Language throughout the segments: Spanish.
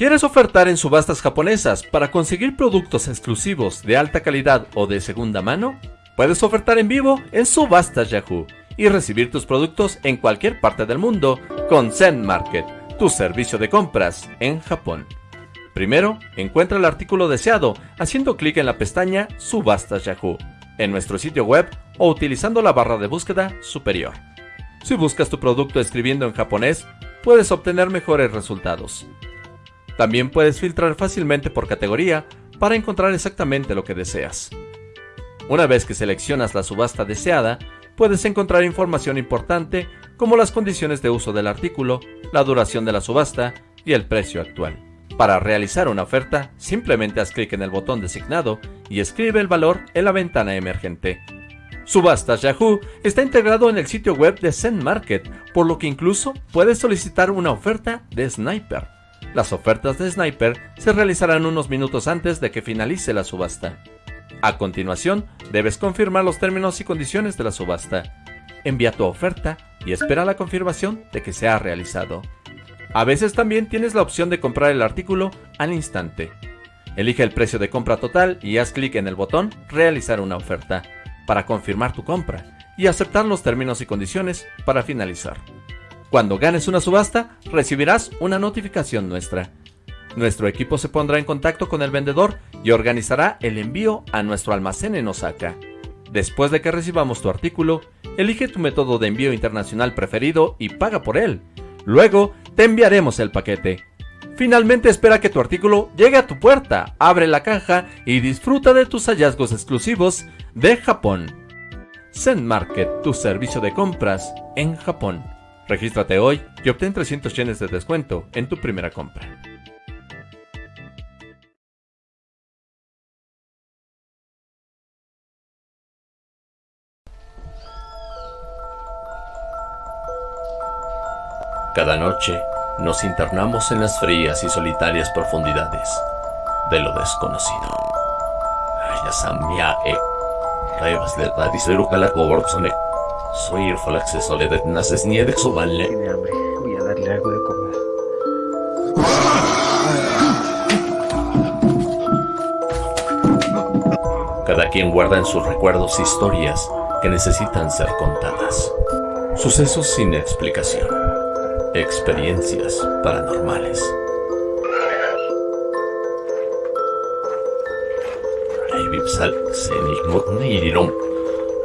¿Quieres ofertar en subastas japonesas para conseguir productos exclusivos de alta calidad o de segunda mano? Puedes ofertar en vivo en Subastas Yahoo y recibir tus productos en cualquier parte del mundo con Zen Market, tu servicio de compras en Japón. Primero, encuentra el artículo deseado haciendo clic en la pestaña Subastas Yahoo en nuestro sitio web o utilizando la barra de búsqueda superior. Si buscas tu producto escribiendo en japonés, puedes obtener mejores resultados. También puedes filtrar fácilmente por categoría para encontrar exactamente lo que deseas. Una vez que seleccionas la subasta deseada, puedes encontrar información importante como las condiciones de uso del artículo, la duración de la subasta y el precio actual. Para realizar una oferta, simplemente haz clic en el botón designado y escribe el valor en la ventana emergente. Subastas Yahoo está integrado en el sitio web de Zen Market, por lo que incluso puedes solicitar una oferta de Sniper. Las ofertas de Sniper se realizarán unos minutos antes de que finalice la subasta. A continuación, debes confirmar los términos y condiciones de la subasta. Envía tu oferta y espera la confirmación de que se ha realizado. A veces también tienes la opción de comprar el artículo al instante. Elige el precio de compra total y haz clic en el botón Realizar una oferta para confirmar tu compra y aceptar los términos y condiciones para finalizar. Cuando ganes una subasta, recibirás una notificación nuestra. Nuestro equipo se pondrá en contacto con el vendedor y organizará el envío a nuestro almacén en Osaka. Después de que recibamos tu artículo, elige tu método de envío internacional preferido y paga por él. Luego, te enviaremos el paquete. Finalmente espera que tu artículo llegue a tu puerta, abre la caja y disfruta de tus hallazgos exclusivos de Japón. Zen Market, tu servicio de compras en Japón. Regístrate hoy y obtén 300 yenes de descuento en tu primera compra. Cada noche nos internamos en las frías y solitarias profundidades de lo desconocido. Soy el Falaxe Soledad Naces Nieve Soballe. Tiene hambre. Voy a darle algo de comer. Cada quien guarda en sus recuerdos historias que necesitan ser contadas. Sucesos sin explicación. Experiencias paranormales.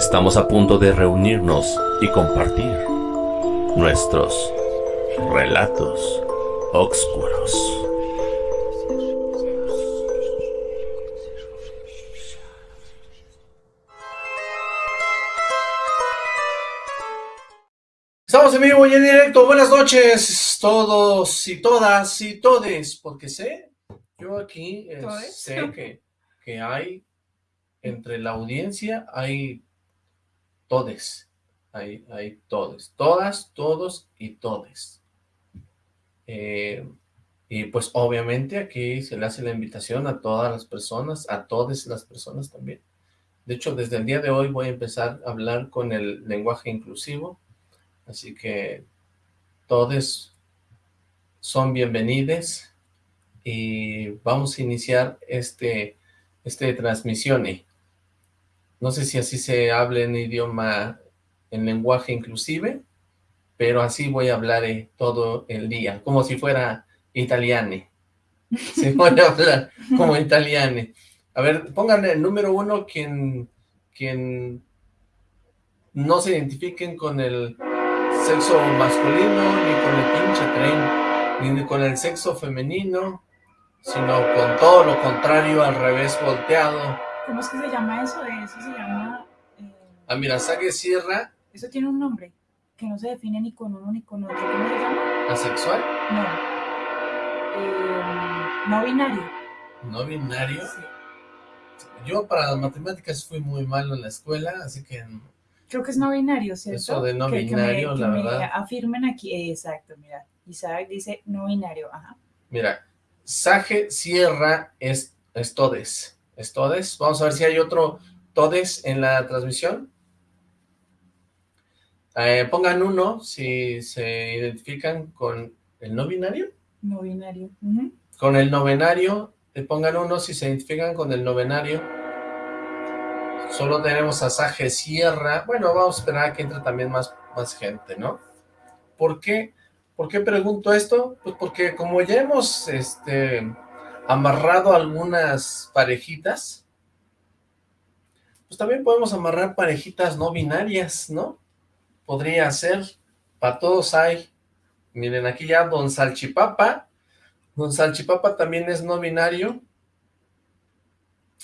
Estamos a punto de reunirnos y compartir nuestros relatos oscuros. Estamos en vivo y en directo. Buenas noches, todos y todas y todes, porque sé, yo aquí eh, sé que, que hay, entre la audiencia, hay todes, hay, hay todes, todas, todos y todes. Eh, y pues obviamente aquí se le hace la invitación a todas las personas, a todas las personas también. De hecho, desde el día de hoy voy a empezar a hablar con el lenguaje inclusivo, así que todos son bienvenidos y vamos a iniciar este, este transmisión. No sé si así se habla en idioma, en lenguaje inclusive, pero así voy a hablar eh, todo el día, como si fuera italiane. Sí, voy a hablar como italiane. A ver, pónganle el número uno quien, quien no se identifiquen con el sexo masculino, ni con el pinche tren, ni con el sexo femenino, sino con todo lo contrario, al revés volteado. ¿Cómo es que se llama eso? Eso se llama... Eh, Amirasague Sierra, eso tiene un nombre que no se define ni con uno ni con otro. ¿Cómo se llama? asexual. No. Eh, no binario. ¿No binario? Yo para las matemáticas fui muy malo en la escuela, así que... Creo que es no binario, ¿cierto? Eso de no binario, la verdad. afirmen aquí, exacto, mira. Isaac dice no binario, ajá. Mira, Sage Sierra es, es todes. Es todes. Vamos a ver si hay otro todes en la transmisión. Eh, pongan uno si se identifican con el no binario. No binario. Con el novenario, le pongan uno si se identifican con el novenario. Solo tenemos a Sage Sierra. Bueno, vamos a esperar a que entre también más, más gente, ¿no? ¿Por qué? ¿Por qué pregunto esto? Pues porque como ya hemos este, amarrado algunas parejitas, pues también podemos amarrar parejitas no binarias, ¿no? Podría ser, para todos hay. Miren, aquí ya Don Salchipapa, Don Salchipapa también es no binario,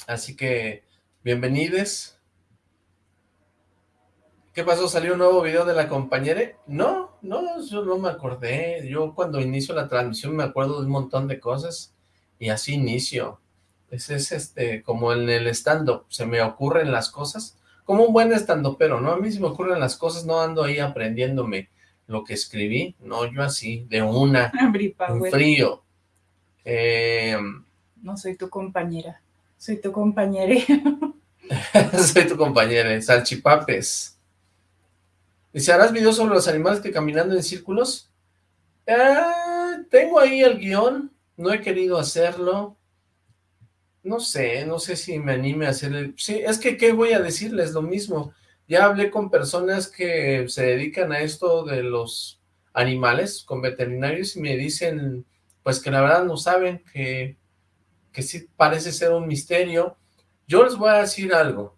así que bienvenidos. ¿Qué pasó? ¿Salió un nuevo video de la compañera? No, no, yo no me acordé. Yo cuando inicio la transmisión me acuerdo de un montón de cosas y así inicio. Ese es este, como en el stand-up, se me ocurren las cosas. Como un buen stand pero ¿no? A mí se me ocurren las cosas, no ando ahí aprendiéndome lo que escribí. No, yo así, de una, un frío. Eh, no soy tu compañera, soy tu compañera. soy tu compañera, salchipapes. Dice, ¿harás videos sobre los animales que caminando en círculos? Ah, tengo ahí el guion, no he querido hacerlo. No sé, no sé si me anime a hacer el... Sí, es que, ¿qué voy a decirles? Lo mismo. Ya hablé con personas que se dedican a esto de los animales, con veterinarios, y me dicen, pues que la verdad no saben, que, que sí parece ser un misterio. Yo les voy a decir algo.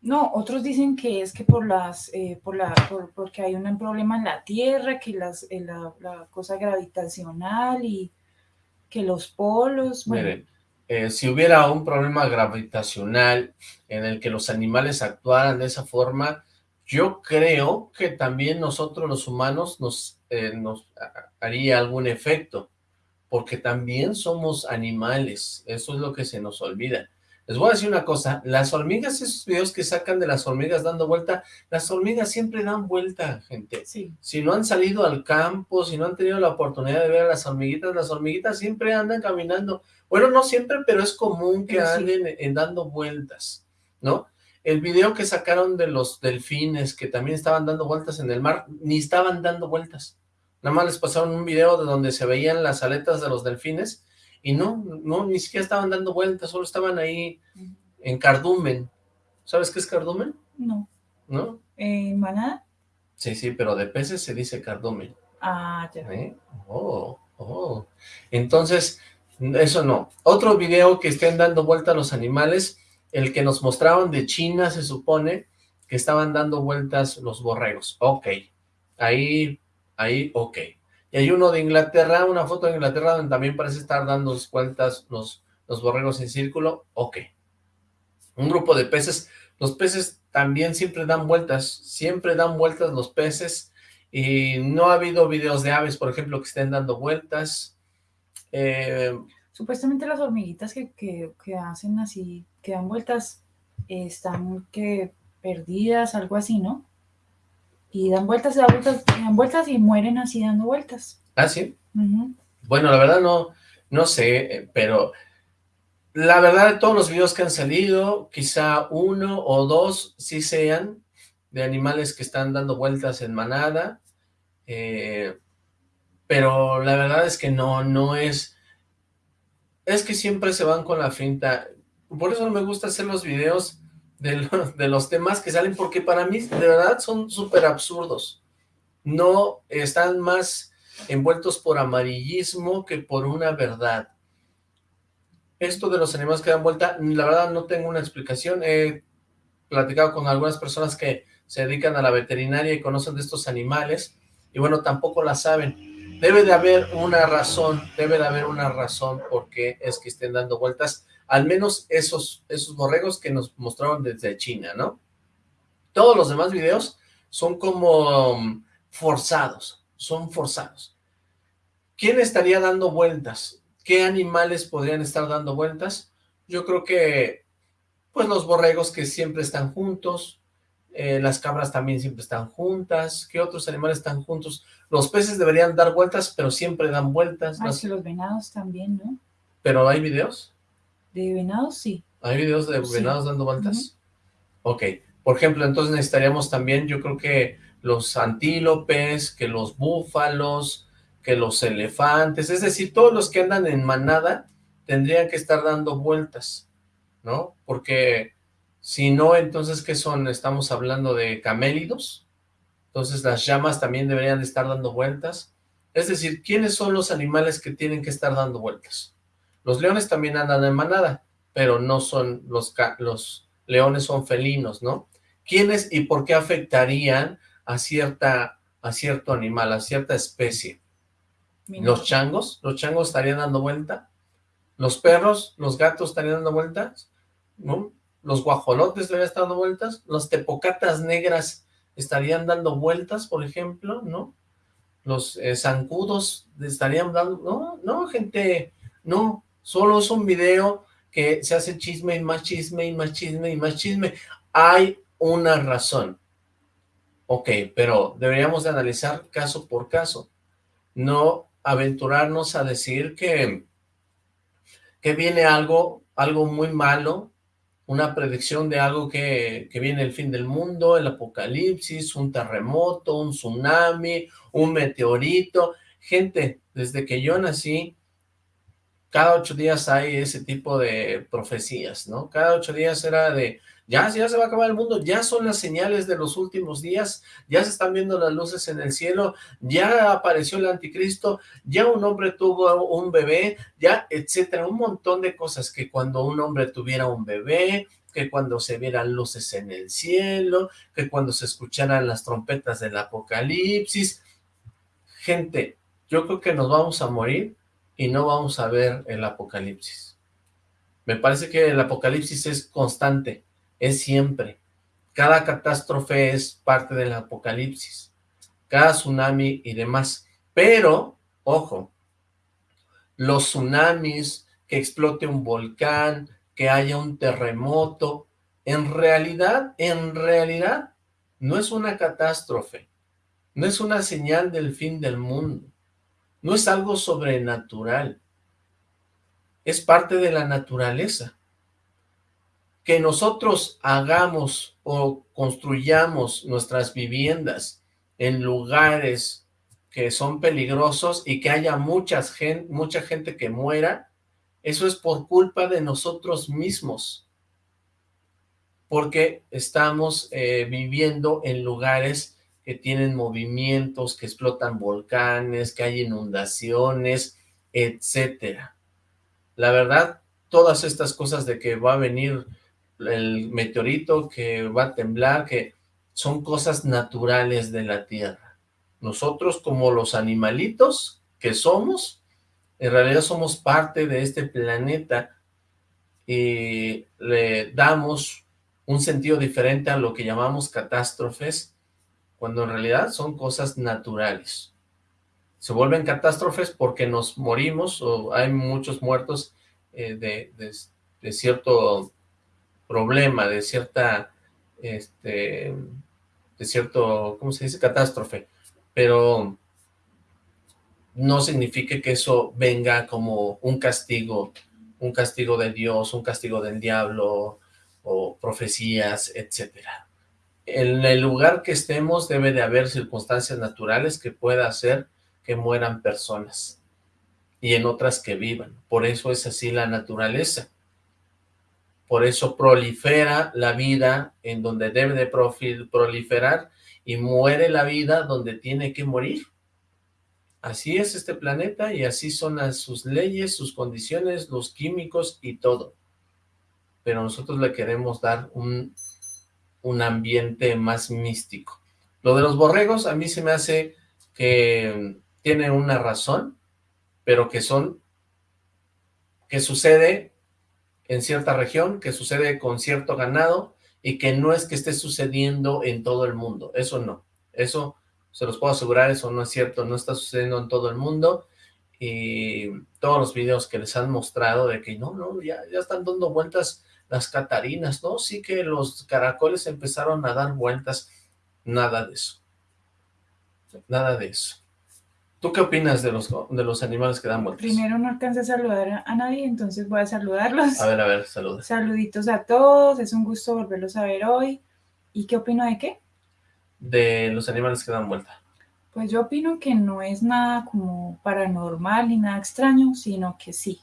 No, otros dicen que es que por las, eh, por la, porque hay un problema en la Tierra, que las, eh, la, cosa gravitacional y que los polos, Miren, eh, si hubiera un problema gravitacional en el que los animales actuaran de esa forma, yo creo que también nosotros los humanos nos, nos haría algún efecto, porque también somos animales, eso es lo que se nos olvida. Les voy a decir una cosa, las hormigas, esos videos que sacan de las hormigas dando vuelta, las hormigas siempre dan vuelta, gente. Sí. Si no han salido al campo, si no han tenido la oportunidad de ver a las hormiguitas, las hormiguitas siempre andan caminando. Bueno, no siempre, pero es común que anden en, dando vueltas, ¿no? El video que sacaron de los delfines, que también estaban dando vueltas en el mar, ni estaban dando vueltas. Nada más les pasaron un video de donde se veían las aletas de los delfines, y no, no, ni siquiera estaban dando vueltas, solo estaban ahí en cardumen. ¿Sabes qué es cardumen? No. ¿No? ¿En manada? Sí, sí, pero de peces se dice cardumen. Ah, ya. ¿Eh? Oh, oh. Entonces, eso no. Otro video que estén dando vuelta a los animales, el que nos mostraron de China, se supone que estaban dando vueltas los borregos. Ok. Ahí, ahí, ok. Y hay uno de Inglaterra, una foto de Inglaterra donde también parece estar dando vueltas los, los borregos en círculo. Ok. Un grupo de peces. Los peces también siempre dan vueltas. Siempre dan vueltas los peces. Y no ha habido videos de aves, por ejemplo, que estén dando vueltas. Eh, Supuestamente las hormiguitas que, que, hacen así, que dan vueltas, están que perdidas, algo así, ¿no? Y dan vueltas, dan vueltas, dan vueltas y mueren así dando vueltas. ¿Ah, sí? Bueno, la verdad no, no sé, pero la verdad de todos los videos que han salido, quizá uno o dos sí sean de animales que están dando vueltas en manada, eh, pero la verdad es que no, no es, es que siempre se van con la finta, por eso me gusta hacer los videos de, los temas que salen, porque para mí de verdad son súper absurdos. No están más envueltos por amarillismo que por una verdad. Esto de los animales que dan vuelta, la verdad no tengo una explicación. He platicado con algunas personas que se dedican a la veterinaria y conocen de estos animales, y bueno, tampoco la saben. Debe de haber una razón, debe de haber una razón por qué es que estén dando vueltas, al menos esos, esos borregos que nos mostraron desde China, ¿no? Todos los demás videos son como um, forzados, son forzados. ¿Quién estaría dando vueltas? ¿Qué animales podrían estar dando vueltas? Yo creo que, pues los borregos que siempre están juntos, eh, las cabras también siempre están juntas, ¿qué otros animales están juntos? Los peces deberían dar vueltas, pero siempre dan vueltas. Los venados también, ¿no? ¿Pero hay videos? De venados, sí. ¿Hay videos de venados dando vueltas? Ok, por ejemplo, entonces necesitaríamos también, yo creo que los antílopes, que los búfalos, que los elefantes, es decir, todos los que andan en manada tendrían que estar dando vueltas, ¿no? Porque si no, entonces, ¿qué son? Estamos hablando de camélidos, entonces las llamas también deberían de estar dando vueltas, es decir, ¿quiénes son los animales que tienen que estar dando vueltas? Los leones también andan en manada, pero no son los, los leones son felinos, ¿no? ¿Quiénes y por qué afectarían a, cierta, a cierto animal, a cierta especie? ¿Los changos? ¿Los changos estarían dando vuelta? ¿Los perros? ¿Los gatos estarían dando vueltas? ¿No? ¿Los guajolotes estarían dando vueltas? ¿Los tepocatas negras estarían dando vueltas, por ejemplo? ¿No? ¿Los eh, zancudos estarían dando...? No, no, gente, no. Solo es un video que se hace chisme y más chisme y más chisme y más chisme. Hay una razón. Ok, pero deberíamos de analizar caso por caso. No aventurarnos a decir que, que viene algo, algo muy malo, una predicción de algo que, que viene el fin del mundo, el apocalipsis, un terremoto, un tsunami, un meteorito. Gente, desde que yo nací, cada ocho días hay ese tipo de profecías, ¿no? Cada ocho días era de, ya, ya se va a acabar el mundo, ya son las señales de los últimos días, ya se están viendo las luces en el cielo, ya apareció el anticristo, ya un hombre tuvo un bebé, ya, etcétera, un montón de cosas, que cuando un hombre tuviera un bebé, que cuando se vieran luces en el cielo, que cuando se escucharan las trompetas del apocalipsis, gente, yo creo que nos vamos a morir y no vamos a ver el apocalipsis. Me parece que el apocalipsis es constante, es siempre. Cada catástrofe es parte del apocalipsis, cada tsunami y demás. Pero, ojo, los tsunamis, que explote un volcán, que haya un terremoto, en realidad, en realidad, no es una catástrofe, no es una señal del fin del mundo, no es algo sobrenatural, es parte de la naturaleza. Que nosotros hagamos o construyamos nuestras viviendas en lugares que son peligrosos y que haya muchas mucha gente que muera, eso es por culpa de nosotros mismos, porque estamos eh, viviendo en lugares que tienen movimientos, que explotan volcanes, que hay inundaciones, etcétera. La verdad, todas estas cosas de que va a venir el meteorito que va a temblar, que son cosas naturales de la Tierra. Nosotros como los animalitos que somos, en realidad somos parte de este planeta y le damos un sentido diferente a lo que llamamos catástrofes, cuando en realidad son cosas naturales. Se vuelven catástrofes porque nos morimos o hay muchos muertos eh, de, de cierto problema, de cierta, este, de cierto, ¿cómo se dice? Catástrofe, pero no significa que eso venga como un castigo, un castigo de Dios, un castigo del diablo, o profecías, etcétera. En el lugar que estemos debe de haber circunstancias naturales que pueda hacer que mueran personas y en otras que vivan. Por eso es así la naturaleza. Por eso prolifera la vida en donde debe de proliferar y muere la vida donde tiene que morir. Así es este planeta y así son sus leyes, sus condiciones, los químicos y todo. Pero nosotros le queremos dar un, un ambiente más místico. Lo de los borregos a mí se me hace que tiene una razón, pero que son, que sucede en cierta región, que sucede con cierto ganado y que no es que esté sucediendo en todo el mundo, eso no, eso se los puedo asegurar, eso no es cierto, no está sucediendo en todo el mundo. Y todos los videos que les han mostrado de que no, no, ya, ya están dando vueltas las catarinas, ¿no? Sí que los caracoles empezaron a dar vueltas, nada de eso, nada de eso. ¿Tú qué opinas de los, de los animales que dan vueltas? Primero no alcancé a saludar a nadie, entonces voy a saludarlos. A ver, a ver, saludos. Saluditos a todos, es un gusto volverlos a ver hoy. ¿Y qué opino de qué? De los animales que dan vuelta. Pues yo opino que no es nada como paranormal ni nada extraño, sino que sí.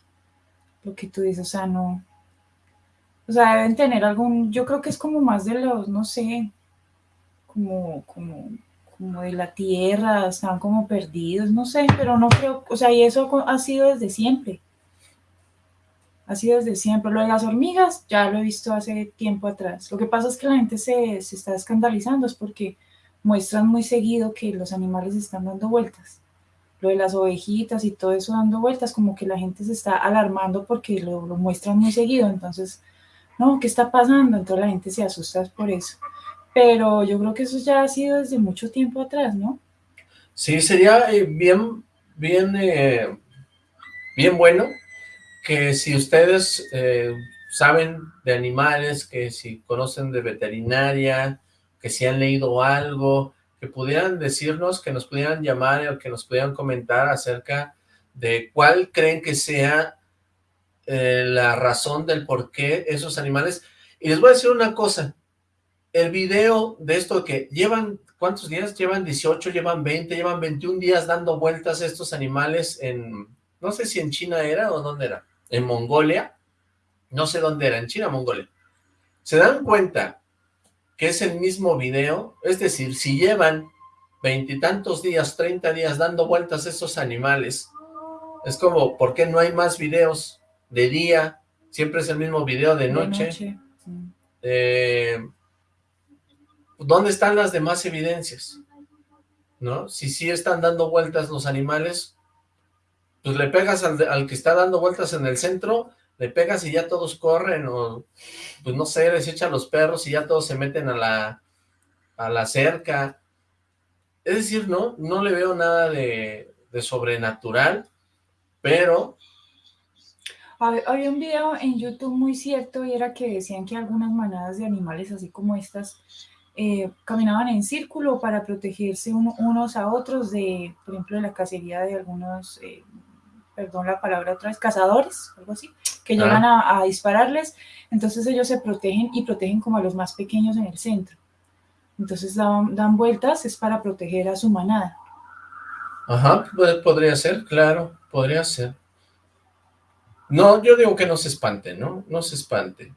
Lo que tú dices, o sea, no. O sea, deben tener algún. Yo creo que es como más de los, no sé, como, como, como de la tierra, están como perdidos, no sé, pero no creo. O sea, y eso ha sido desde siempre. Ha sido desde siempre. Lo de las hormigas ya lo he visto hace tiempo atrás. Lo que pasa es que la gente se, se está escandalizando, es porque muestran muy seguido que los animales están dando vueltas. Lo de las ovejitas y todo eso dando vueltas, como que la gente se está alarmando porque lo, muestran muy seguido. Entonces, no, ¿qué está pasando? Entonces la gente se asusta por eso. Pero yo creo que eso ya ha sido desde mucho tiempo atrás, ¿no? Sí, sería eh, bien, bien, eh, bien bueno que si ustedes eh, saben de animales, que si conocen de veterinaria, que si han leído algo, que pudieran decirnos, que nos pudieran llamar o que nos pudieran comentar acerca de cuál creen que sea eh, la razón del por qué esos animales. Y les voy a decir una cosa, el video de esto que llevan, ¿cuántos días? Llevan 18, llevan 20, llevan 21 días dando vueltas estos animales en, no sé si en China era o dónde era, en Mongolia, no sé dónde era, en China, Mongolia. Se dan cuenta que es el mismo video, es decir, si llevan veintitantos días, treinta días dando vueltas a esos animales, es como, ¿por qué no hay más videos de día? Siempre es el mismo video de noche. Eh, ¿Dónde están las demás evidencias? ¿No? Si sí están dando vueltas los animales, pues le pegas al, al que está dando vueltas en el centro le pegas y ya todos corren, o pues no sé, les echan los perros y ya todos se meten a la, a la cerca. Es decir, no, no le veo nada de, sobrenatural, pero... Había un video en YouTube muy cierto y era que decían que algunas manadas de animales así como estas eh, caminaban en círculo para protegerse unos a otros de, por ejemplo, de la cacería de algunos eh, perdón la palabra otra vez, cazadores, algo así, que llegan a, dispararles, entonces ellos se protegen y protegen como a los más pequeños en el centro. Entonces dan, dan vueltas, es para proteger a su manada. Ajá, podría ser, claro, podría ser. No, yo digo que no se espante, ¿no? No se espante.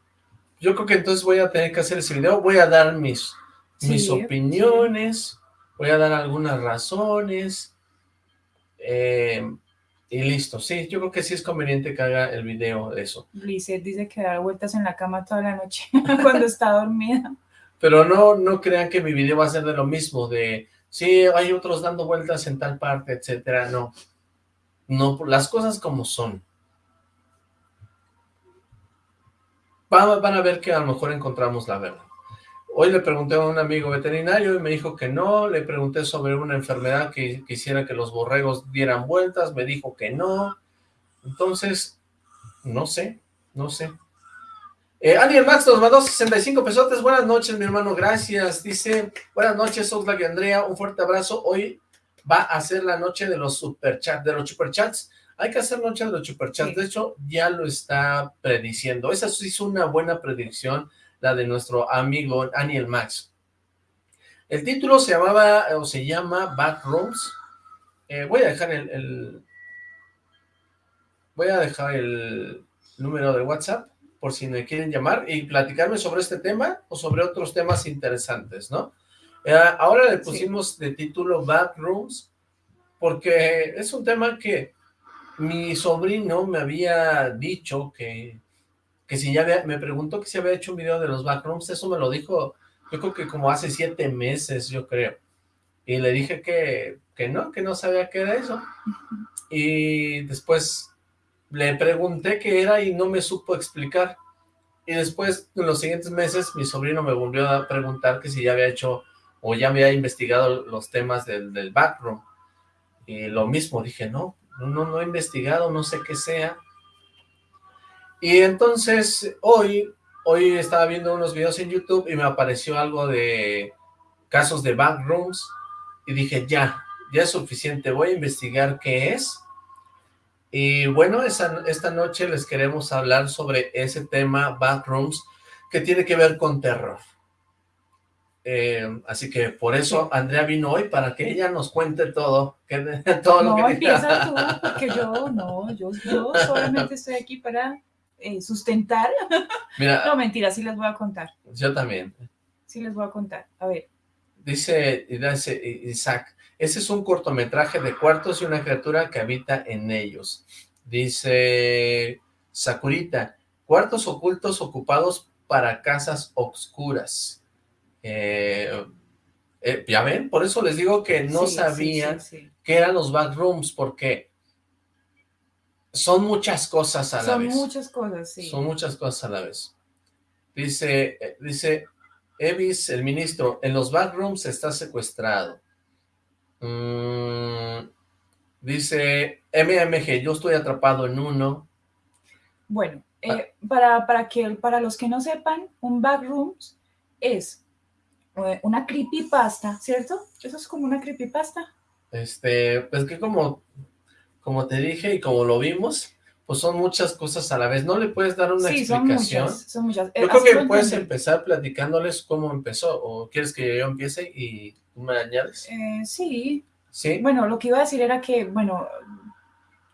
Yo creo que entonces voy a tener que hacer ese video, voy a dar mis, mis opiniones, voy a dar algunas razones, eh, y listo, sí, yo creo que sí es conveniente que haga el video de eso. Lizeth dice que da vueltas en la cama toda la noche cuando está dormida. Pero no, no crean que mi video va a ser de lo mismo, de, sí, hay otros dando vueltas en tal parte, etcétera, no. No, las cosas como son. Van, a ver que a lo mejor encontramos la verdad. Hoy le pregunté a un amigo veterinario y me dijo que no, le pregunté sobre una enfermedad que quisiera que los borregos dieran vueltas, me dijo que no, entonces, no sé, no sé. Eh, Max nos mandó 65 pesotes, buenas noches mi hermano, gracias, dice, buenas noches Oxlack y Andrea, un fuerte abrazo, hoy va a ser la noche de los superchats, de los superchats, hay que hacer noche de superchats, de hecho ya lo está prediciendo, esa sí es una buena predicción, la de nuestro amigo Daniel Max. El título se llamaba, o se llama Backrooms. Eh, voy a dejar el, Voy a dejar el número de WhatsApp por si me quieren llamar y platicarme sobre este tema o sobre otros temas interesantes, ¿no? Eh, ahora le pusimos de título Backrooms porque es un tema que mi sobrino me había dicho que que si ya había, me preguntó que si había hecho un video de los backrooms, eso me lo dijo, yo creo que como hace siete meses, yo creo. Y le dije que, que no, que no sabía qué era eso. Y después le pregunté qué era y no me supo explicar. Y después, en los siguientes meses, mi sobrino me volvió a preguntar que si ya había hecho o ya había investigado los temas del, del backroom. Y lo mismo, dije, no, no, no he investigado, no sé qué sea. Y entonces hoy, hoy estaba viendo unos videos en YouTube y me apareció algo de casos de backrooms y dije ya, ya es suficiente, voy a investigar qué es. Y bueno, esta noche les queremos hablar sobre ese tema, backrooms, que tiene que ver con terror. Eh, así que por eso Andrea vino hoy, para que ella nos cuente todo, que, todo no, lo que... empieza tú, porque yo no, yo, yo solamente estoy aquí para eh, sustentar. Mira, no, mentira, sí les voy a contar. Yo también. Sí les voy a contar, a ver. Dice, dice Isaac, ese es un cortometraje de cuartos y una criatura que habita en ellos. Dice Sakurita, cuartos ocultos ocupados para casas oscuras. Eh, eh, ya ven, por eso les digo que no Sí, sí, sabía sí, sí. qué eran los backrooms, porque son muchas cosas a la Son vez. muchas cosas, sí. Son muchas cosas a la vez. Dice, eh, dice Evis, el ministro, en los backrooms está secuestrado. Mm, dice MMG, yo estoy atrapado en uno. Bueno, Ah. eh, para, para, que, para los que no sepan, un backrooms es una creepypasta, ¿cierto? Eso es como una creepypasta. Este, pues que como, como te dije y como lo vimos, pues son muchas cosas a la vez. ¿No le puedes dar una sí, son explicación? muchas, son muchas. Eh, Yo creo así que puedes empezar platicándoles cómo empezó, o quieres que yo empiece y tú me añades. Eh, sí, ¿Sí? bueno, lo que iba a decir era que, bueno,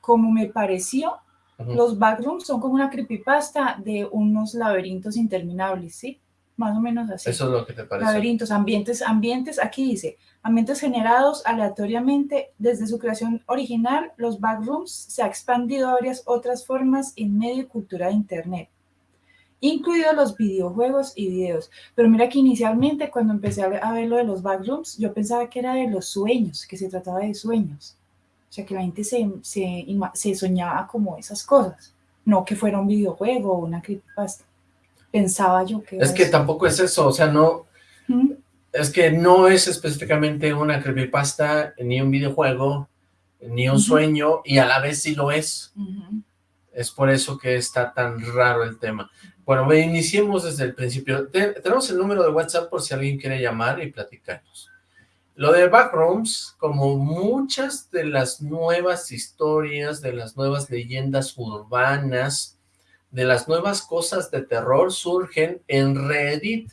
como me pareció, los backrooms son como una creepypasta de unos laberintos interminables, ¿sí? Más o menos así. Eso es lo que te parece. laberintos, ambientes, ambientes, aquí dice, ambientes generados aleatoriamente desde su creación original, los backrooms se ha expandido a varias otras formas en medio y cultura de Internet, incluidos los videojuegos y videos. Pero mira que inicialmente cuando empecé a ver lo de los backrooms, yo pensaba que era de los sueños, que se trataba de sueños. O sea, que la gente se, se soñaba como esas cosas, no que fuera un videojuego o una creepypasta. Pensaba yo que Es que eso. tampoco es eso, o sea, no, es que no es específicamente una creepypasta, ni un videojuego, ni un sueño, y a la vez sí lo es. Es por eso que está tan raro el tema. Bueno, iniciemos desde el principio. Te- tenemos el número de WhatsApp por si alguien quiere llamar y platicarnos. Lo de Backrooms, como muchas de las nuevas historias, de las nuevas leyendas urbanas, de las nuevas cosas de terror, surgen en Reddit.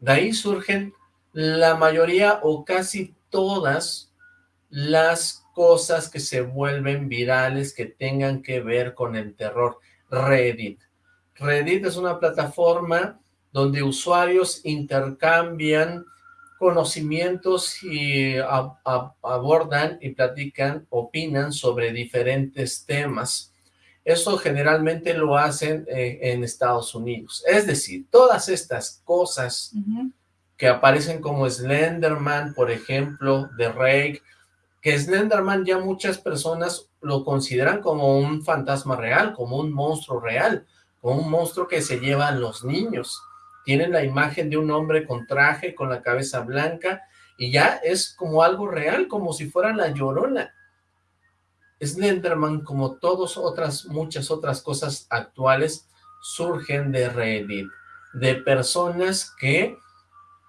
De ahí surgen la mayoría o casi todas las cosas que se vuelven virales que tengan que ver con el terror. Reddit. Reddit es una plataforma donde usuarios intercambian conocimientos y abordan y platican, opinan sobre diferentes temas. Eso generalmente lo hacen eh, en Estados Unidos. Es decir, todas estas cosas que aparecen como Slenderman, por ejemplo, de Rake, que Slenderman ya muchas personas lo consideran como un fantasma real, como un monstruo real, como un monstruo que se llevan los niños. Tienen la imagen de un hombre con traje, con la cabeza blanca, y ya es como algo real, como si fuera la llorona. Slenderman, como todas otras, muchas otras cosas actuales, surgen de Reddit, de personas que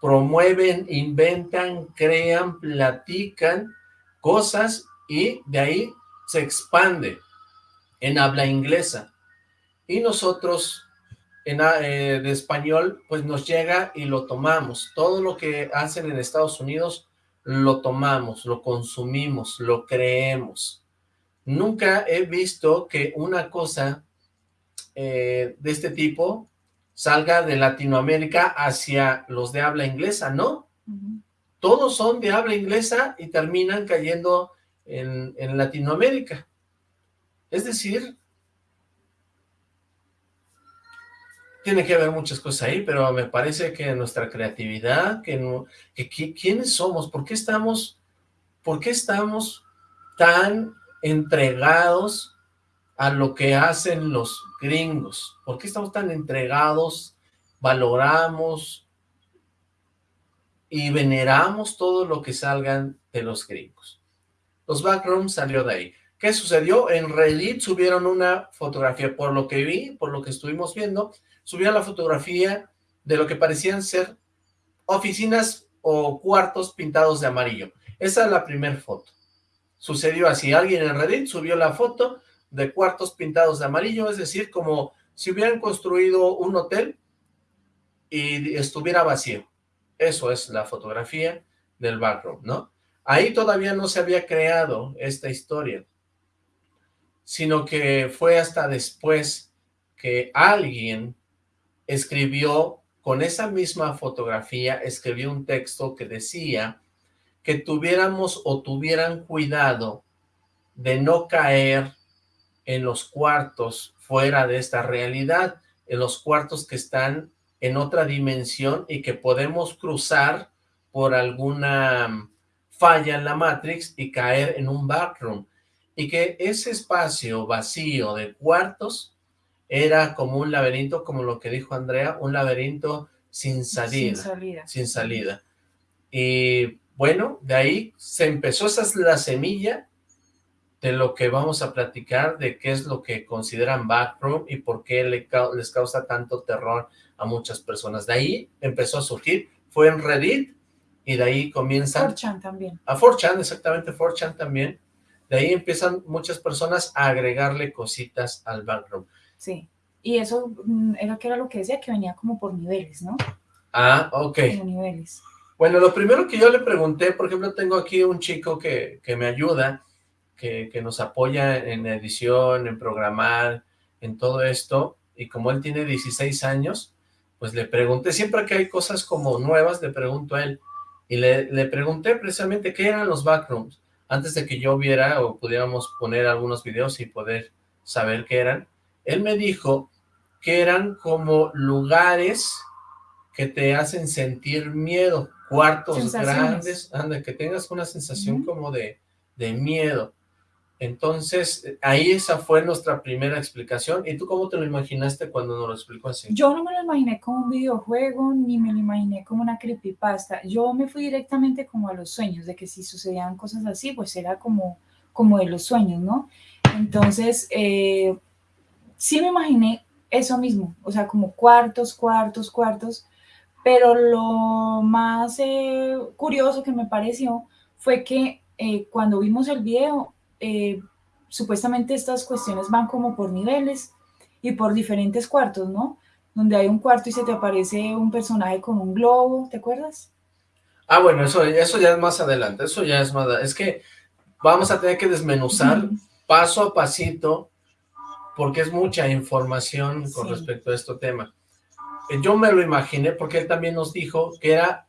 promueven, inventan, crean, platican cosas y de ahí se expande en habla inglesa. Y nosotros en, a- eh, de español, pues nos llega y lo tomamos. Todo lo que hacen en Estados Unidos lo tomamos, lo consumimos, lo creemos. Nunca he visto que una cosa eh, de este tipo salga de Latinoamérica hacia los de habla inglesa, ¿no? Todos son de habla inglesa y terminan cayendo en, en Latinoamérica. Es decir, tiene que haber muchas cosas ahí, pero me parece que nuestra creatividad, que, no, que qui- quiénes somos, por qué estamos, por qué estamos tan entregados a lo que hacen los gringos, por qué estamos tan entregados, valoramos y veneramos todo lo que salgan de los gringos. Los backrooms salió de ahí. ¿Qué sucedió? En Reddit subieron una fotografía, por lo que vi, por lo que estuvimos viendo, subieron la fotografía de lo que parecían ser oficinas o cuartos pintados de amarillo. Esa es la primera foto. Sucedió así, alguien en Reddit subió la foto de cuartos pintados de amarillo, es decir, como si hubieran construido un hotel y estuviera vacío. Eso es la fotografía del background, ¿no? Ahí todavía no se había creado esta historia, sino que fue hasta después que alguien escribió con esa misma fotografía, escribió un texto que decía que tuviéramos o tuvieran cuidado de no caer en los cuartos fuera de esta realidad, en los cuartos que están en otra dimensión y que podemos cruzar por alguna falla en la Matrix y caer en un backroom. Y que ese espacio vacío de cuartos era como un laberinto, como lo que dijo Andrea, un laberinto sin salida. Sin salida. Sin salida. Y bueno, de ahí se empezó, esa es la semilla de lo que vamos a platicar, de qué es lo que consideran backroom y por qué les causa tanto terror a muchas personas. De ahí empezó a surgir, fue en Reddit, y de ahí comienzan... 4chan también. A 4chan, exactamente, 4chan también. De ahí empiezan muchas personas a agregarle cositas al backroom. Sí, y eso mm, era que era lo que decía, que venía como por niveles, ¿no? Ah, ok. Por niveles. Bueno, lo primero que yo le pregunté, por ejemplo, tengo aquí un chico que, que me ayuda, que, nos apoya en edición, en programar, en todo esto, y como él tiene 16 años, pues le pregunté, siempre que hay cosas como nuevas, le pregunto a él, y le, le pregunté precisamente qué eran los backrooms, antes de que yo viera o pudiéramos poner algunos videos y poder saber qué eran, él me dijo que eran como lugares que te hacen sentir miedo, cuartos grandes, anda, que tengas una sensación como de, de miedo. Entonces, ahí esa fue nuestra primera explicación. ¿Y tú cómo te lo imaginaste cuando nos lo explicó así? Yo no me lo imaginé como un videojuego, ni me lo imaginé como una creepypasta. Yo me fui directamente como a los sueños, de que si sucedían cosas así, pues era como, como de los sueños, ¿no? Entonces, eh, sí me imaginé eso mismo, o sea, como cuartos, cuartos, cuartos, pero lo más eh, curioso que me pareció fue que eh, cuando vimos el video, eh, supuestamente estas cuestiones van como por niveles y por diferentes cuartos, ¿no? Donde hay un cuarto y se te aparece un personaje con un globo, ¿te acuerdas? Ah, bueno, eso, eso ya es más adelante, eso ya es más... Es que vamos a tener que desmenuzar paso a pasito, porque es mucha información con respecto a este tema. Yo me lo imaginé, porque él también nos dijo que era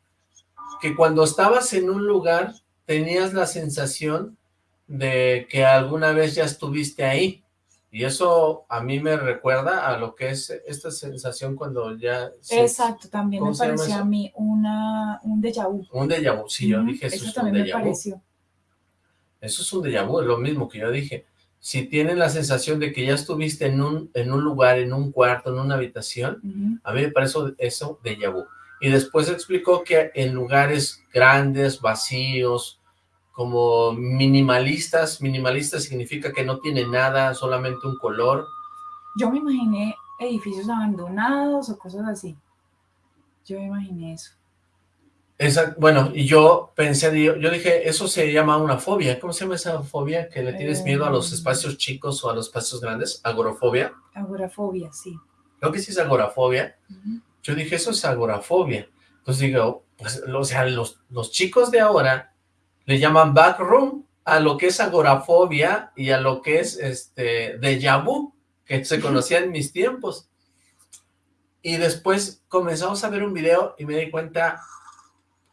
que cuando estabas en un lugar tenías la sensación de que alguna vez ya estuviste ahí. Y eso a mí me recuerda a lo que es esta sensación cuando ya... Exacto, también me pareció a mí una, un déjà vu. Un déjà vu, sí, yo dije eso, es también un déjà me pareció. Eso es un déjà vu, es lo mismo que yo dije. Si tienen la sensación de que ya estuviste en un, en un lugar, en un cuarto, en una habitación, a mí me parece eso déjà vu. Y después explicó que en lugares grandes, vacíos, como minimalistas. Minimalista significa que no tiene nada, solamente un color. Yo me imaginé edificios abandonados o cosas así. Yo me imaginé eso. Bueno, y yo pensé, yo, dije, eso se llama una fobia. ¿Cómo se llama esa fobia? ¿Que le tienes miedo a los eh, espacios chicos o a los espacios grandes? ¿Agorafobia? Agorafobia, sí. Creo que sí es agorafobia. Yo dije, eso es agorafobia. Entonces digo, pues, o sea, los, los chicos de ahora le llaman backroom a lo que es agorafobia y a lo que es este déjà vu, que se conocía en mis tiempos. Y después comenzamos a ver un video y me di cuenta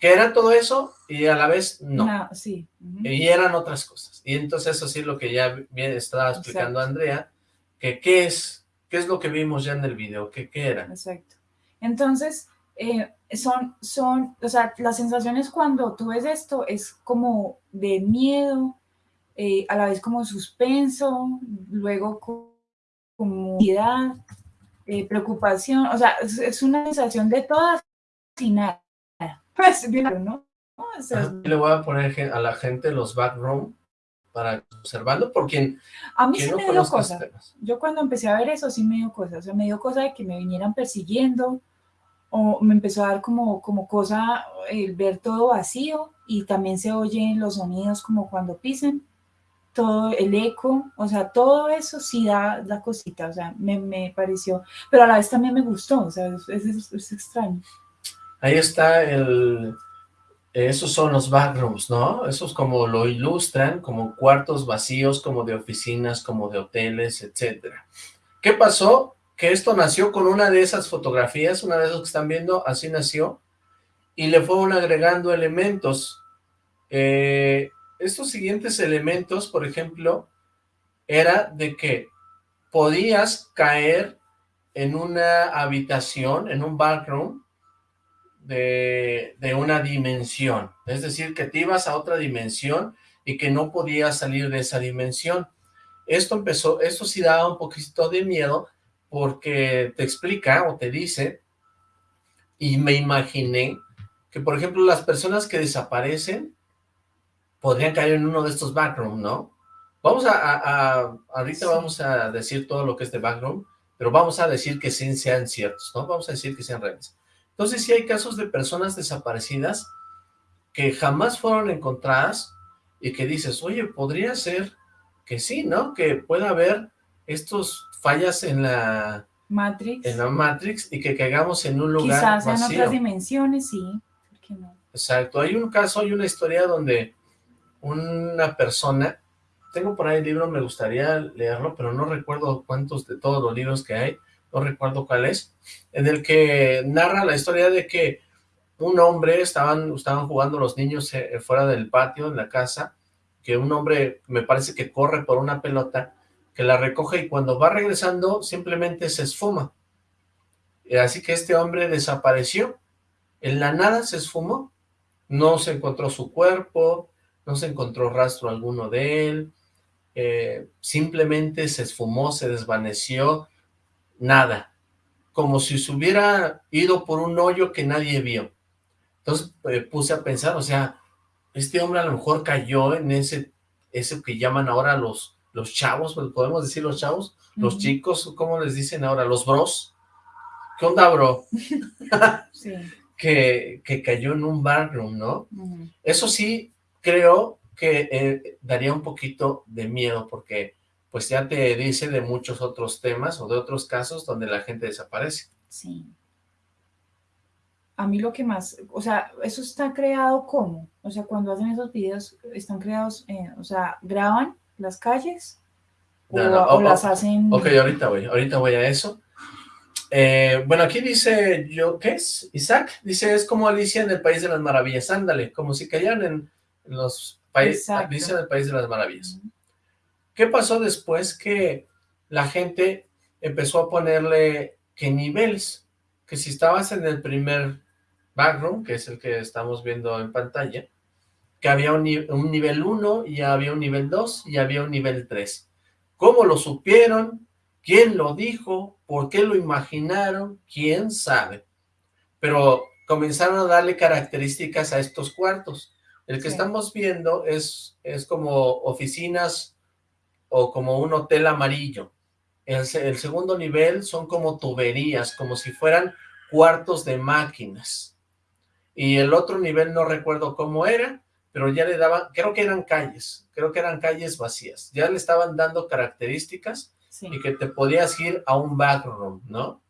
que era todo eso y a la vez no. sí. Y eran otras cosas. Y entonces eso sí es lo que ya bien estaba explicando Andrea, que qué es, qué es lo que vimos ya en el video, que qué era. Exacto. Entonces, eh, son, son, o sea, las sensaciones cuando tú ves esto es como de miedo, eh, a la vez como suspenso, luego como eh, preocupación, o sea, es, una sensación de todas y nada. ¿no? le voy a poner a la gente los backroom para observarlo, por quien, A mí sí me dio cosas. Yo cuando empecé a ver eso sí me dio cosas. O sea, me dio cosa de que me vinieran persiguiendo o me empezó a dar como, como cosa el ver todo vacío y también se oyen los sonidos como cuando pisen, todo el eco, o sea, todo eso sí da, da cosita, o sea, me, me pareció, pero a la vez también me gustó, o sea, es, es extraño. Ahí está el, esos son los backrooms, ¿no? Esos como lo ilustran, como cuartos vacíos, como de oficinas, como de hoteles, etcétera. ¿Qué pasó? Que esto nació con una de esas fotografías, una de esas que están viendo, así nació, y le fueron agregando elementos. Eh, estos siguientes elementos, por ejemplo, era de que podías caer en una habitación, en un backroom, de, una dimensión, es decir, que te ibas a otra dimensión y que no podías salir de esa dimensión. Esto empezó, esto sí daba un poquito de miedo porque te explica o te dice, y me imaginé que, por ejemplo, las personas que desaparecen podrían caer en uno de estos backrooms, ¿no? Vamos a, ahorita vamos a decir todo lo que es de backroom, pero vamos a decir que sí sean ciertos, ¿no? Vamos a decir que sean reales. Entonces sí hay casos de personas desaparecidas que jamás fueron encontradas y que dices, oye, podría ser que sí, ¿no? Que pueda haber estos fallas en la Matrix, en la Matrix y que caigamos en un lugar Quizás en otras dimensiones, sí. ¿Por qué no? Exacto. Hay un caso, hay una historia donde una persona, tengo por ahí el libro, me gustaría leerlo, pero no recuerdo cuántos de todos los libros que hay, no recuerdo cuál es, en el que narra la historia de que un hombre, estaban, estaban jugando los niños eh, fuera del patio, en la casa, que un hombre, me parece que corre por una pelota, que la recoge y cuando va regresando simplemente se esfuma. Así que este hombre desapareció, en la nada se esfumó, no se encontró su cuerpo, no se encontró rastro alguno de él, eh, simplemente se esfumó, se desvaneció, nada, como si se hubiera ido por un hoyo que nadie vio. Entonces eh, puse a pensar, o sea, este hombre a lo mejor cayó en ese, eso que llaman ahora los, los chavos, pues, podemos decir los chavos, los chicos, ¿cómo les dicen ahora? Los bros. ¿Qué onda, bro? sí. que, que, cayó en un barroom, ¿no? Eso sí, creo que eh, daría un poquito de miedo, porque pues ya te dice de muchos otros temas o de otros casos donde la gente desaparece. Sí. A mí lo que más, o sea, eso está creado ¿cómo? O sea, cuando hacen esos videos, están creados, eh, o sea, graban las calles o, oh, las hacen... Ok, ahorita voy, ahorita voy a eso. Eh, bueno, aquí dice, yo, ¿qué es? Isaac, dice, es como Alicia en el País de las Maravillas, ándale, como si cayeran en, los países, Alicia en el País de las Maravillas. ¿Qué pasó después que la gente empezó a ponerle que niveles? Que si estabas en el primer backroom, que es el que estamos viendo en pantalla, que había un, nivel 1 y había un nivel 2 y había un nivel 3. ¿Cómo lo supieron? ¿Quién lo dijo? ¿Por qué lo imaginaron? ¿Quién sabe? Pero comenzaron a darle características a estos cuartos. El que estamos viendo es, es como oficinas o como un hotel amarillo. El, el, segundo nivel son como tuberías, como si fueran cuartos de máquinas. Y el otro nivel no recuerdo cómo era, pero ya le daban, creo que eran calles, creo que eran calles vacías. Ya le estaban dando características y que te podías ir a un backroom, ¿no?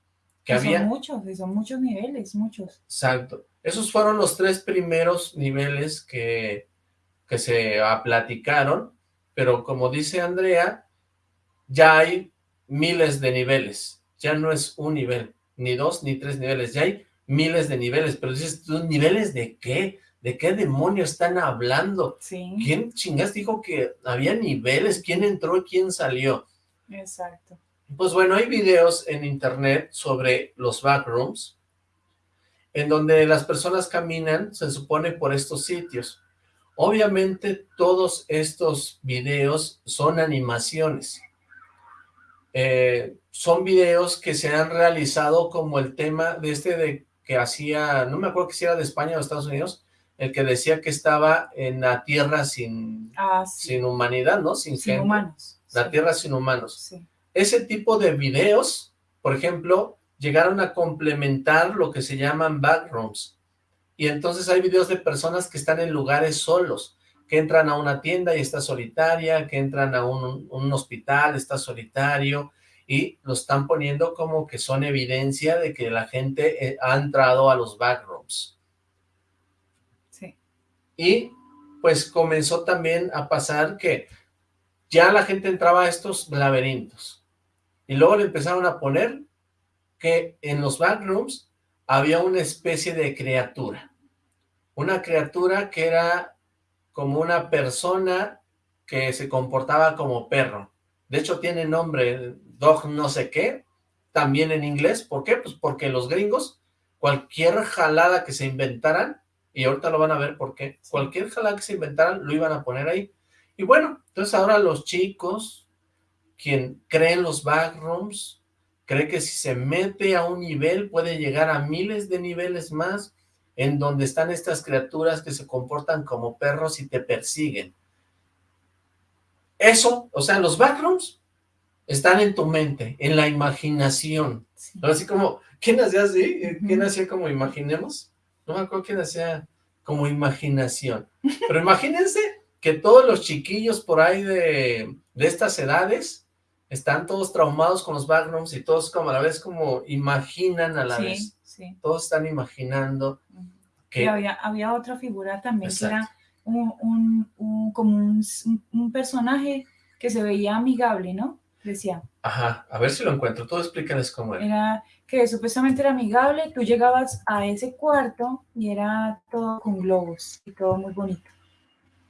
Que había... Son muchos, son muchos niveles, muchos. Exacto. Esos fueron los tres primeros niveles que, que se platicaron pero como dice Andrea, ya hay miles de niveles, ya no es un nivel, ni dos, ni tres niveles, ya hay miles de niveles, pero dices, ¿niveles de qué? ¿De qué demonio están hablando? ¿Quién chingas dijo que había niveles? ¿Quién entró y quién salió? Exacto. Pues bueno, hay videos en internet sobre los backrooms, en donde las personas caminan, se supone, por estos sitios. Obviamente todos estos videos son animaciones. Eh, son videos que se han realizado como el tema de este de que hacía, no me acuerdo que si era de España o de Estados Unidos, el que decía que estaba en la tierra sin, Ah, sí. sin humanidad, ¿no? Sin, Sin gente. humanos. La sí, tierra sin humanos. Sí. Ese tipo de videos, por ejemplo, llegaron a complementar lo que se llaman backrooms. Y entonces hay videos de personas que están en lugares solos, que entran a una tienda y está solitaria, que entran a un, un hospital, está solitario, y lo están poniendo como que son evidencia de que la gente eh, ha entrado a los backrooms. sí. Y pues comenzó también a pasar que ya la gente entraba a estos laberintos. Y luego le empezaron a poner que en los backrooms había una especie de criatura. Una criatura que era como una persona que se comportaba como perro. De hecho tiene nombre, dog no sé qué, también en inglés. ¿Por qué? Pues porque los gringos, cualquier jalada que se inventaran, y ahorita lo van a ver por qué, cualquier jalada que se inventaran lo iban a poner ahí. Y bueno, entonces ahora los chicos, quien cree en los backrooms, cree que si se mete a un nivel puede llegar a miles de niveles más, en donde están estas criaturas que se comportan como perros y te persiguen. Eso, o sea, los backrooms están en tu mente, en la imaginación. sí. Así como, ¿quién hacía así? ¿Quién hacía como imaginemos? No me acuerdo quién hacía como imaginación. Pero imagínense que todos los chiquillos por ahí de, de estas edades están todos traumados con los backrooms y todos como a la vez como imaginan a la sí, vez. Sí. Todos están imaginando que... Y había, había otra figura también que Exacto. era un, un- un- como un- un personaje que se veía amigable, ¿no? Decía, Ajá, a ver si lo encuentro. Tú explícales cómo era. era que supuestamente era amigable, tú llegabas a ese cuarto y era todo con globos y todo muy bonito.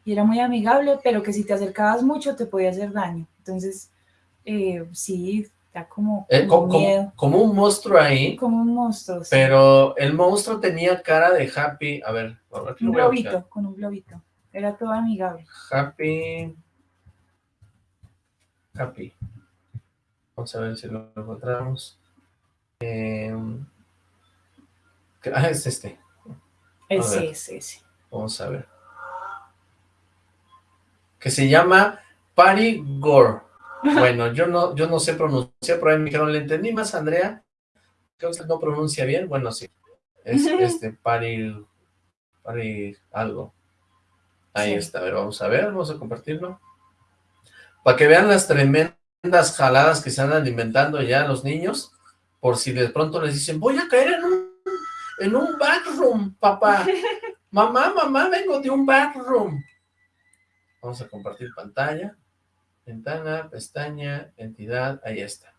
Y era muy amigable, pero que si te acercabas mucho te podía hacer daño. Entonces, eh, sí, da como, Eh, como co- como, como un monstruo ahí, como un monstruo. sí. pero el monstruo tenía cara de happy. A ver, a ver, un globito, con un globito. Era todo amigable. Happy. Happy. Vamos a ver si lo encontramos. Eh, ah, es este. Ese, ver. ese. Vamos a ver. Que se llama Pari Gore. Bueno, yo no, yo no sé pronunciar, pero ahí me dijeron, le entendí más, Andrea. Creo que no pronuncia bien. Bueno, sí. Es este, Pari, Pari algo. Ahí Sí. está, a ver, vamos a ver, vamos a compartirlo. Para que vean las tremendas jaladas que se andan inventando ya los niños, por si de pronto les dicen, voy a caer en un, en un backroom, papá. Mamá, mamá, vengo de un backroom. Vamos a compartir pantalla, ventana, pestaña, entidad, ahí está.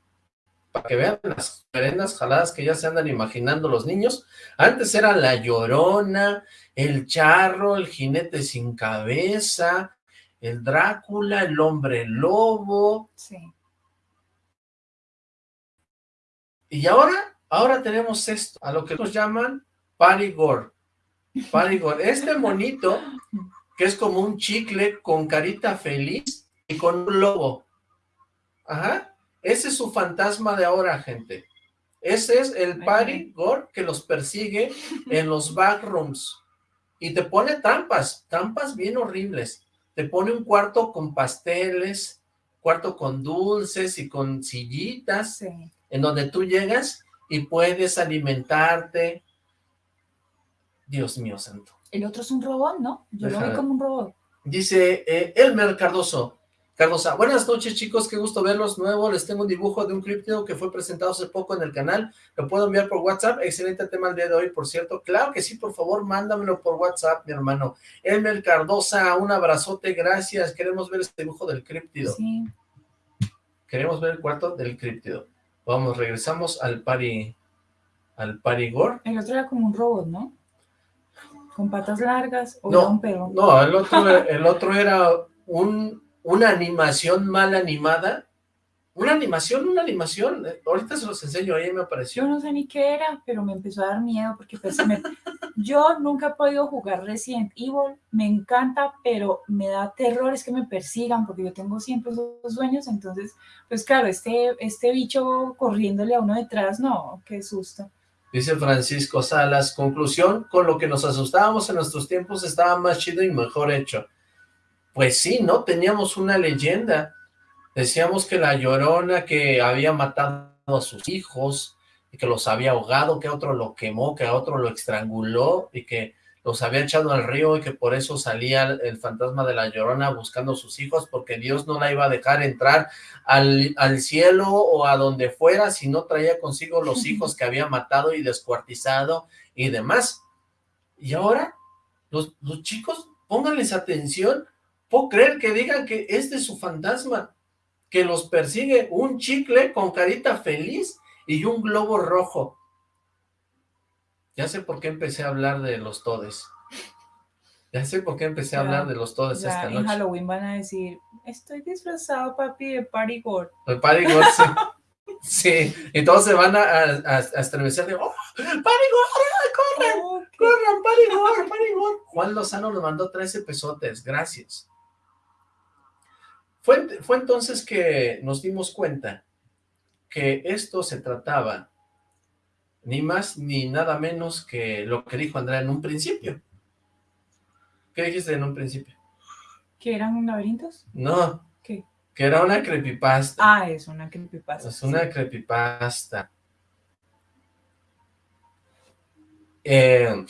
Para que vean las tremendas jaladas que ya se andan imaginando los niños. Antes era la llorona, el charro, el jinete sin cabeza, el Drácula, el hombre lobo, Sí. y ahora, ahora tenemos esto, a lo que nos llaman Parigor. Parigor, este monito, que es como un chicle con carita feliz con un lobo. Ajá, ese es su fantasma de ahora, gente. Ese es el Ay, Parigor que los persigue en los backrooms. Y te pone trampas, trampas bien horribles. Te pone un cuarto con pasteles, cuarto con dulces y con sillitas, Sí. en donde tú llegas y puedes alimentarte. Dios mío santo. El otro es un robot, ¿no? Yo lo vi como un robot. Dice eh, Elmer Cardoso. Cardosa, buenas noches chicos, qué gusto verlos nuevo. Les tengo un dibujo de un críptido que fue presentado hace poco en el canal. Lo puedo enviar por WhatsApp. Excelente tema el día de hoy, por cierto. Claro que sí, por favor, mándamelo por WhatsApp, mi hermano. Elmer Cardosa, un abrazote, gracias. Queremos ver este dibujo del críptido. Sí. Queremos ver el cuarto del críptido. Vamos, regresamos al pari, al parigor. El otro era como un robot, ¿no? Con patas largas o No, era un perro. No, el otro, el otro era un, una animación mal animada. Una animación, una animación. Ahorita se los enseño, ahí me Yo apareció. no sé ni qué era, pero me empezó a dar miedo porque pues, me- yo nunca he podido jugar Resident Evil, me encanta, pero me da terror es que me persigan porque yo tengo siempre esos sueños, entonces, pues claro, este, este bicho corriéndole a uno detrás, no, qué susto. Dice Francisco Salas, conclusión, con lo que nos asustábamos en nuestros tiempos estaba más chido y mejor hecho. Pues sí, ¿no? Teníamos una leyenda. Decíamos que la Llorona que había matado a sus hijos, y que los había ahogado, que a otro lo quemó, que a otro lo estranguló, y que los había echado al río y que por eso salía el fantasma de la Llorona buscando a sus hijos, porque Dios no la iba a dejar entrar al, al cielo o a donde fuera si no traía consigo los hijos que había matado y descuartizado y demás. Y ahora, los, los chicos, pónganles atención, puedo creer que digan que este es su fantasma, que los persigue un chicle con carita feliz y un globo rojo. Ya sé por qué empecé a hablar de los todes. Ya sé por qué empecé a hablar de los todes esta noche. en Halloween van a decir, estoy disfrazado, papi, de parigor. El parigor, sí. sí, y todos se van a, a, estremecer de, ¡oh, parigor, corran, corran, parigor, parigor! Juan Lozano nos mandó 13 pesotes, gracias. Fue, fue entonces que nos dimos cuenta que esto se trataba ni más ni nada menos que lo que dijo Andrea en un principio. ¿Qué dijiste en un principio? ¿Que eran laberintos? No. ¿Qué? Que era una creepypasta. Ah, es una creepypasta. Es una creepypasta. Eh,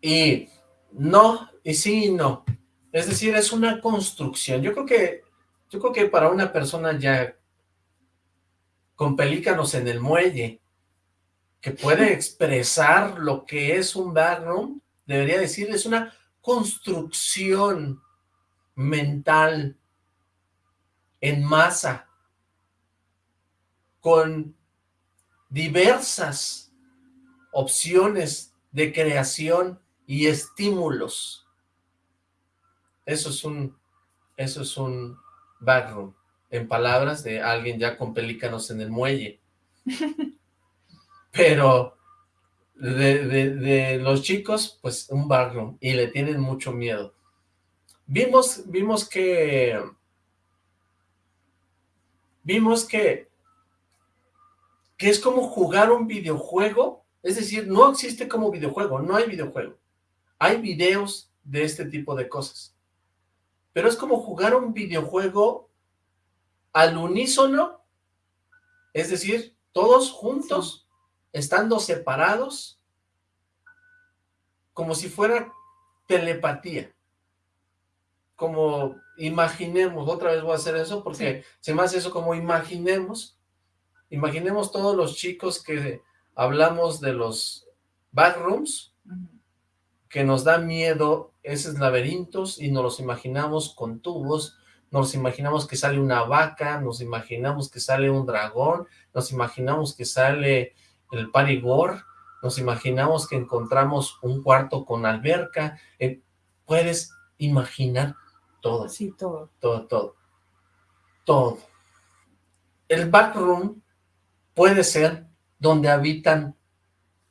y no, y sí y no. Es decir, es una construcción. Yo creo que, yo creo que para una persona ya con pelícanos en el muelle, que puede expresar lo que es un backroom, debería decir, es una construcción mental en masa, con diversas opciones de creación y estímulos. Eso es un, eso es un backroom, en palabras de alguien ya con pelícanos en el muelle. Pero de, los chicos, pues un backroom, y le tienen mucho miedo. Vimos, vimos que... Vimos que... Que es como jugar un videojuego, es decir, no existe como videojuego, no hay videojuego. Hay videos de este tipo de cosas. Pero es como jugar un videojuego al unísono, es decir, todos juntos, estando separados, como si fuera telepatía. Como imaginemos, otra vez voy a hacer eso porque se me hace eso como imaginemos, imaginemos todos los chicos que hablamos de los backrooms, que nos da miedo esos laberintos y nos los imaginamos con tubos, nos imaginamos que sale una vaca, nos imaginamos que sale un dragón, nos imaginamos que sale el parigor, nos imaginamos que encontramos un cuarto con alberca, eh, puedes imaginar todo. Sí, todo. Todo, todo. Todo. El backroom puede ser donde habitan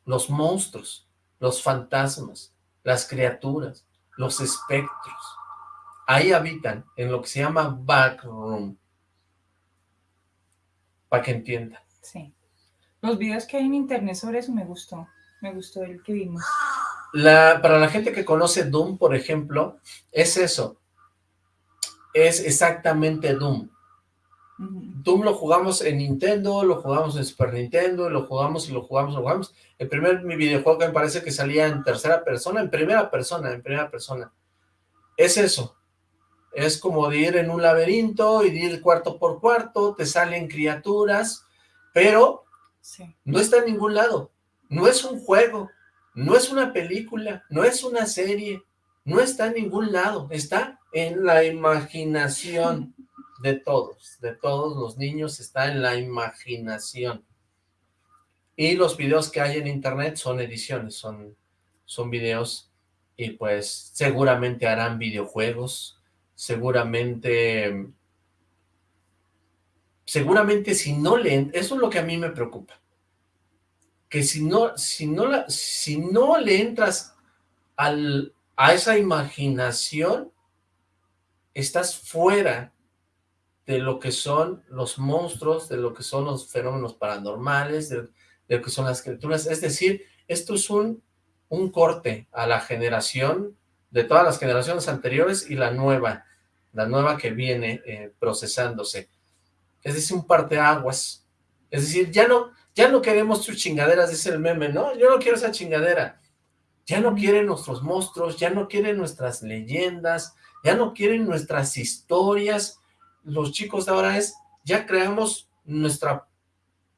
los monstruos, los fantasmas, las criaturas, los espectros. Ahí habitan, en lo que se llama backroom. Para que entiendan. Sí. Los videos que hay en internet sobre eso me gustó. Me gustó el que vimos. La, para la gente que conoce Doom, por ejemplo, es eso. Es exactamente Doom. Doom lo jugamos en Nintendo, lo jugamos en Super Nintendo, lo jugamos y lo jugamos, lo jugamos. El primer mi videojuego me parece que salía en tercera persona, en primera persona, en primera persona. Es eso. Es como de ir en un laberinto y de ir cuarto por cuarto, te salen criaturas, pero no está en ningún lado. No es un juego, no es una película, no es una serie, no está en ningún lado. Está en la imaginación de todos, de todos los niños, está en la imaginación. Y los videos que hay en internet son ediciones, son, son videos y pues seguramente harán videojuegos, seguramente seguramente si no le... Eso es lo que a mí me preocupa. Que si no, si no, la, si no le entras al, a esa imaginación, estás fuera de lo que son los monstruos, de lo que son los fenómenos paranormales, de, lo que son las criaturas. Es decir, esto es un, un corte a la generación de todas las generaciones anteriores y la nueva, la nueva que viene eh, procesándose. Es decir, un parteaguas. Es decir, ya no, ya no queremos tus chingaderas, dice el meme, ¿no? Yo no quiero esa chingadera. Ya no quieren nuestros monstruos, ya no quieren nuestras leyendas, ya no quieren nuestras historias. Los chicos de ahora es, ya creamos nuestra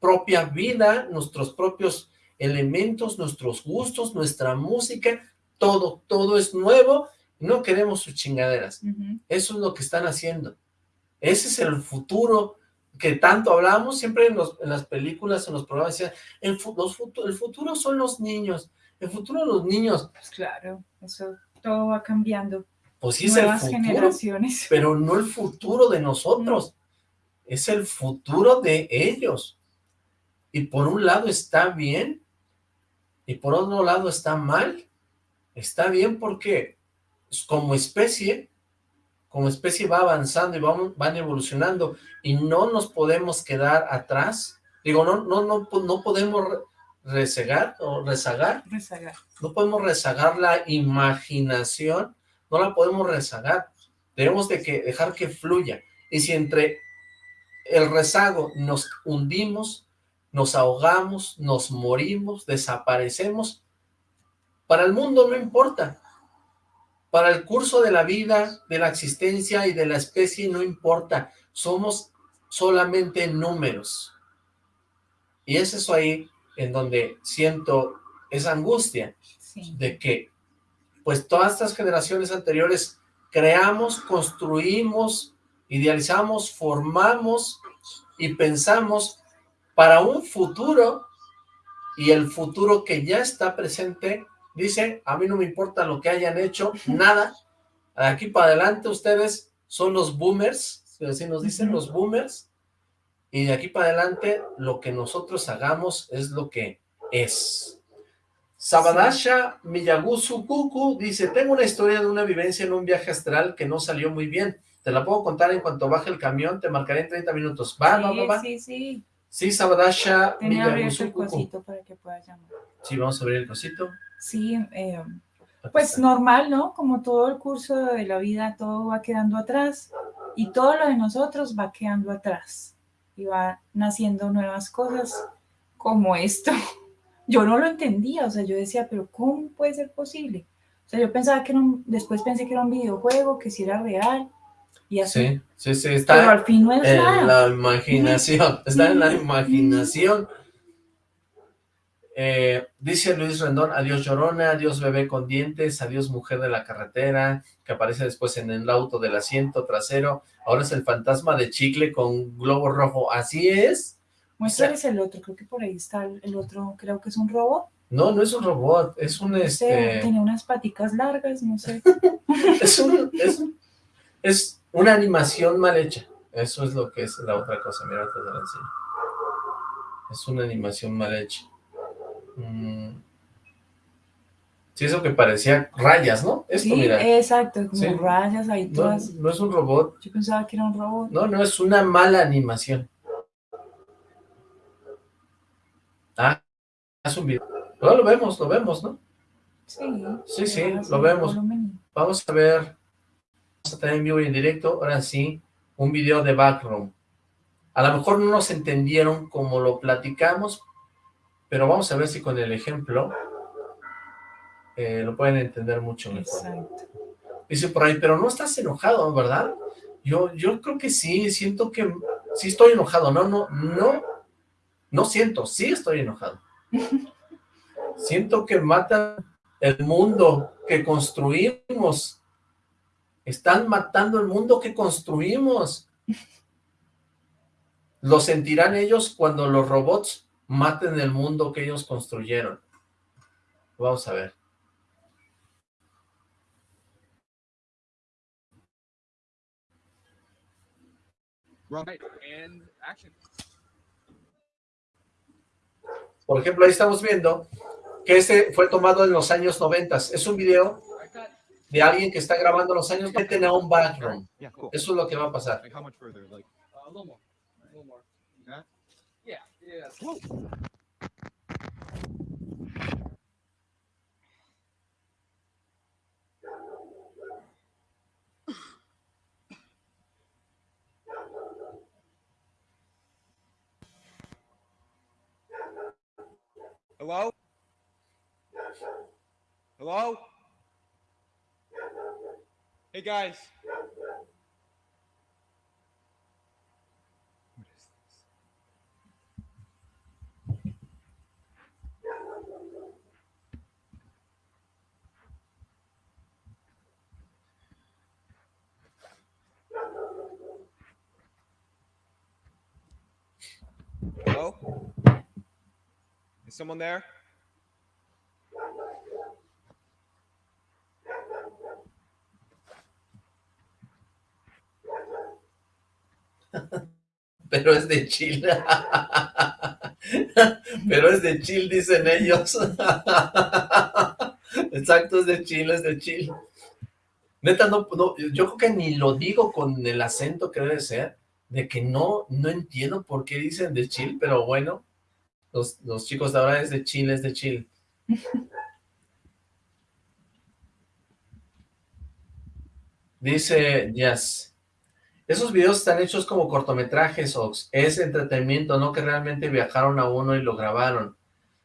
propia vida, nuestros propios elementos, nuestros gustos, nuestra música, todo, todo es nuevo, no queremos sus chingaderas. Eso es lo que están haciendo. Ese es el futuro que tanto hablamos siempre en, las películas, en los programas, el, el futuro son los niños, el futuro los niños. Pues claro, eso todo va cambiando. Pues sí es el futuro, generaciones. pero no el futuro de nosotros, es el futuro de ellos. Y por un lado está bien, y por otro lado está mal. Está bien porque como especie, como especie va avanzando y van, van evolucionando, y no nos podemos quedar atrás. Digo, no, no, no, no podemos rezagar o rezagar. Rezagar. No podemos rezagar la imaginación, no la podemos rezagar. Tenemos de que dejar que fluya. Y si entre el rezago nos hundimos, nos ahogamos, nos morimos, desaparecemos, para el mundo no importa. Para el curso de la vida, de la existencia y de la especie no importa. Somos solamente números. Y es eso ahí en donde siento esa angustia de que pues todas estas generaciones anteriores creamos, construimos, idealizamos, formamos y pensamos para un futuro y el futuro que ya está presente dice, a mí no me importa lo que hayan hecho, nada, aquí para adelante ustedes son los boomers, así nos dicen los boomers, y de aquí para adelante lo que nosotros hagamos es lo que es. Sabadasha Miyagusu Kuku dice, tengo una historia de una vivencia en un viaje astral que no salió muy bien. Te la puedo contar en cuanto baje el camión, te marcaré en 30 minutos. ¿Va, sí, va, va, Sí, sí. Sí, Sabadasha Tenía Miyagusu el cosito para que puedas llamar. Sí, vamos a abrir el cosito. Sí, eh, pues normal, ¿no? Como todo el curso de la vida, todo va quedando atrás y todo lo de nosotros va quedando atrás y va naciendo nuevas cosas como esto. Yo no lo entendía, o sea, yo decía, pero ¿cómo puede ser posible? O sea, yo pensaba que era un, después pensé que era un videojuego, que si era real, y así. Sí, sí, sí, está pero al fin no es en la imaginación, está en la imaginación. Eh, dice Luis Rendón, adiós llorona, adiós bebé con dientes, adiós mujer de la carretera, que aparece después en el auto del asiento trasero, ahora es el fantasma de chicle con globo rojo, ¿así es? Muéstrales el otro, creo que por ahí está el otro, creo que es un robot. No, no es un robot, es un... este... Tiene unas paticas largas, no sé. es, un, es, es, una animación mal hecha, eso es lo que es la otra cosa, mira, te lo enseño. Es una animación mal hecha. Mm. Sí, eso que parecía rayas, ¿no? Esto, sí, exacto, como rayas ahí todas. No, es un robot. Yo pensaba que era un robot. No, no, es una mala animación. Ah, es un video. Lo vemos, lo vemos, ¿no? Sí. Sí, sí, lo vemos. Vamos a ver, vamos a tener en vivo y en directo, ahora sí, un video de Backroom. A lo mejor no nos entendieron como lo platicamos, pero vamos a ver si con el ejemplo eh, lo pueden entender mucho mejor. Dice por ahí, pero no estás enojado, ¿verdad? Yo, yo creo que sí, siento que sí estoy enojado, no, no, no, no siento, sí estoy enojado. siento que matan el mundo que construimos. Están matando el mundo que construimos. Lo sentirán ellos cuando los robots maten el mundo que ellos construyeron. Vamos a ver. Por ejemplo, ahí estamos viendo que este fue tomado en los años 90. Es un video de alguien que está grabando los años 90 a un background. Eso es lo que va a pasar. Hello? Hello? Hey guys. What is this? Hello? Is someone there? Pero es de chill. Pero es de chill, dicen ellos. Exacto, es de chill, es de chill. Neta, no, no, yo creo que ni lo digo con el acento que debe ser, de que no, no entiendo por qué dicen de chill, pero bueno, los, los chicos de ahora es de chill, es de chill. Dice Jazz, esos videos están hechos como cortometrajes, Ox, es entretenimiento, no que realmente viajaron a uno y lo grabaron.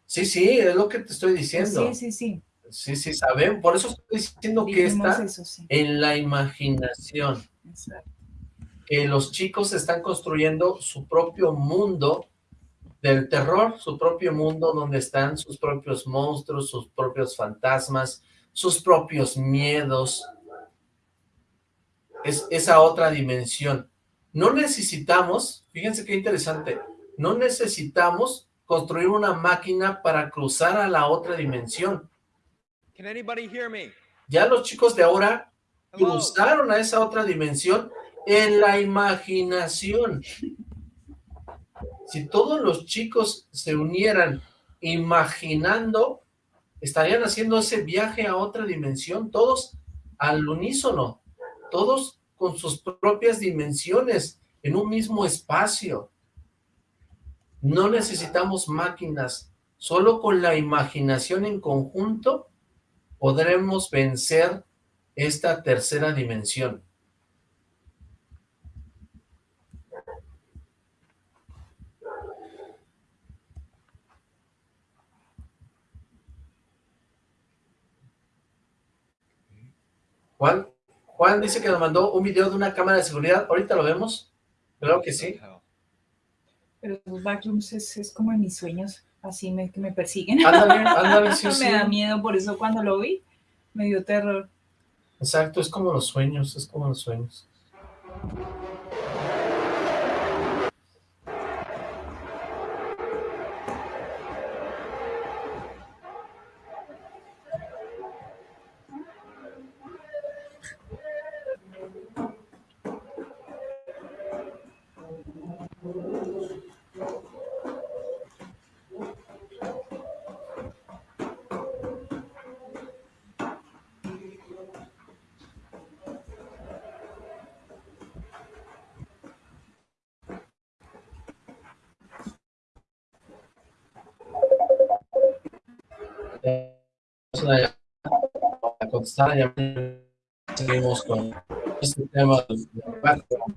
Sí, sí, es lo que te estoy diciendo. Sí, sí, sí. Sí, sí, saben, por eso estoy diciendo que está eso, sí. en la imaginación. Exacto. que los chicos están construyendo su propio mundo del terror, su propio mundo donde están sus propios monstruos, sus propios fantasmas, sus propios miedos. Es esa otra dimensión. No necesitamos, fíjense qué interesante, no necesitamos construir una máquina para cruzar a la otra dimensión. Can anybody hear me? Ya los chicos de ahora cruzaron a esa otra dimensión en la imaginación. Si todos los chicos se unieran imaginando, estarían haciendo ese viaje a otra dimensión, todos al unísono, todos con sus propias dimensiones, en un mismo espacio. No necesitamos máquinas, solo con la imaginación en conjunto podremos vencer esta tercera dimensión. Juan, Juan dice que nos mandó un video de una cámara de seguridad. Ahorita lo vemos. Claro que sí. Pero los backrooms es, es como en mis sueños, así me, que me persiguen. Ándale, ándale, sí, sí. me da miedo, por eso cuando lo vi, me dio terror. Exacto, es como los sueños, es como los sueños. Llamada. Seguimos con este tema. del background.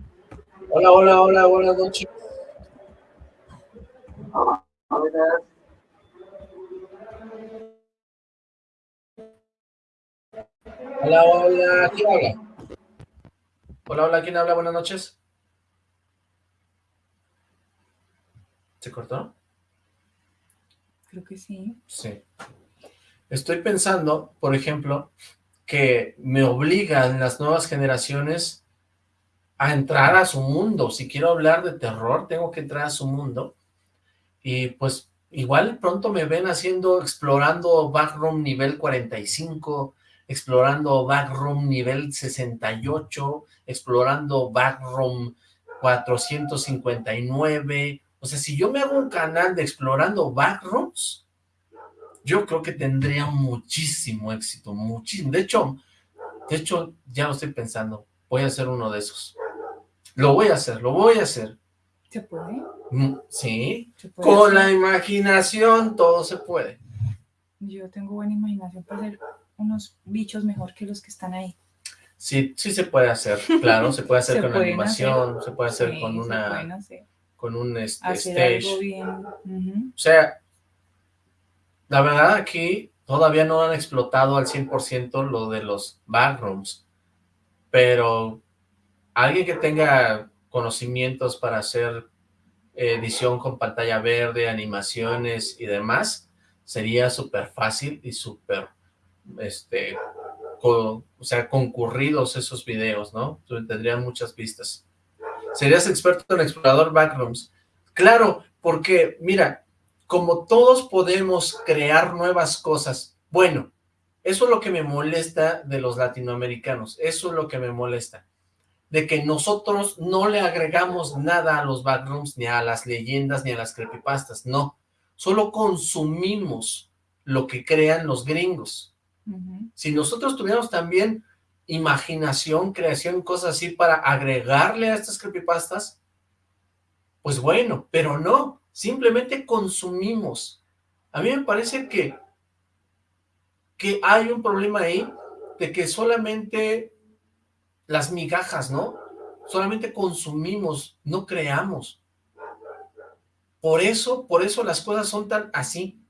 Hola, hola, hola, buenas noches. Hola, hola, ¿quién habla? Hola, hola, ¿quién habla? Buenas noches. ¿Se cortó? Creo que sí. Sí. Estoy pensando, por ejemplo, que me obligan las nuevas generaciones a entrar a su mundo. Si quiero hablar de terror, tengo que entrar a su mundo. Y pues igual pronto me ven haciendo, explorando Backroom nivel 45, explorando Backroom nivel 68, explorando Backroom 459. O sea, si yo me hago un canal de explorando Backrooms, yo creo que tendría muchísimo éxito, muchísimo. De hecho, de hecho, ya lo estoy pensando, voy a hacer uno de esos. Lo voy a hacer, lo voy a hacer. ¿Se puede? Mm, Sí, ¿Se puede con hacer? la imaginación todo se puede. Yo tengo buena imaginación para hacer unos bichos mejor que los que están ahí. Sí, sí se puede hacer, claro, se puede hacer Se con animación, hacer. se puede hacer Sí, con una, hacer. con un este, Hacer stage. algo bien. O sea, La verdad aquí todavía no han explotado al 100% lo de los backrooms, pero alguien que tenga conocimientos para hacer edición con pantalla verde, animaciones y demás, sería súper fácil y súper, este, o sea, concurridos esos videos, ¿no? Tendrían muchas vistas. ¿Serías experto en explorador backrooms? Claro, porque, mira, como todos podemos crear nuevas cosas, bueno, eso es lo que me molesta de los latinoamericanos, eso es lo que me molesta, de que nosotros no le agregamos nada a los backrooms, ni a las leyendas, ni a las creepypastas, no, solo consumimos lo que crean los gringos. Si nosotros tuviéramos también imaginación, creación, cosas así para agregarle a estas creepypastas, pues bueno, pero no, simplemente consumimos. A mí me parece que, que hay un problema ahí de que solamente las migajas, ¿no? Solamente consumimos, no creamos. Por eso, por eso las cosas son tan así,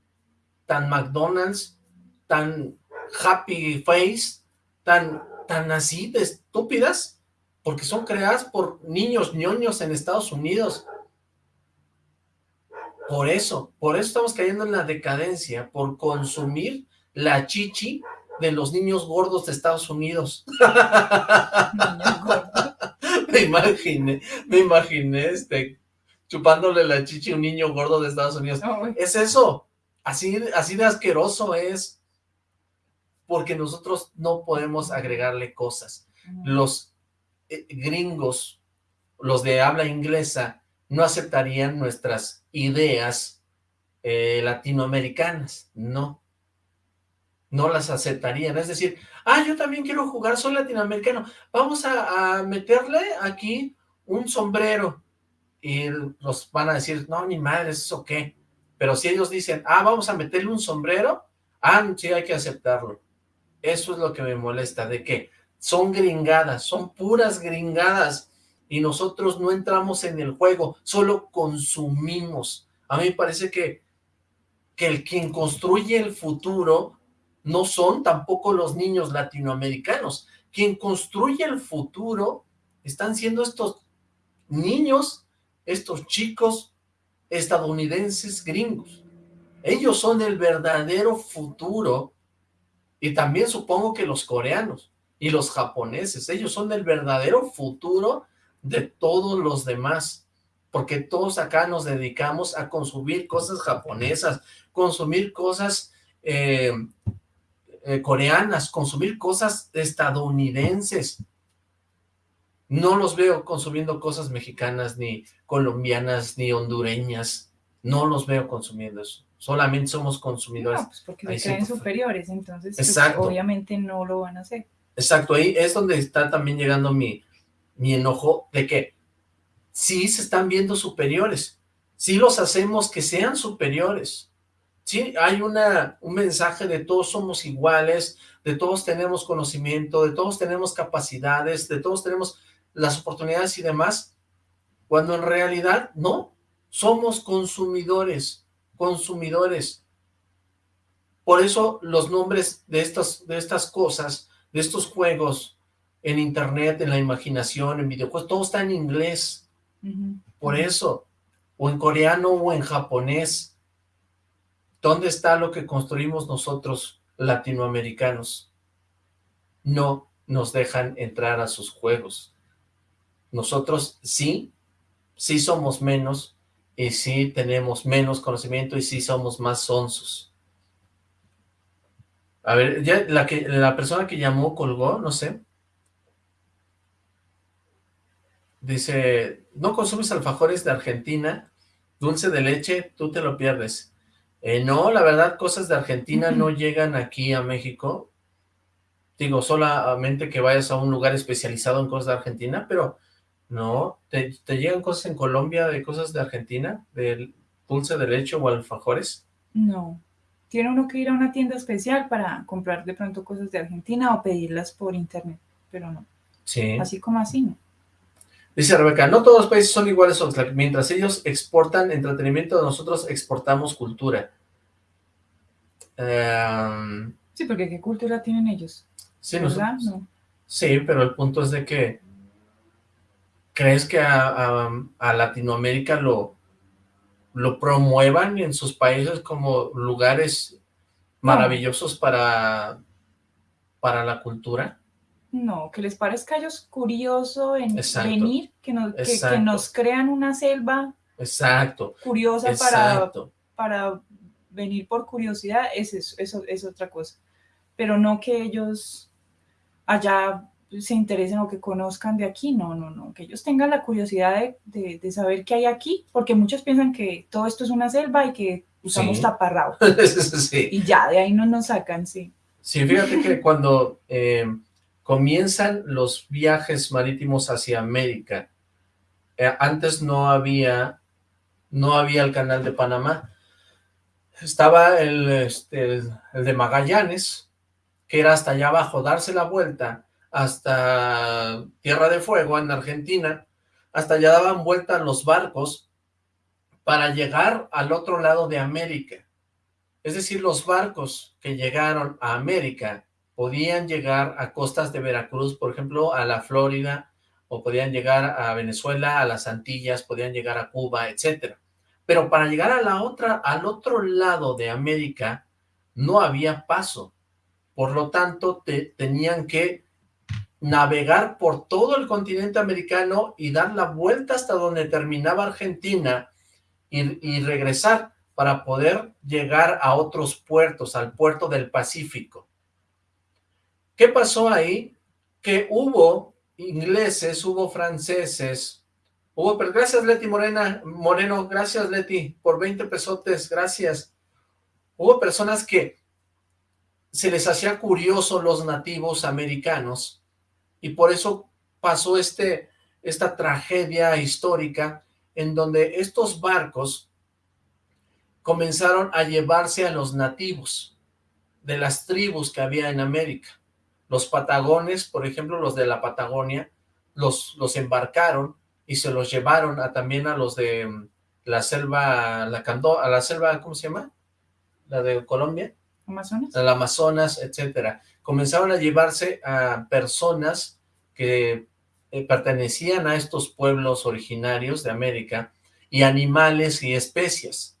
tan McDonald's, tan happy face, tan, tan así de estúpidas, porque son creadas por niños ñoños en Estados Unidos. Por eso, por eso estamos cayendo en la decadencia, por consumir la chichi de los niños gordos de Estados Unidos. me imaginé, me imaginé este, chupándole la chichi a un niño gordo de Estados Unidos. es eso, así, así de asqueroso es, porque nosotros no podemos agregarle cosas. Los eh, gringos, los de habla inglesa, no aceptarían nuestras ideas eh, latinoamericanas, no, no las aceptarían, es decir, ah, yo también quiero jugar, soy latinoamericano, vamos a, meterle aquí un sombrero, y los van a decir, no, ni madre, ¿eso qué? Pero si ellos dicen, ah, vamos a meterle un sombrero, ah, sí, hay que aceptarlo. Eso es lo que me molesta, de que son gringadas, son puras gringadas, y nosotros no entramos en el juego, solo consumimos. A mí me parece que, que el quien construye el futuro no son tampoco los niños latinoamericanos. Quien construye el futuro están siendo estos niños, estos chicos estadounidenses gringos. Ellos son el verdadero futuro y también supongo que los coreanos y los japoneses, ellos son el verdadero futuro de todos los demás, porque todos acá nos dedicamos a consumir cosas japonesas, consumir cosas eh, eh, coreanas, consumir cosas estadounidenses. No los veo consumiendo cosas mexicanas, ni colombianas, ni hondureñas. No los veo consumiendo eso. Solamente somos consumidores. No, pues porque se creen superiores, entonces pues, obviamente no lo van a hacer. Exacto, ahí es donde está también llegando mi, mi enojo de que sí se están viendo superiores, sí los hacemos que sean superiores, sí hay una, un mensaje de todos somos iguales, de todos tenemos conocimiento, de todos tenemos capacidades, de todos tenemos las oportunidades y demás, cuando en realidad no, somos consumidores, consumidores. Por eso los nombres de estas, de estas cosas, de estos juegos, en internet, en la imaginación, en videojuegos, todo está en inglés. Por eso, o en coreano o en japonés. ¿Dónde está lo que construimos nosotros, latinoamericanos? No nos dejan entrar a sus juegos. Nosotros sí, sí somos menos, y sí tenemos menos conocimiento, y sí somos más sonsos. A ver, ya la, que, la persona que llamó colgó, no sé. Dice, no consumes alfajores de Argentina, dulce de leche, tú te lo pierdes. Eh, no, la verdad, cosas de Argentina no llegan aquí a México. Digo, solamente que vayas a un lugar especializado en cosas de Argentina, pero no, ¿te, llegan cosas en Colombia de cosas de Argentina? ¿De dulce de leche o alfajores? No, tiene uno que ir a una tienda especial para comprar de pronto cosas de Argentina o pedirlas por internet, pero no. Sí. Así como así, ¿no? Dice Rebeca, no todos los países son iguales, Mientras ellos exportan entretenimiento, nosotros exportamos cultura. Em, Sí, porque ¿qué cultura tienen ellos? sí, ¿Verdad? nosotros- No. sí, pero el punto es de que ¿crees que a, a- a Latinoamérica lo, lo promuevan en sus países como lugares maravillosos para, para la cultura? No, que les parezca a ellos curioso en Exacto. venir, que nos, que- nos crean una selva Exacto, curiosa para, exacto. para venir por curiosidad, es eso, eso es otra cosa. Pero no que ellos allá se interesen o que conozcan de aquí, no, no, no, que ellos tengan la curiosidad de, de- de saber qué hay aquí, porque muchos piensan que todo esto es una selva y que estamos Sí. taparrados. sí. Y ya, de ahí no nos sacan, sí. Sí, fíjate que cuando eh, comienzan los viajes marítimos hacia América, eh, antes no había, no había el canal de Panamá. Estaba el, este, el, el de Magallanes, que era hasta allá abajo, darse la vuelta hasta Tierra de Fuego en Argentina, hasta allá daban vuelta los barcos para llegar al otro lado de América. Es decir, los barcos que llegaron a América podían llegar a costas de Veracruz, por ejemplo, a la Florida, o podían llegar a Venezuela, a las Antillas, podían llegar a Cuba, etcétera. Pero para llegar a la otra, al otro lado de América, no había paso. Por lo tanto, te, tenían que navegar por todo el continente americano y dar la vuelta hasta donde terminaba Argentina y, y regresar para poder llegar a otros puertos, al puerto del Pacífico. ¿Qué pasó ahí? Que hubo ingleses, hubo franceses, hubo, pero gracias Leti Morena, Moreno, gracias Leti, por 20 pesotes, gracias. Hubo personas que se les hacía curioso los nativos americanos y por eso pasó este, esta tragedia histórica en donde estos barcos comenzaron a llevarse a los nativos de las tribus que había en América. Los patagones, por ejemplo, los de la Patagonia, los, los embarcaron y se los llevaron a, también a los de mm, la selva, la Cando, a la selva, ¿cómo se llama? La de Colombia, Amazonas. al Amazonas, etcétera. Comenzaron a llevarse a personas que eh, pertenecían a estos pueblos originarios de América y animales y especies.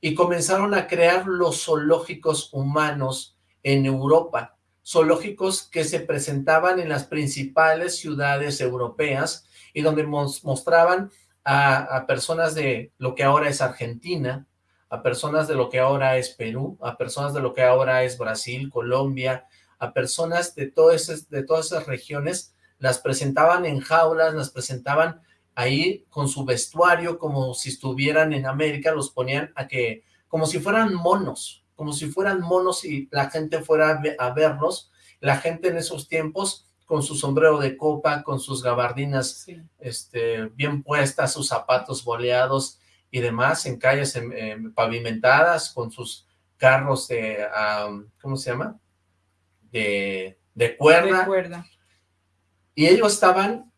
Y comenzaron a crear los zoológicos humanos en Europa, zoológicos que se presentaban en las principales ciudades europeas y donde mos- mostraban a, personas de lo que ahora es Argentina, a personas de lo que ahora es Perú, a personas de lo que ahora es Brasil, Colombia, a personas de, de todas esas regiones, las presentaban en jaulas, las presentaban ahí con su vestuario como si estuvieran en América, los ponían a que, como si fueran monos, como si fueran monos y la gente fuera a, ve- a verlos, la gente en esos tiempos con su sombrero de copa, con sus gabardinas Sí. este, bien puestas, sus zapatos boleados y demás, en calles pavimentadas, con sus carros de, ¿cómo se llama? De, de cuerda, y ellos estaban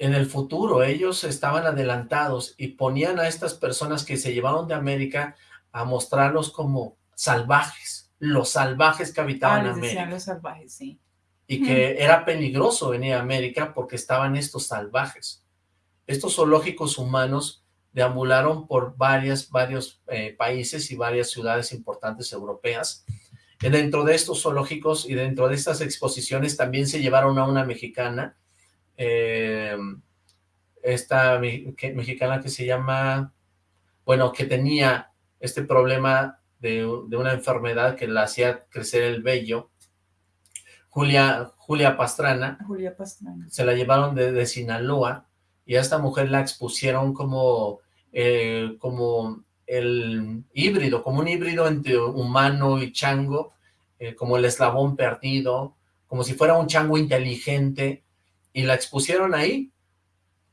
en el futuro, ellos estaban adelantados y ponían a estas personas que se llevaron de América a mostrarlos como salvajes, los salvajes que Ah, habitaban les América decían los salvajes, sí. y que era peligroso venir a América porque estaban estos salvajes. Estos zoológicos humanos deambularon por varias, varios eh, países y varias ciudades importantes europeas. Y dentro de estos zoológicos y dentro de estas exposiciones también se llevaron a una mexicana, eh, esta me- que- mexicana que se llama, bueno, que tenía este problema de, de una enfermedad que la hacía crecer el vello, Julia, Julia Pastrana, Julia Pastrana. se la llevaron de, de Sinaloa y a esta mujer la expusieron como, eh, como el híbrido, como un híbrido entre humano y chango, eh, como el eslabón perdido, como si fuera un chango inteligente, y la expusieron ahí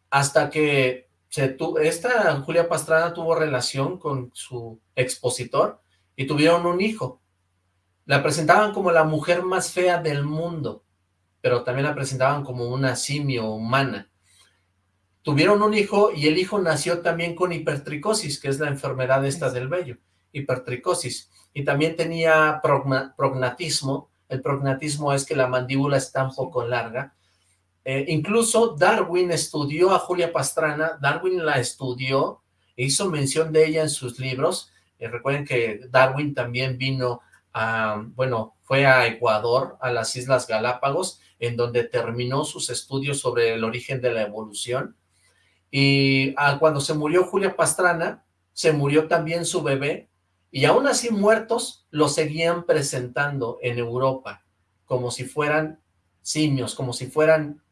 hasta que se tu- esta Julia Pastrana tuvo relación con su expositor y tuvieron un hijo. La presentaban como la mujer más fea del mundo, pero también la presentaban como una simio humana. Tuvieron un hijo y el hijo nació también con hipertricosis, que es la enfermedad esta del vello, hipertricosis. y también tenía progna- prognatismo. El prognatismo es que la mandíbula está un poco larga. Eh, incluso Darwin estudió a Julia Pastrana, Darwin la estudió, e hizo mención de ella en sus libros. Eh, recuerden que Darwin también vino a, bueno, fue a Ecuador, a las Islas Galápagos, en donde terminó sus estudios sobre el origen de la evolución. Y ah, cuando se murió Julia Pastrana, se murió también su bebé, y aún así muertos, lo seguían presentando en Europa, como si fueran simios, como si fueran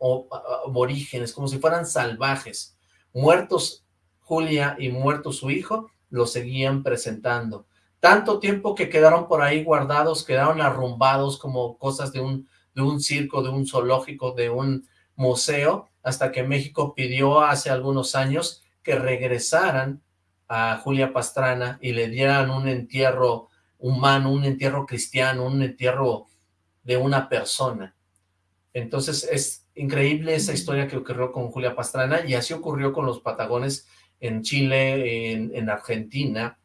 aborígenes, como si fueran salvajes. Muertos Julia y muerto su hijo, lo seguían presentando. Tanto tiempo que quedaron por ahí guardados, quedaron arrumbados como cosas de un, de un circo, de un zoológico, de un museo, hasta que México pidió hace algunos años que regresaran a Julia Pastrana y le dieran un entierro humano, un entierro cristiano, un entierro de una persona. Entonces es increíble esa historia que ocurrió con Julia Pastrana y así ocurrió con los patagones en Chile, en, en Argentina,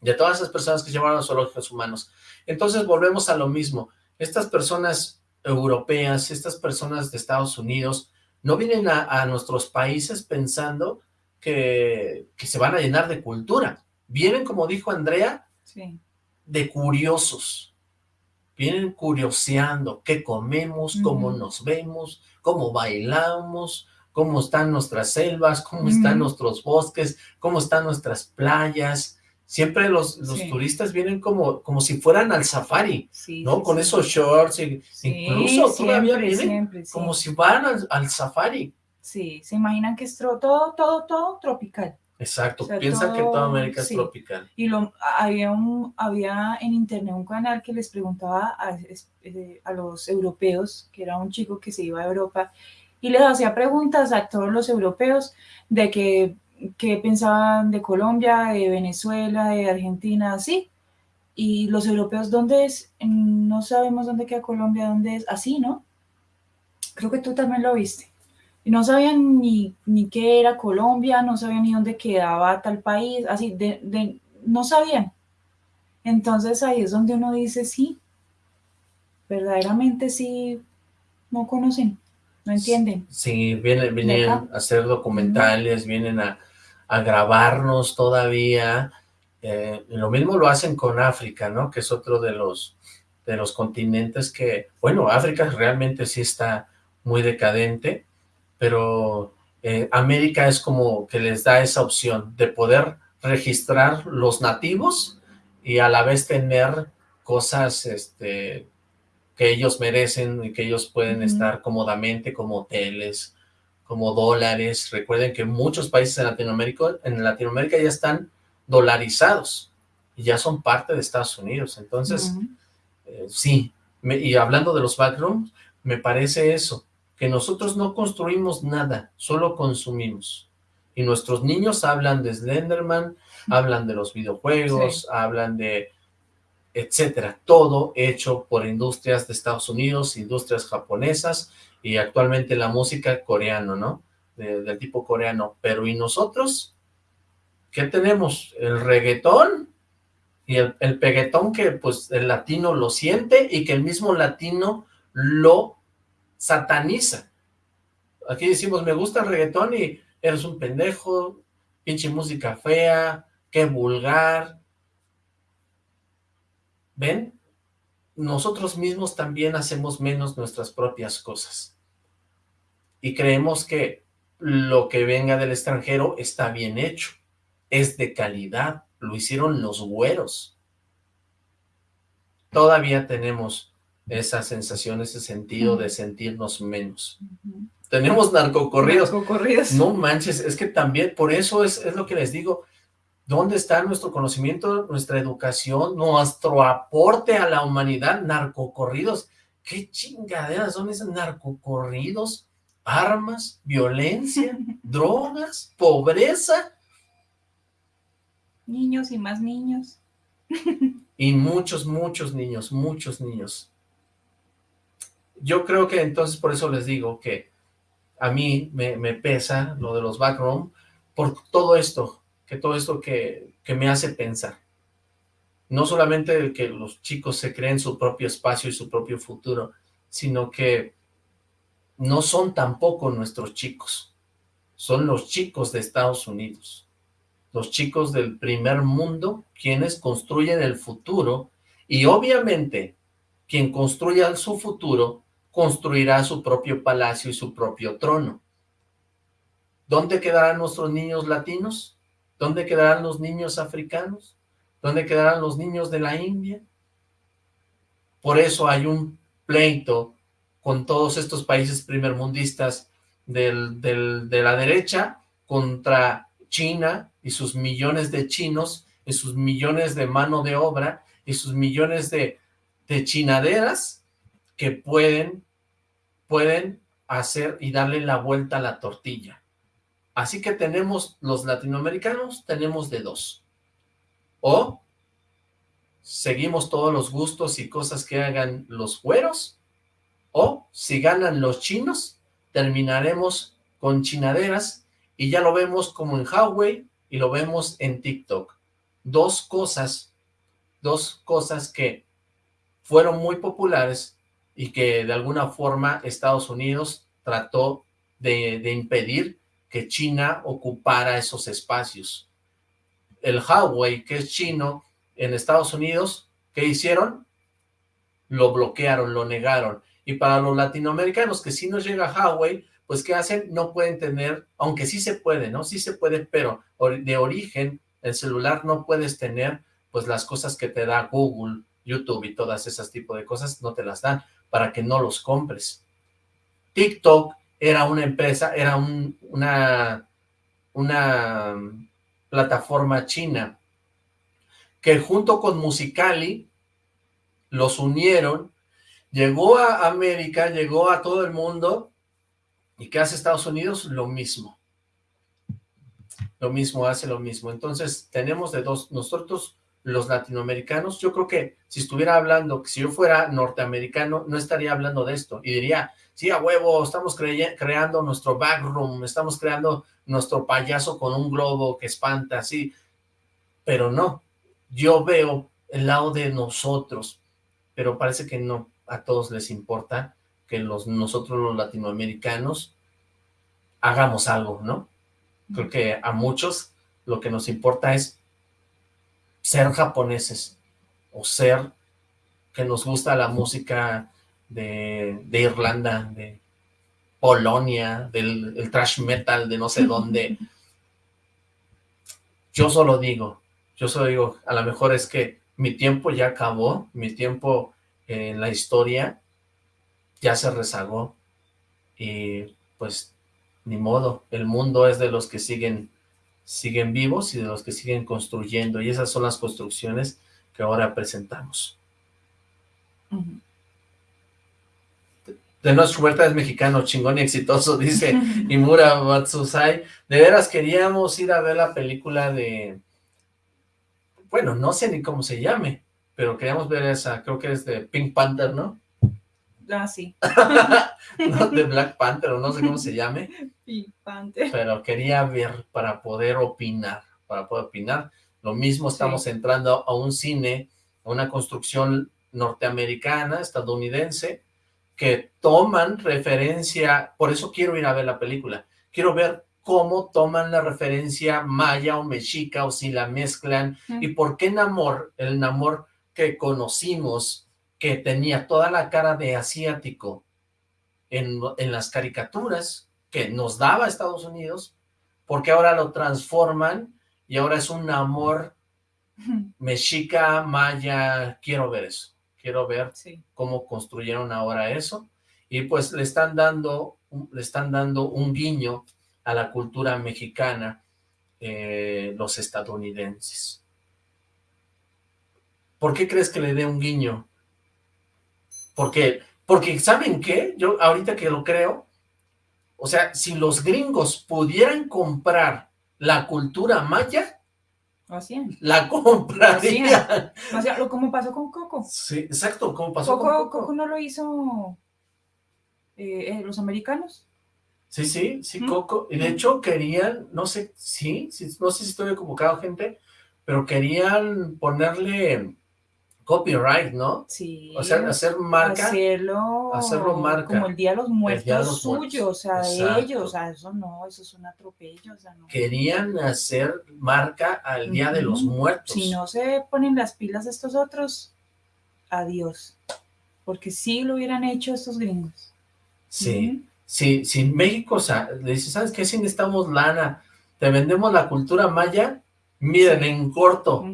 de todas esas personas que llevaron a los zoológicos humanos. Entonces volvemos a lo mismo. Estas personas europeas, estas personas de Estados Unidos, no vienen a, a nuestros países pensando que, que se van a llenar de cultura. Vienen, como dijo Andrea, Sí. de curiosos. Vienen curioseando qué comemos, cómo nos vemos, cómo bailamos, cómo están nuestras selvas, cómo están nuestros bosques, cómo están nuestras playas. Siempre los, los Sí. turistas vienen como, como si fueran al safari, Sí, ¿no? sí, Con esos shorts, incluso todavía siempre, vienen siempre, como si fueran al, al safari. Sí, se imaginan que es todo, todo, todo tropical. Exacto, O sea, piensan que toda todo- América es tropical. Y lo, había, un, había en internet un canal que les preguntaba a, eh, a los europeos, que era un chico que se iba a Europa, y les hacía preguntas a todos los europeos de que, qué pensaban de Colombia, de Venezuela, de Argentina, así. Y los europeos, ¿dónde es? No sabemos dónde queda Colombia, dónde es, así, ¿no? Creo que tú también lo viste. No sabían ni, ni qué era Colombia, no sabían ni dónde quedaba tal país, así, de, de- no sabían. Entonces ahí es donde uno dice, sí, verdaderamente sí, no conocen, no entienden. Sí, vienen, vienen a hacer documentales, vienen a, a grabarnos todavía. Eh, lo mismo lo hacen con África, ¿no? Que es otro de los, de los continentes que, bueno, África realmente sí está muy decadente, pero eh, América es como que les da esa opción de poder registrar los nativos y a la vez tener cosas, este, que ellos merecen y que ellos pueden estar cómodamente, como hoteles, como dólares. Recuerden que muchos países en Latinoamérica, en Latinoamérica ya están dolarizados y ya son parte de Estados Unidos. Entonces, eh, sí, me- y hablando de los backrooms, me parece eso, que nosotros no construimos nada, solo consumimos. Y nuestros niños hablan de Slenderman, hablan de los videojuegos, hablan de etcétera, todo hecho por industrias de Estados Unidos, industrias japonesas y actualmente la música coreano, ¿no? De- del tipo coreano. Pero ¿y nosotros? ¿Qué tenemos? El reggaetón y el, el peguetón que pues el latino lo siente y que el mismo latino lo sataniza. Aquí decimos, me gusta el reggaetón y eres un pendejo, pinche música fea, qué vulgar, ¿Ven? Nosotros mismos también hacemos menos nuestras propias cosas. Y creemos que lo que venga del extranjero está bien hecho. Es de calidad. Lo hicieron los güeros. Todavía tenemos esa sensación, ese sentido de sentirnos menos. Tenemos narcocorridos. Narcocorridos. No manches, es que también, por eso es, es lo que les digo, ¿dónde está nuestro conocimiento, nuestra educación, nuestro aporte a la humanidad? Narcocorridos, ¿qué chingaderas son esos narcocorridos? Armas, violencia, drogas, pobreza Niños y más niños. y muchos, muchos niños, muchos niños. Yo creo que entonces por eso les digo que a mí me, me pesa lo de los backroom por todo esto, que todo esto que, que me hace pensar. no solamente que los chicos se creen su propio espacio y su propio futuro, sino que no son tampoco nuestros chicos, son los chicos de Estados Unidos, los chicos del primer mundo, quienes construyen el futuro, y obviamente, quien construya su futuro, construirá su propio palacio y su propio trono. ¿Dónde quedarán nuestros niños latinos? ¿Dónde quedarán los niños africanos? ¿Dónde quedarán los niños de la India? Por eso hay un pleito con todos estos países primermundistas de la derecha contra China y sus millones de chinos y sus millones de mano de obra y sus millones de, de chinaderas que pueden, pueden hacer y darle la vuelta a la tortilla. Así que tenemos los latinoamericanos, tenemos de dos. O seguimos todos los gustos y cosas que hagan los güeros, o si ganan los chinos, terminaremos con chinaderas y ya lo vemos como en Huawei y lo vemos en TikTok. Dos cosas, dos cosas que fueron muy populares y que de alguna forma Estados Unidos trató de, de impedir que China ocupara esos espacios. El Huawei, que es chino, en Estados Unidos, ¿qué hicieron? Lo bloquearon, lo negaron. Y para los latinoamericanos que si nos llega Huawei, pues ¿qué hacen? No pueden tener, aunque sí se puede, ¿no? Sí se puede, pero de origen, el celular no puedes tener, pues las cosas que te da Google, YouTube y todas esas tipos de cosas, no te las dan para que no los compres. TikTok era una empresa, era un, una, una plataforma china que junto con Musicali los unieron Llegó a América, llegó a todo el mundo, ¿y qué hace Estados Unidos? Lo mismo. Lo mismo, hace lo mismo. Entonces, tenemos de dos, nosotros los latinoamericanos, yo creo que si estuviera hablando, si yo fuera norteamericano, no estaría hablando de esto, y diría, sí, a huevo, estamos creando nuestro backroom, estamos creando nuestro payaso con un globo que espanta, sí, pero no, yo veo el lado de nosotros, pero parece que no, a todos les importa que los, nosotros los latinoamericanos hagamos algo, ¿no? Creo que a muchos lo que nos importa es ser japoneses o ser que nos gusta la música de, Irlanda, de Polonia, del el trash metal de no sé dónde. Yo solo digo, yo solo digo, a lo mejor es que mi tiempo ya acabó, mi tiempo en la historia ya se rezagó y pues ni modo, el mundo es de los que siguen siguen vivos y de los que siguen construyendo y esas son las construcciones que ahora presentamos. De nuestro Huerta es mexicano, chingón y exitoso, dice Imura Matsusai. De veras queríamos ir a ver la película de... Bueno, no sé ni cómo se llame, pero queríamos ver esa, creo que es de Pink Panther, ¿no? Ah, sí. no, de Black Panther, o no sé cómo se llame. Pink Panther. Pero quería ver para poder opinar, para poder opinar. Lo mismo estamos entrando a un cine, a una construcción norteamericana, estadounidense, que toman referencia, por eso quiero ir a ver la película, quiero ver cómo toman la referencia maya o mexica o si la mezclan y por qué Namor, el Namor que conocimos, que tenía toda la cara de asiático en, las caricaturas que nos daba Estados Unidos, porque ahora lo transforman y ahora es un amor mexica, maya, quiero ver eso, quiero ver cómo construyeron ahora eso, y pues le están dando, le están dando un guiño a la cultura mexicana eh, los estadounidenses. ¿Por qué crees que le dé un guiño? Porque, porque ¿saben qué? Yo ahorita que lo creo, o sea, si los gringos pudieran comprar la cultura maya, la comprarían. O como pasó con Coco. Sí, exacto, como pasó con Coco. Coco no lo hizo eh, eh, los americanos. Sí, sí, sí, Coco. Y de hecho querían, no sé, sí, sí, no sé si estoy equivocado, gente, pero querían ponerle copyright, ¿no? Sí. O sea, hacer marca. Hacerlo, hacerlo marca. Como el Día de los Muertos de los suyo, Muertos. o sea, Exacto. de ellos, o sea, eso no, eso es un atropello, o sea, no. Querían hacer marca al Día de los. Muertos. Si no se ponen las pilas estos otros, adiós. Porque sí lo hubieran hecho estos gringos. Sí. Si, si México o sea, le dice, ¿sabes qué? Si necesitamos lana, te vendemos la cultura maya, miren, Sí. en corto,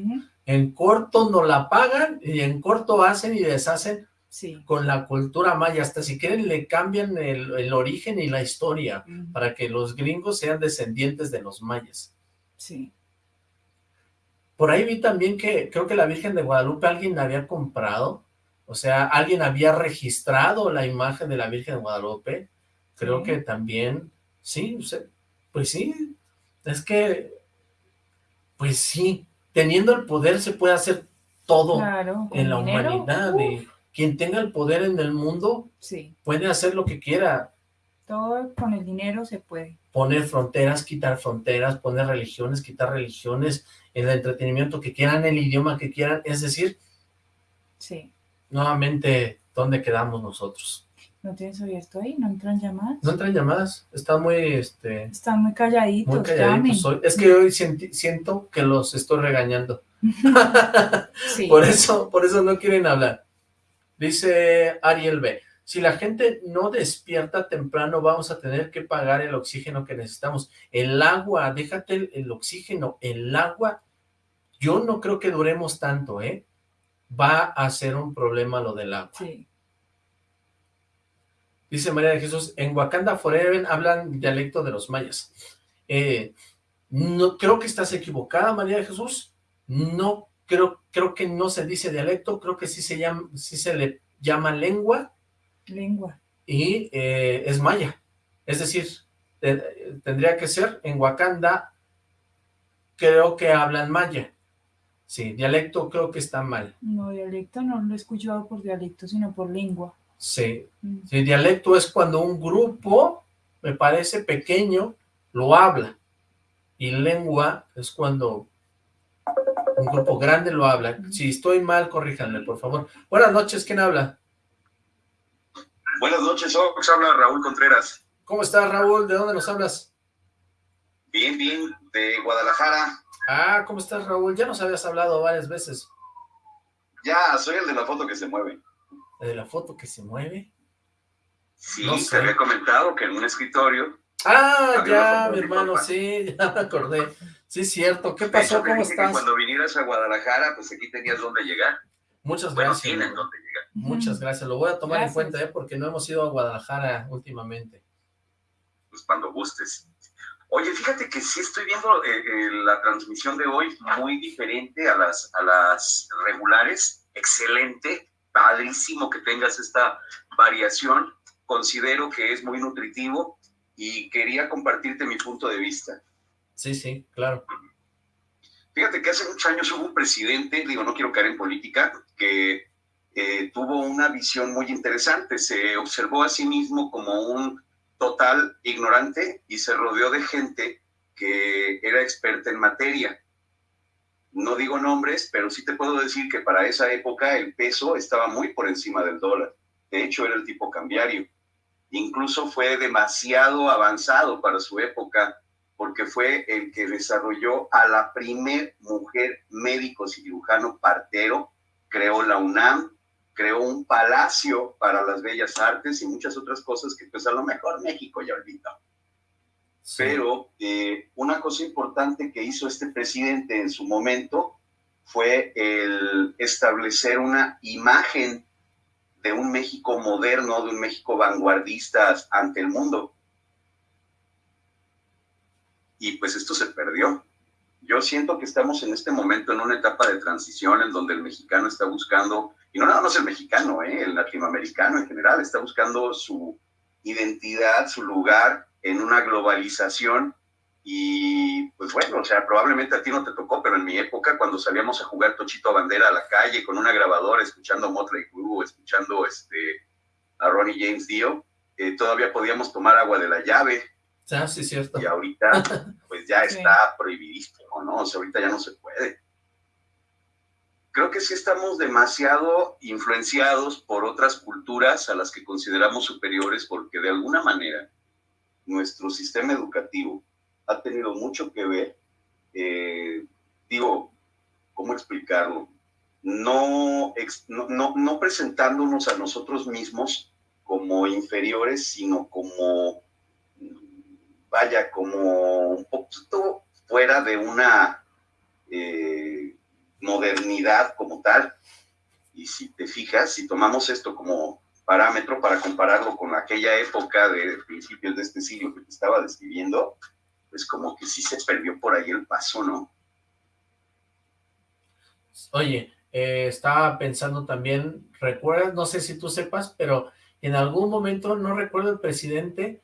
en corto no la pagan y en corto hacen y deshacen Sí. con la cultura maya, hasta si quieren le cambian el, el origen y la historia para que los gringos sean descendientes de los mayas. Sí. Por ahí vi también que creo que la Virgen de Guadalupe alguien la había comprado, o sea, alguien había registrado la imagen de la Virgen de Guadalupe, creo Sí. que también, sí, pues sí, es que, pues sí, teniendo el poder se puede hacer todo Claro. en la dinero, humanidad, uf, y quien tenga el poder en el mundo Sí. puede hacer lo que quiera, Todo con el dinero se puede. poner fronteras, quitar fronteras, poner religiones, quitar religiones, el entretenimiento que quieran, el idioma que quieran, es decir, Sí. nuevamente, ¿dónde quedamos nosotros? ¿No tienes abierto ahí? ¿No entran llamadas? ¿No entran llamadas? Está muy, este, Están muy calladitos. muy llamen. calladitos hoy. Es que hoy sienti- siento que los estoy regañando. Sí. Por eso, por eso no quieren hablar. Dice Ariel B. Si la gente no despierta temprano, vamos a tener que pagar el oxígeno que necesitamos. El agua, déjate el, el oxígeno, el agua, yo no creo que duremos tanto, ¿eh? Va a ser un problema lo del agua. Sí. Dice María de Jesús, en Wakanda Forever hablan dialecto de los mayas. Eh, no creo que estás equivocada, María de Jesús. No creo, creo que no se dice dialecto, creo que sí se llama, sí se le llama lengua Lengua. y eh, es maya. Es decir, eh, tendría que ser en Wakanda, creo que hablan maya. Sí, dialecto creo que está mal. No, dialecto no lo he escuchado por dialecto, sino por lengua. Sí, Mm. Sí, dialecto es cuando un grupo, me parece pequeño, lo habla. Y lengua es cuando un grupo grande lo habla. Si estoy mal, corríjanme, por favor. Buenas noches, ¿quién habla? Buenas noches, Ox, habla Raúl Contreras. ¿Cómo estás, Raúl? ¿De dónde nos hablas? Bien, bien, de Guadalajara. Ah, ¿cómo estás, Raúl? Ya nos habías hablado varias veces. Ya, soy el de la foto que se mueve. ¿De la foto que se mueve? Sí, No te había comentado que en un escritorio. Ah, ya, mi hermano, papá. sí, ya me acordé. Sí, es cierto. ¿Qué pasó? ¿Cómo estás? cuando vinieras a Guadalajara, pues aquí tenías dónde llegar. Muchas Bueno, gracias. tienen dónde llegar. Muchas gracias. Lo voy a tomar Gracias. en cuenta, ¿eh? Porque no hemos ido a Guadalajara últimamente. Pues cuando gustes. Oye, fíjate que sí estoy viendo eh, eh, la transmisión de hoy muy diferente a las, a las regulares. Excelente, padrísimo que tengas esta variación. Considero que es muy nutritivo y quería compartirte mi punto de vista. Sí, sí, claro. Fíjate que hace muchos años hubo un presidente, digo, no quiero caer en política, que eh, tuvo una visión muy interesante. Se observó a sí mismo como un total ignorante y se rodeó de gente que era experta en materia. No digo nombres, pero sí te puedo decir que para esa época el peso estaba muy por encima del dólar. De hecho, era el tipo cambiario. Incluso fue demasiado avanzado para su época porque fue el que desarrolló a la primer mujer médico cirujano partero, creó la UNAM, creó un palacio para las bellas artes y muchas otras cosas que pues a lo mejor México ya olvidó. Pero eh, una cosa importante que hizo este presidente en su momento fue el establecer una imagen de un México moderno, de un México vanguardista ante el mundo. Y pues esto se perdió. Yo siento que estamos en este momento en una etapa de transición en donde el mexicano está buscando, y no nada más el mexicano, ¿eh? el latinoamericano en general, está buscando su identidad, su lugar en una globalización. Y pues bueno, o sea, probablemente a ti no te tocó, pero en mi época, cuando salíamos a jugar Tochito a Bandera a la calle con una grabadora, escuchando Motley Crue, escuchando este, a Ronnie James Dio, eh, todavía podíamos tomar agua de la llave, Ah, sí, cierto. y ahorita pues ya Sí. está prohibidísimo, ¿no? O sea, ahorita ya no se puede. creo que sí estamos demasiado influenciados por otras culturas a las que consideramos superiores porque de alguna manera nuestro sistema educativo ha tenido mucho que ver, eh, digo, ¿cómo explicarlo? No, no, no, presentándonos a nosotros mismos como inferiores, sino como, vaya, como un poquito fuera de una eh, modernidad como tal. Y si te fijas, si tomamos esto como parámetro para compararlo con aquella época de principios de este siglo que te estaba describiendo, pues como que sí se perdió por ahí el paso, ¿no? Oye, eh, estaba pensando también, recuerdas, no sé si tú sepas, pero en algún momento, no recuerdo el presidente,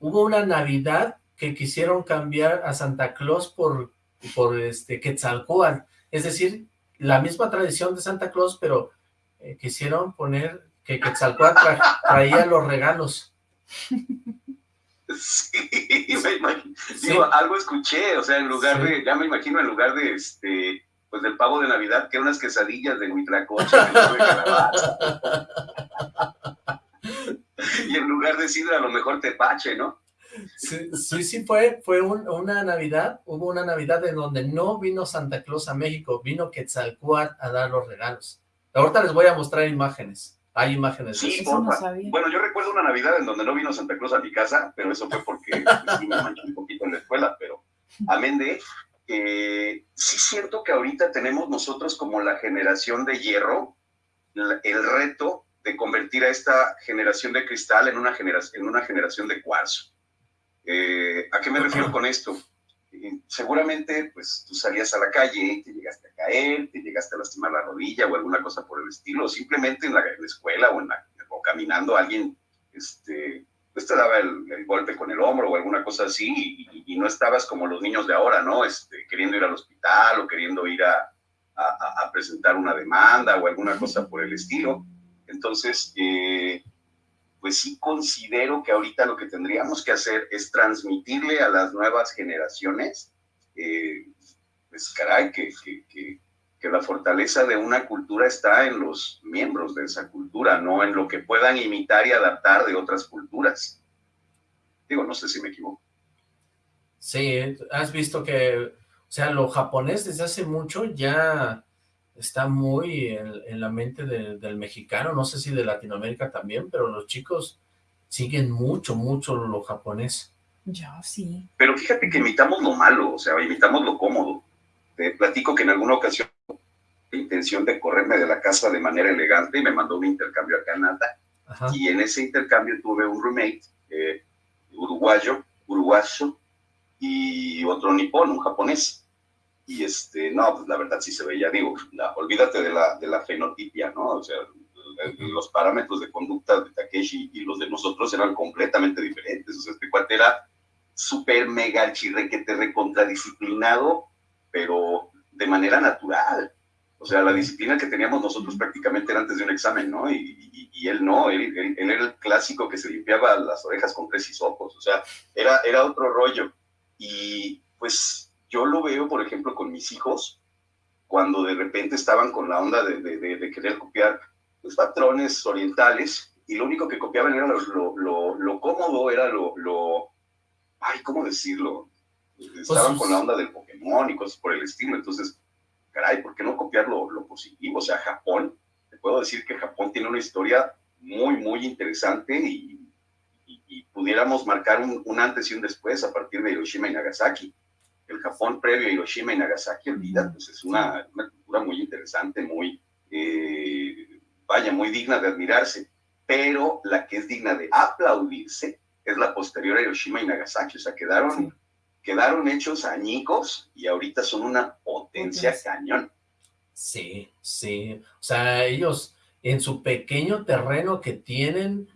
hubo una Navidad que quisieron cambiar a Santa Claus por, por este Quetzalcóatl, es decir, la misma tradición de Santa Claus, pero eh, quisieron poner que Quetzalcóatl traía los regalos. Sí, me imagino. algo escuché, o sea, en lugar de, ya me imagino, en lugar de este, pues del pavo de Navidad, que unas quesadillas de huitlacoche. y en lugar de sidra, a lo mejor tepache, ¿no? Sí, sí, sí fue, fue una Navidad, hubo una Navidad en donde no vino Santa Claus a México, vino Quetzalcóatl a dar los regalos. Ahorita les voy a mostrar imágenes. Hay imágenes sí, bueno, yo recuerdo una Navidad en donde no vino Santa Claus a mi casa, pero eso fue porque sí me manché un poquito en la escuela, pero amén de eh, sí siento que ahorita tenemos nosotros como la generación de hierro, el reto de convertir a esta generación de cristal en una, generación, en una generación de cuarzo. Eh, ¿A qué me refiero con esto? Seguramente pues tú salías a la calle te llegaste a caer, te llegaste a lastimar la rodilla o alguna cosa por el estilo, o simplemente en la, escuela o, en o caminando alguien este, pues te daba el, golpe con el hombro o alguna cosa así y, no estabas como los niños de ahora, ¿no? Este, queriendo ir al hospital o queriendo ir a, a, presentar una demanda o alguna cosa por el estilo. Entonces, eh, pues sí considero que ahorita lo que tendríamos que hacer es transmitirle a las nuevas generaciones, eh, pues caray, que, que, que, la fortaleza de una cultura está en los miembros de esa cultura, no en lo que puedan imitar y adaptar de otras culturas. Digo, no sé si me equivoco. Sí, has visto que, o sea, lo japonés desde hace mucho ya está muy en, la mente del mexicano, no sé si de Latinoamérica también, pero los chicos siguen mucho, mucho lo japonés. Yo sí. Pero fíjate que imitamos lo malo, o sea, imitamos lo cómodo. Te platico que en alguna ocasión la intención de correrme de la casa de manera elegante y me mandó un intercambio a Canadá. Y en ese intercambio tuve un roommate eh, uruguayo, uruguayo, y otro nipón, un japonés y este, no, pues la verdad sí se veía, digo, olvídate de la, de la fenotipia, ¿no? O sea, los parámetros de conducta de Takeshi y los de nosotros eran completamente diferentes, o sea, este cuate era súper mega chirrequete recontradisciplinado, pero de manera natural. O sea, la disciplina que teníamos nosotros prácticamente era antes de un examen, ¿no? Y, él no, él, él, era el clásico que se limpiaba las orejas con tres hisopos, o sea, era, era otro rollo. Y pues yo lo veo, por ejemplo, con mis hijos, cuando de repente estaban con la onda de, querer copiar los patrones orientales, y lo único que copiaban era lo, cómodo, era lo, lo, ay, ¿cómo decirlo? Estaban con la onda del Pokémon y cosas por el estilo, entonces, caray, ¿por qué no copiar lo, positivo? O sea, Japón, te puedo decir que Japón tiene una historia muy, muy interesante y, pudiéramos marcar un, un, antes y un después a partir de Hiroshima y Nagasaki el Japón previo a Hiroshima y Nagasaki, olvida, pues es una, cultura muy interesante, muy, eh, vaya, muy digna de admirarse, pero la que es digna de aplaudirse es la posterior a Hiroshima y Nagasaki, o sea, quedaron, quedaron hechos añicos y ahorita son una potencia. cañón. Sí, sí, o sea, ellos en su pequeño terreno que tienen,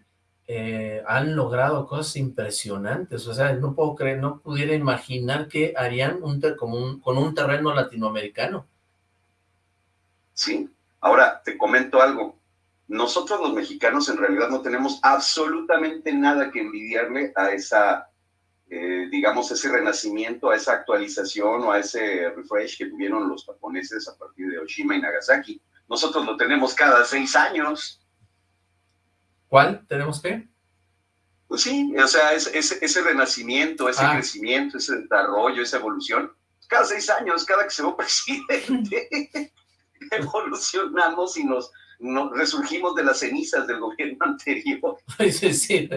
eh, han logrado cosas impresionantes, o sea, no puedo creer, no pudiera imaginar que harían un, con un terreno latinoamericano. Sí, ahora te comento algo, nosotros los mexicanos en realidad no tenemos absolutamente nada que envidiarle a esa, eh, digamos, ese renacimiento, a esa actualización o a ese refresh que tuvieron los japoneses a partir de Oshima y Nagasaki. Nosotros lo tenemos cada seis años. ¿Cuál? ¿Tenemos qué? Pues sí, o sea, ese, ese, renacimiento, ese ah. crecimiento, ese desarrollo, esa evolución, cada seis años, cada que se va presidente, evolucionamos y nos, resurgimos de las cenizas del gobierno anterior. Sí, sí,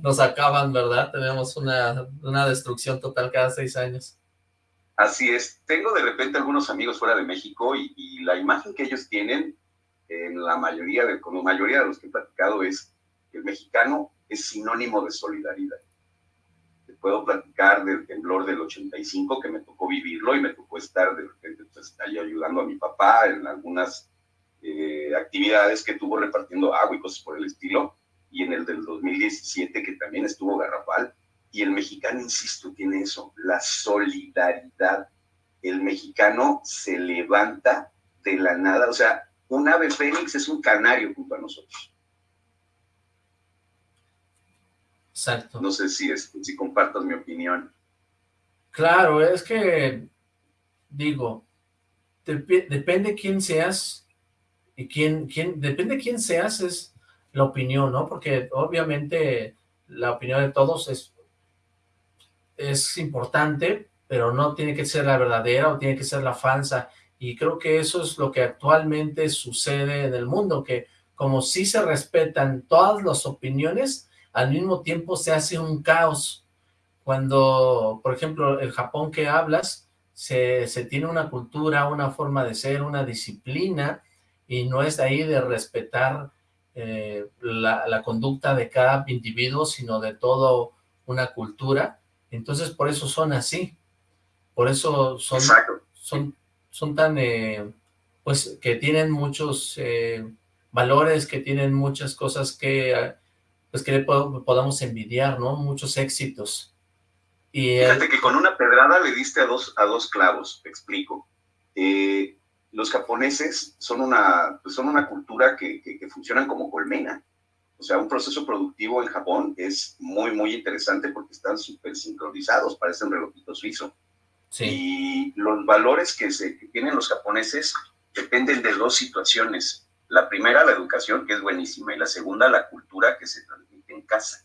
nos acaban, ¿verdad? Tenemos una, una destrucción total cada seis años. Así es. Tengo de repente algunos amigos fuera de México y, y la imagen que ellos tienen, en la mayoría, de, con la mayoría de los que he platicado, es que el mexicano es sinónimo de solidaridad. Te puedo platicar del temblor del 85, que me tocó vivirlo y me tocó estar de repente pues, ahí ayudando a mi papá en algunas eh, actividades que tuvo repartiendo agua y cosas por el estilo, y en el del 2017, que también estuvo garrafal. Y el mexicano, insisto, tiene eso, la solidaridad. El mexicano se levanta de la nada, o sea, un ave fénix es un canario junto a nosotros. Exacto. No sé si, es, si compartas mi opinión. Claro, es que, digo, depende quién seas y quién, quién, depende quién seas es la opinión, ¿no? Porque obviamente la opinión de todos es, es importante, pero no tiene que ser la verdadera o tiene que ser la falsa. Y creo que eso es lo que actualmente sucede en el mundo, que como sí se respetan todas las opiniones, al mismo tiempo se hace un caos. Cuando, por ejemplo, el Japón que hablas, se, tiene una cultura, una forma de ser, una disciplina, y no es de ahí de respetar eh, la, conducta de cada individuo, sino de toda una cultura. Entonces, por eso son así. Por eso son, son, son tan, eh, pues, que tienen muchos eh, valores, que tienen muchas cosas que pues que le podamos envidiar, ¿no? Muchos éxitos. Y Fíjate que con una pedrada le diste a dos, a dos clavos, te explico. Eh, los japoneses son una, pues son una cultura que, que, funcionan como colmena. O sea, un proceso productivo en Japón es muy, muy interesante porque están súper sincronizados, parecen relojito suizo. Sí. Y los valores que, se, que tienen los japoneses dependen de dos situaciones. La primera, la educación, que es buenísima, y la segunda, la cultura que se transmite en casa.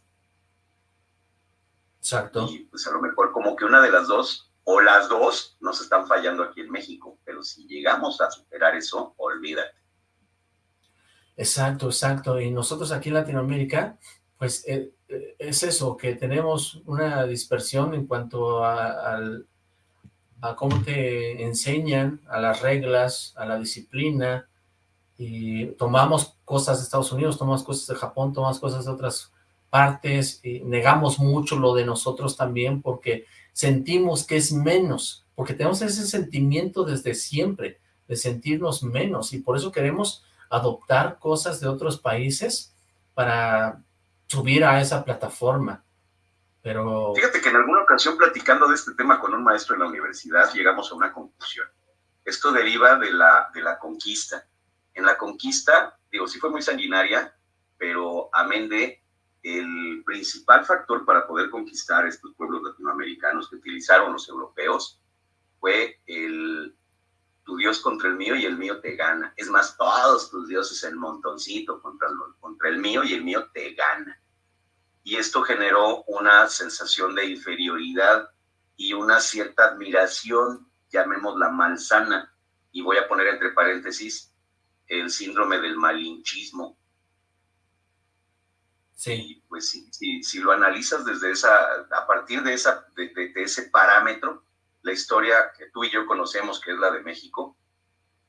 Exacto. Y pues a lo mejor como que una de las dos, o las dos, nos están fallando aquí en México, pero si llegamos a superar eso, olvídate. Exacto, exacto. Y nosotros aquí en Latinoamérica, pues eh, eh, es eso, que tenemos una dispersión en cuanto a, a cómo te enseñan, a las reglas, a la disciplina, y tomamos cosas de Estados Unidos, tomamos cosas de Japón, tomamos cosas de otras partes, y negamos mucho lo de nosotros también porque sentimos que es menos, porque tenemos ese sentimiento desde siempre de sentirnos menos y por eso queremos adoptar cosas de otros países para subir a esa plataforma. Pero... Fíjate que en alguna ocasión platicando de este tema con un maestro en la universidad llegamos a una conclusión. Esto deriva de la, de la conquista en la conquista, digo, sí fue muy sanguinaria, pero amén de el principal factor para poder conquistar estos pueblos latinoamericanos que utilizaron los europeos fue el tu Dios contra el mío y el mío te gana. Es más, todos tus dioses en montoncito contra el, contra el mío y el mío te gana. Y esto generó una sensación de inferioridad y una cierta admiración, llamémosla malsana, y voy a poner entre paréntesis, el síndrome del malinchismo. Sí. pues si, si, lo analizas desde esa, a partir de, esa, de, ese parámetro, la historia que tú y yo conocemos, que es la de México,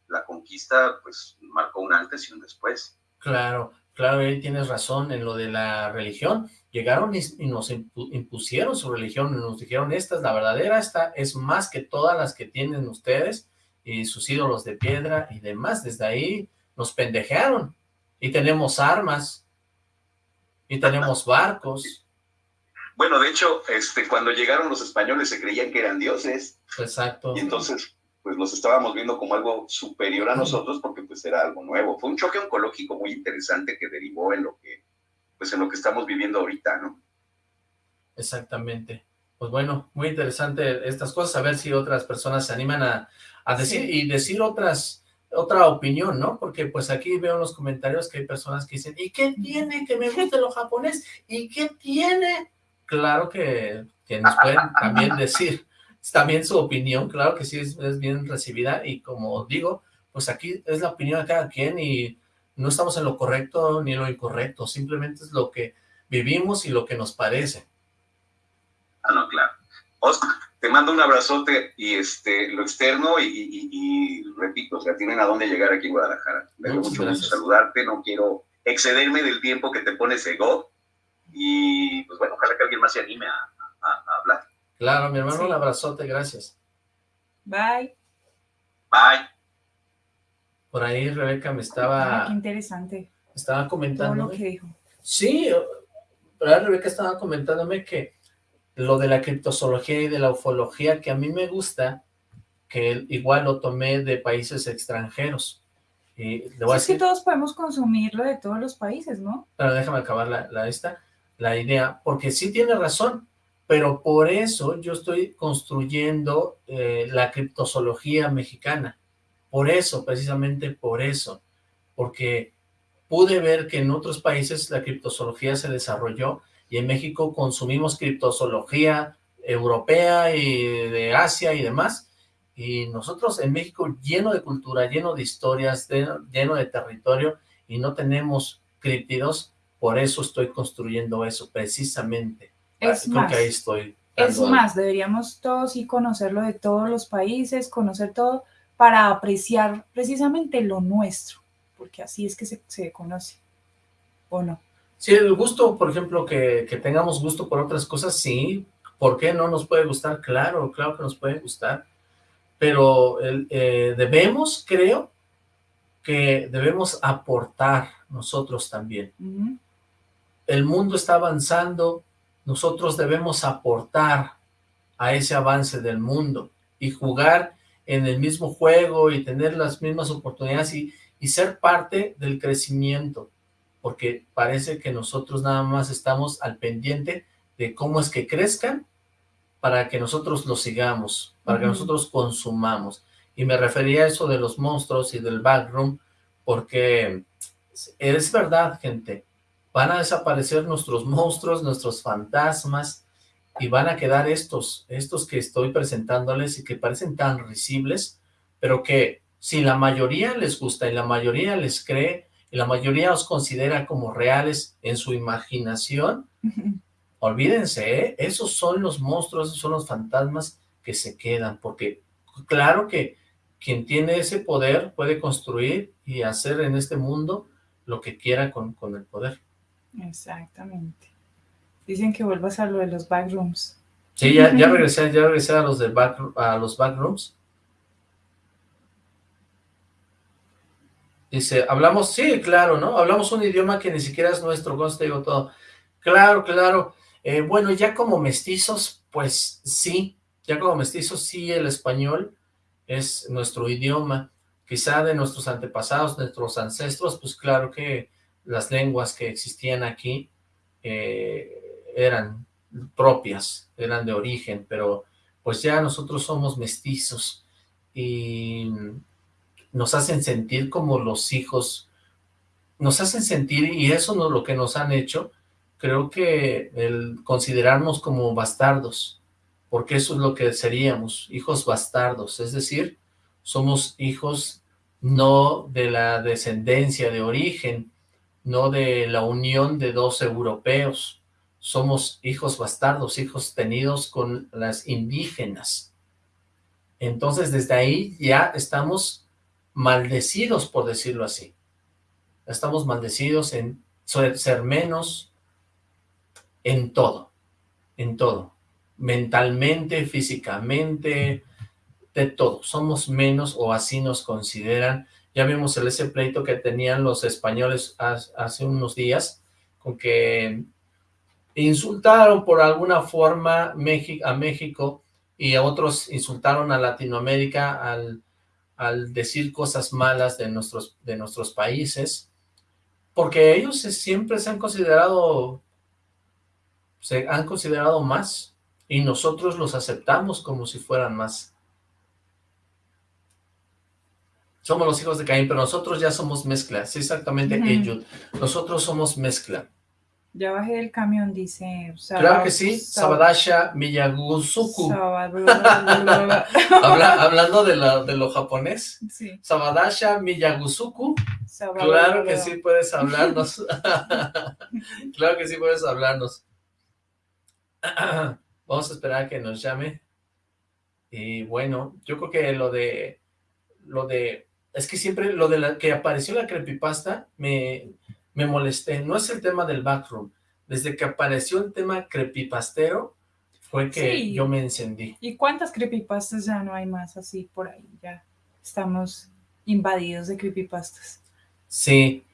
la conquista, pues marcó un antes y un después. Claro, claro, ahí tienes razón en lo de la religión. Llegaron y, nos impusieron su religión, y nos dijeron, esta es la verdadera, esta es más que todas las que tienen ustedes, y sus ídolos de piedra y demás. Desde ahí nos pendejearon. Y tenemos armas. Y tenemos barcos. Bueno, de hecho, este, cuando llegaron los españoles se creían que eran dioses. Exacto. Y entonces, pues los estábamos viendo como algo superior a nosotros porque pues era algo nuevo. Fue un choque oncológico muy interesante que derivó en lo que, pues en lo que estamos viviendo ahorita, ¿no? Exactamente. pues bueno, muy interesante estas cosas, a ver si otras personas se animan a, a decir y decir otras otra opinión, ¿no? Porque pues aquí veo en los comentarios que hay personas que dicen, ¿y qué tiene que me guste lo japonés? ¿Y qué tiene? Claro que, que nos pueden también decir también su opinión, claro que sí es, es bien recibida y como digo, pues aquí es la opinión de cada quien y no estamos en lo correcto ni en lo incorrecto, simplemente es lo que vivimos y lo que nos parece. Ah, no, claro. Oscar, te mando un abrazote y este, lo externo y, repito, o sea, tienen a dónde llegar aquí en Guadalajara. Me da mucho gusto saludarte, no quiero excederme del tiempo que te pones ego y pues bueno, ojalá que alguien más se anime a, hablar. Claro, mi hermano, un abrazote, gracias. Bye. Bye. Por ahí Rebeca me estaba... Ah, qué interesante. Estaba comentando. Todo lo que dijo. Sí, Rebeca estaba comentándome que lo de la criptozoología y de la ufología que a mí me gusta, que igual lo tomé de países extranjeros. Y le voy a decir, es que todos podemos consumirlo de todos los países, ¿no? Pero déjame acabar la, la, esta, la idea, porque sí tiene razón, pero por eso yo estoy construyendo eh, la criptozoología mexicana. Por eso, precisamente por eso, porque pude ver que en otros países la criptozoología se desarrolló y en México consumimos criptozoología europea y de Asia y demás, y nosotros en México lleno de cultura, lleno de historias, lleno de territorio, y no tenemos críptidos, por eso estoy construyendo eso, precisamente. Es más, ahí estoy es más, deberíamos todos y conocerlo de todos los países, conocer todo, para apreciar precisamente lo nuestro, porque así es que se, se conoce, ¿o no? Sí, el gusto, por ejemplo, que, que, tengamos gusto por otras cosas, sí. ¿Por qué no nos puede gustar? Claro, claro que nos puede gustar. Pero eh, debemos, creo, que debemos aportar nosotros también. El mundo está avanzando, nosotros debemos aportar a ese avance del mundo y jugar en el mismo juego y tener las mismas oportunidades y, y ser parte del crecimiento porque parece que nosotros nada más estamos al pendiente de cómo es que crezcan para que nosotros los sigamos, para que nosotros consumamos. Y me refería a eso de los monstruos y del backroom, porque es verdad, gente, van a desaparecer nuestros monstruos, nuestros fantasmas, y van a quedar estos, estos que estoy presentándoles y que parecen tan risibles, pero que si la mayoría les gusta y la mayoría les cree, y la mayoría os considera como reales en su imaginación, olvídense, ¿eh? esos son los monstruos, esos son los fantasmas que se quedan, porque claro que quien tiene ese poder puede construir y hacer en este mundo lo que quiera con, con el poder. Exactamente. Dicen que vuelvas a lo de los backrooms. Sí, ya, ya regresé, ya regresé a los, de back, a los backrooms. Dice, hablamos, sí, claro, ¿no? Hablamos un idioma que ni siquiera es nuestro, con te digo todo. Claro, claro. Eh, bueno, ya como mestizos, pues sí, ya como mestizos sí el español es nuestro idioma. Quizá de nuestros antepasados, nuestros ancestros, pues claro que las lenguas que existían aquí eh, eran propias, eran de origen, pero pues ya nosotros somos mestizos y nos hacen sentir como los hijos, nos hacen sentir, y eso no es lo que nos han hecho, creo que el considerarnos como bastardos, porque eso es lo que seríamos, hijos bastardos, es decir, somos hijos no de la descendencia de origen, no de la unión de dos europeos, somos hijos bastardos, hijos tenidos con las indígenas. Entonces desde ahí ya estamos maldecidos, por decirlo así. Estamos maldecidos en ser menos en todo, en todo. Mentalmente, físicamente, de todo. Somos menos o así nos consideran. Ya vimos el ese pleito que tenían los españoles hace unos días, con que insultaron por alguna forma a México y a otros insultaron a Latinoamérica al al decir cosas malas de nuestros, de nuestros países, porque ellos siempre se han considerado, se han considerado más, y nosotros los aceptamos como si fueran más. Somos los hijos de Caín, pero nosotros ya somos mezcla. Sí, exactamente, Ujú. Nosotros somos mezcla. Ya bajé del camión, dice. Claro que sí, Sabadasha Miyagusuku. Sabadasha. Habla- hablando de, la- de lo japonés, Sí. Sabadasha Miyagusuku. Sabadasha. Claro que sí puedes hablarnos. claro que sí puedes hablarnos. Vamos a esperar a que nos llame. Y bueno, yo creo que lo de... Lo de... Es que siempre lo de la que apareció la creepypasta me, me molesté. No es el tema del backroom. Desde que apareció el tema creepypastero fue que Sí. yo me encendí. ¿Y cuántas creepypastas ya no hay más así por ahí? Ya estamos invadidos de creepypastas. Sí,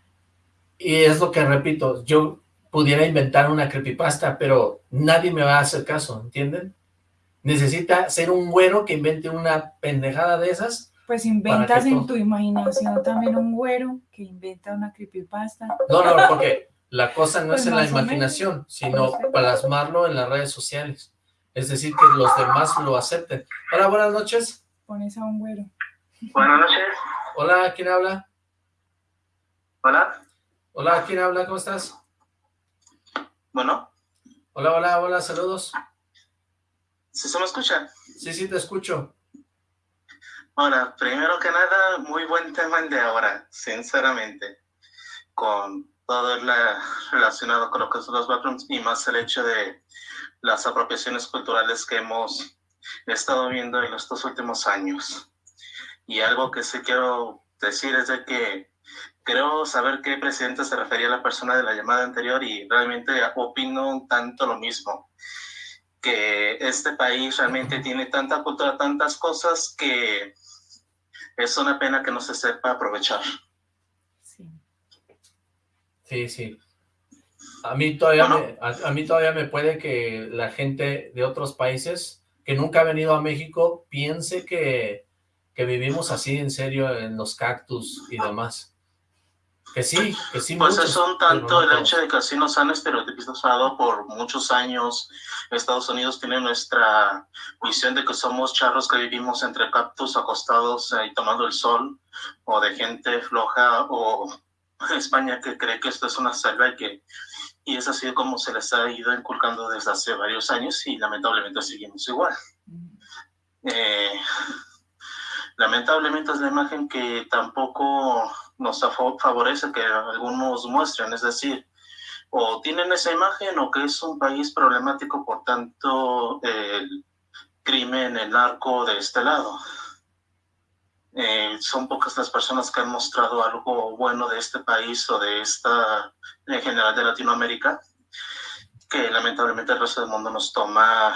y es lo que repito, yo pudiera inventar una creepypasta, pero nadie me va a hacer caso, ¿entienden? Necesita ser un güero que invente una pendejada de esas. Pues inventas en tu imaginación también un güero que inventa una creepypasta. No, no, porque la cosa no Pues es en la menos. imaginación, sino plasmarlo en las redes sociales. Es decir, que los demás lo acepten. Hola, buenas noches. Pones a un güero. Buenas noches. Hola, ¿quién habla? Hola. Hola, ¿quién habla? ¿Cómo estás? Bueno, Hola, hola, hola, saludos. ¿sí se me escucha? Sí, sí, te escucho. Ahora, primero que nada, muy buen tema el de ahora, sinceramente, con todo la, relacionado con lo que son los backgrounds y más el hecho de las apropiaciones culturales que hemos estado viendo en estos últimos años. Y algo que sí quiero decir es de que creo saber qué presidente se refería a la persona de la llamada anterior y realmente opino un tanto lo mismo que este país realmente tiene tanta cultura, tantas cosas que es una pena que no se sepa aprovechar. Sí. Sí, sí. A mí todavía Bueno. me, a, a mí todavía me puede que la gente de otros países que nunca ha venido a México piense que, que vivimos así en serio en los cactus y demás. Que sí, que sí. Pues muchos, es un tanto el hecho de que así nos han estereotipizado por muchos años. Estados Unidos tiene nuestra visión de que somos charros que vivimos entre cactus acostados y tomando el sol, o de gente floja, o España que cree que esto es una selva y que y es así como se les ha ido inculcando desde hace varios años y lamentablemente seguimos igual. Eh, lamentablemente es la imagen que tampoco nos favorece que algunos muestren, es decir, o tienen esa imagen o que es un país problemático por tanto el crimen, el narco de este lado. Eh, son pocas las personas que han mostrado algo bueno de este país o de esta, en general de Latinoamérica, que lamentablemente el resto del mundo nos toma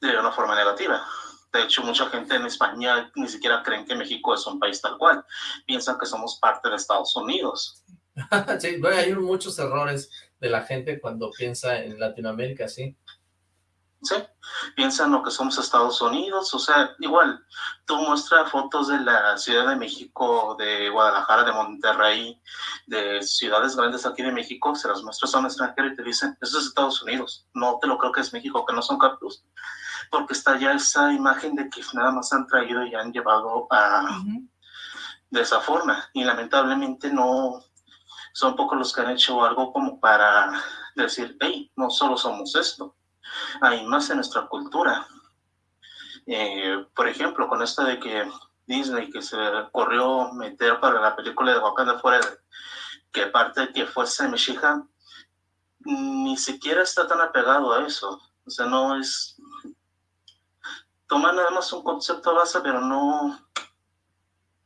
de una forma negativa. De hecho, mucha gente en España ni siquiera creen que México es un país tal cual. Piensan que somos parte de Estados Unidos. sí, bueno, hay muchos errores de la gente cuando piensa en Latinoamérica, sí. ¿sí? Piensan lo que somos Estados Unidos, o sea, igual, tú muestras fotos de la Ciudad de México, de Guadalajara, de Monterrey, de ciudades grandes aquí de México, se las muestras a un extranjero y te dicen, eso es Estados Unidos, no te lo creo que es México, que no son cactus, porque está ya esa imagen de que nada más han traído y han llevado a, de esa forma, y lamentablemente no, son pocos los que han hecho algo como para decir, hey, no solo somos esto, hay más en nuestra cultura. Eh, por ejemplo, con esto de que Disney, que se le ocurrió meter para la película de Wakanda Forever, que aparte de que fuese Meshiha, ni siquiera está tan apegado a eso. O sea, no es... Toma nada más un concepto base, pero no...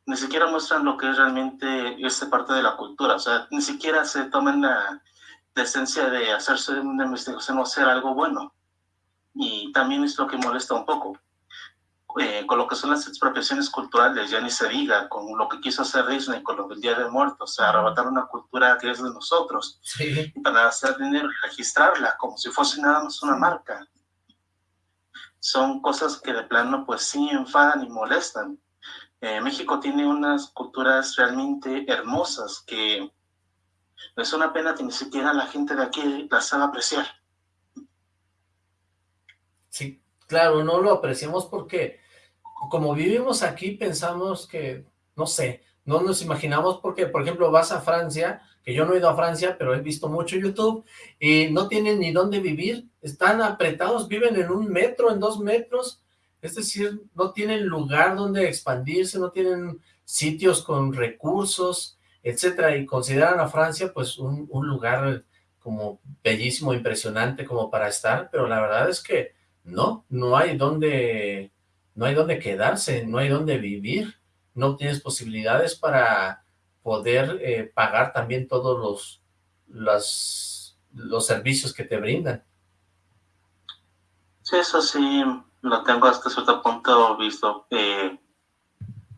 Ni siquiera muestran lo que es realmente esta parte de la cultura. O sea, ni siquiera se toman la decencia de hacerse una investigación o hacer algo bueno. Y también es lo que molesta un poco. Eh, con lo que son las expropiaciones culturales, ya ni se diga, con lo que quiso hacer Disney con lo del Día de Muertos, o sea, arrebatar una cultura que es de nosotros, Sí, para hacer dinero y registrarla como si fuese nada más una marca. Son cosas que de plano pues sí enfadan y molestan. Eh, México tiene unas culturas realmente hermosas que es una pena que ni siquiera la gente de aquí las sabe apreciar. Sí, claro, no lo apreciamos porque como vivimos aquí pensamos que, no sé, no nos imaginamos porque, por ejemplo, vas a Francia, que yo no he ido a Francia, pero he visto mucho YouTube, y no tienen ni dónde vivir, están apretados, viven en un metro, en dos metros, es decir, no tienen lugar donde expandirse, no tienen sitios con recursos, etcétera, y consideran a Francia pues un, un lugar como bellísimo, impresionante como para estar, pero la verdad es que no, no hay donde, no hay donde quedarse, no hay donde vivir, no tienes posibilidades para poder eh, pagar también todos los, los, los servicios que te brindan. Sí, eso sí, lo tengo hasta cierto punto visto. Eh,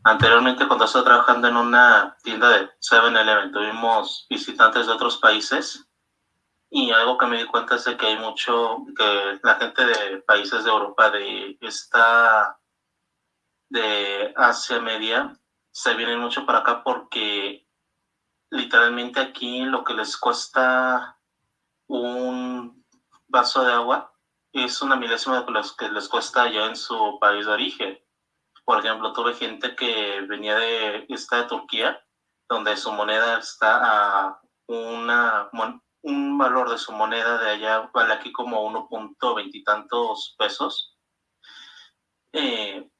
anteriormente, cuando estaba trabajando en una tienda de 7-Eleven, tuvimos visitantes de otros países y algo que me di cuenta es de que hay mucho, que la gente de países de Europa, de esta, de Asia Media, se vienen mucho para acá porque literalmente aquí lo que les cuesta un vaso de agua es una milésima de lo que les cuesta allá en su país de origen. Por ejemplo, tuve gente que venía de, esta de Turquía, donde su moneda está a una, un valor de su moneda de allá vale aquí como 1.20 y tantos pesos. Eh,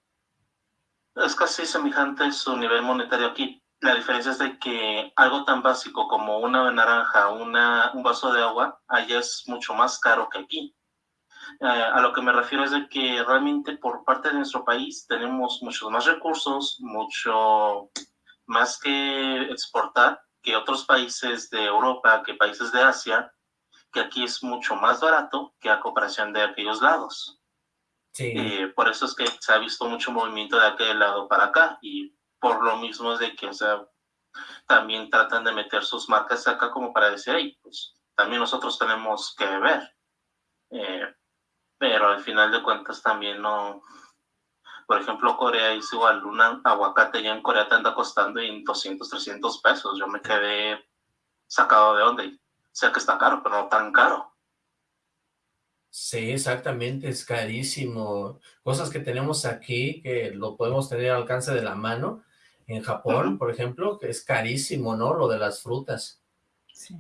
es casi semejante su nivel monetario aquí. La diferencia es de que algo tan básico como una naranja, una, un vaso de agua, allá es mucho más caro que aquí. Eh, a lo que me refiero es de que realmente por parte de nuestro país tenemos muchos más recursos, mucho más que exportar que otros países de Europa, que países de Asia, que aquí es mucho más barato que a comparación de aquellos lados. Sí. Eh, por eso es que se ha visto mucho movimiento de aquel lado para acá y por lo mismo es de que, o sea, también tratan de meter sus marcas acá como para decir, hey, pues también nosotros tenemos que ver. Eh, pero al final de cuentas también no, por ejemplo, Corea es igual, un aguacate ya en Corea te anda costando en 200, 300 pesos. Yo me quedé sacado de onda. Sé que está caro, pero no tan caro. Sí, exactamente, es carísimo. Cosas que tenemos aquí, que lo podemos tener al alcance de la mano. En Japón, por ejemplo, que es carísimo, ¿no? Lo de las frutas. Sí.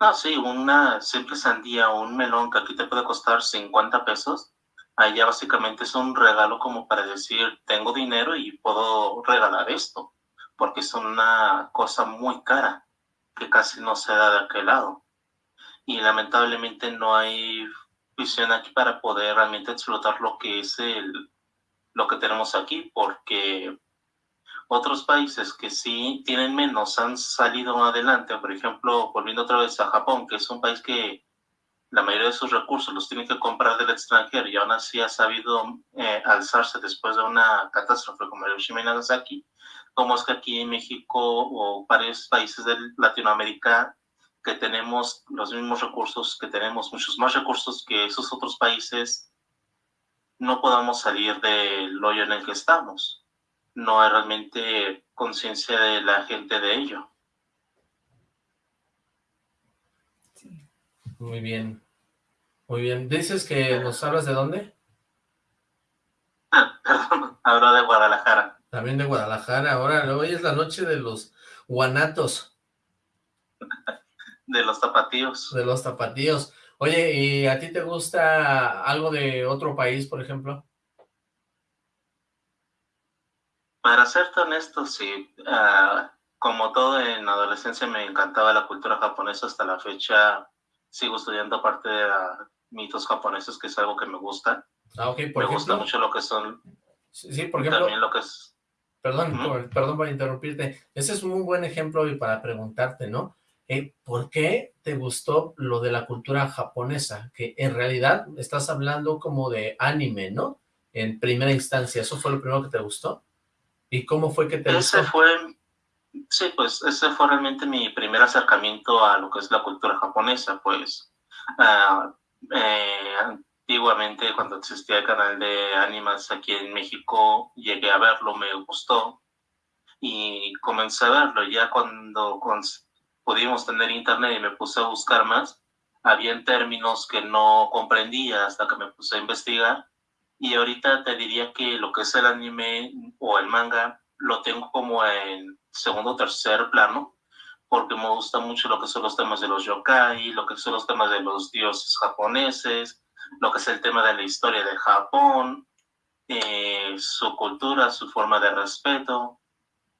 Ah, sí, una simple sandía o un melón que aquí te puede costar 50 pesos, allá básicamente es un regalo como para decir, tengo dinero y puedo regalar esto, porque es una cosa muy cara que casi no se da de aquel lado. Y lamentablemente no hay visión aquí para poder realmente explotar lo que es el, lo que tenemos aquí, porque otros países que sí tienen menos han salido adelante, por ejemplo, volviendo otra vez a Japón, que es un país que la mayoría de sus recursos los tiene que comprar del extranjero y aún así ha sabido eh, alzarse después de una catástrofe como Hiroshima y Nagasaki, como es que aquí en México o varios países de Latinoamérica que tenemos los mismos recursos, que tenemos muchos más recursos que esos otros países, no podamos salir del hoyo en el que estamos. No hay realmente conciencia de la gente de ello. Muy bien. Muy bien. ¿Dices que nos hablas de dónde? Ah, perdón, hablo de Guadalajara. También de Guadalajara. Ahora, hoy es la noche de los guanatos. de los tapatíos. De los tapatíos. Oye, ¿y a ti te gusta algo de otro país, por ejemplo? Para serte honesto, sí. Ah, como todo en adolescencia me encantaba la cultura japonesa hasta la fecha sigo estudiando aparte de mitos japoneses, que es algo que me gusta. Ah, ok, por Me gusta mucho lo que son... Sí, por ejemplo... También lo que es... Perdón, por, perdón por interrumpirte. Ese es un buen ejemplo para preguntarte, ¿no? Eh, ¿Por qué te gustó lo de la cultura japonesa? Que en realidad estás hablando como de anime, ¿no? En primera instancia, ¿eso fue lo primero que te gustó? ¿Y cómo fue que te Ese fue Sí, pues ese fue realmente mi primer acercamiento a lo que es la cultura japonesa, pues uh, eh, antiguamente cuando existía el canal de animas aquí en México, llegué a verlo, me gustó y comencé a verlo. Ya cuando pudimos tener internet y me puse a buscar más, había términos que no comprendía hasta que me puse a investigar Y ahorita te diría que lo que es el anime o el manga lo tengo como en segundo o tercer plano, porque me gusta mucho lo que son los temas de los yokai, lo que son los temas de los dioses japoneses, lo que es el tema de la historia de Japón, eh, su cultura, su forma de respeto.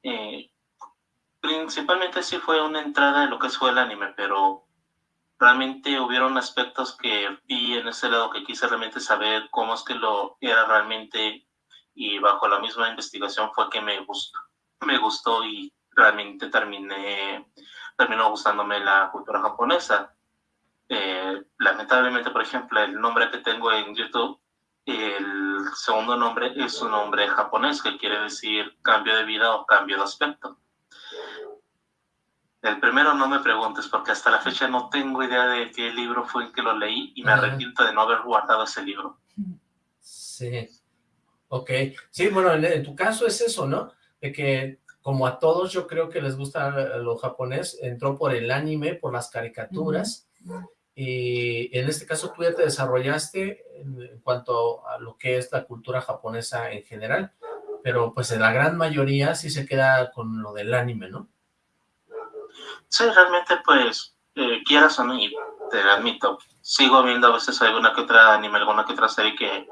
Eh, principalmente sí fue una entrada de lo que fue el anime, pero realmente hubieron aspectos que vi en ese lado que quise realmente saber cómo es que lo era realmente y bajo la misma investigación fue que me gustó, me gustó y realmente terminé, terminó gustándome la cultura japonesa. Eh, lamentablemente, por ejemplo, el nombre que tengo en YouTube, el segundo nombre es un nombre japonés que quiere decir cambio de vida o cambio de aspecto. El primero no me preguntes porque hasta la fecha no tengo idea de qué libro fue el que lo leí y me arrepiento de no haber guardado ese libro. Sí, ok. Sí, bueno, en, tu caso es eso, ¿no? De que como a todos yo creo que les gusta lo japonés, entró por el anime, por las caricaturas, y en este caso tú ya te desarrollaste en, cuanto a lo que es la cultura japonesa en general, pero pues la gran mayoría sí se queda con lo del anime, ¿no? Sí, realmente pues, eh, quieras o no, y te admito, sigo viendo a veces alguna que otra anime, alguna que otra serie que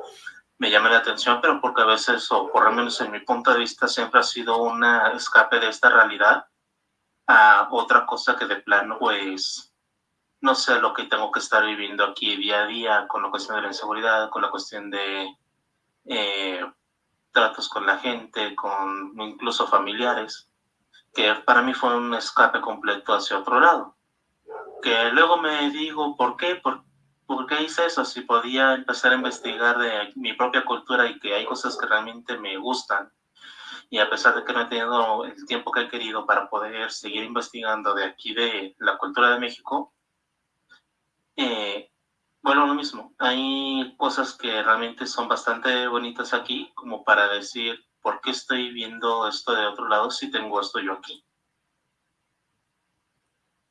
me llame la atención, pero porque a veces, o por lo menos en mi punto de vista, siempre ha sido un escape de esta realidad a otra cosa que de plano, pues, no sé lo que tengo que estar viviendo aquí día a día con la cuestión de la inseguridad, con la cuestión de eh, tratos con la gente, con incluso familiares que para mí fue un escape completo hacia otro lado. Que luego me digo, ¿por qué? ¿Por, ¿por qué hice eso? Si podía empezar a investigar de mi propia cultura y que hay cosas que realmente me gustan. Y a pesar de que no he tenido el tiempo que he querido para poder seguir investigando de aquí de la cultura de México, eh, bueno, lo mismo. Hay cosas que realmente son bastante bonitas aquí, como para decir, ¿por qué estoy viendo esto de otro lado si tengo esto yo aquí?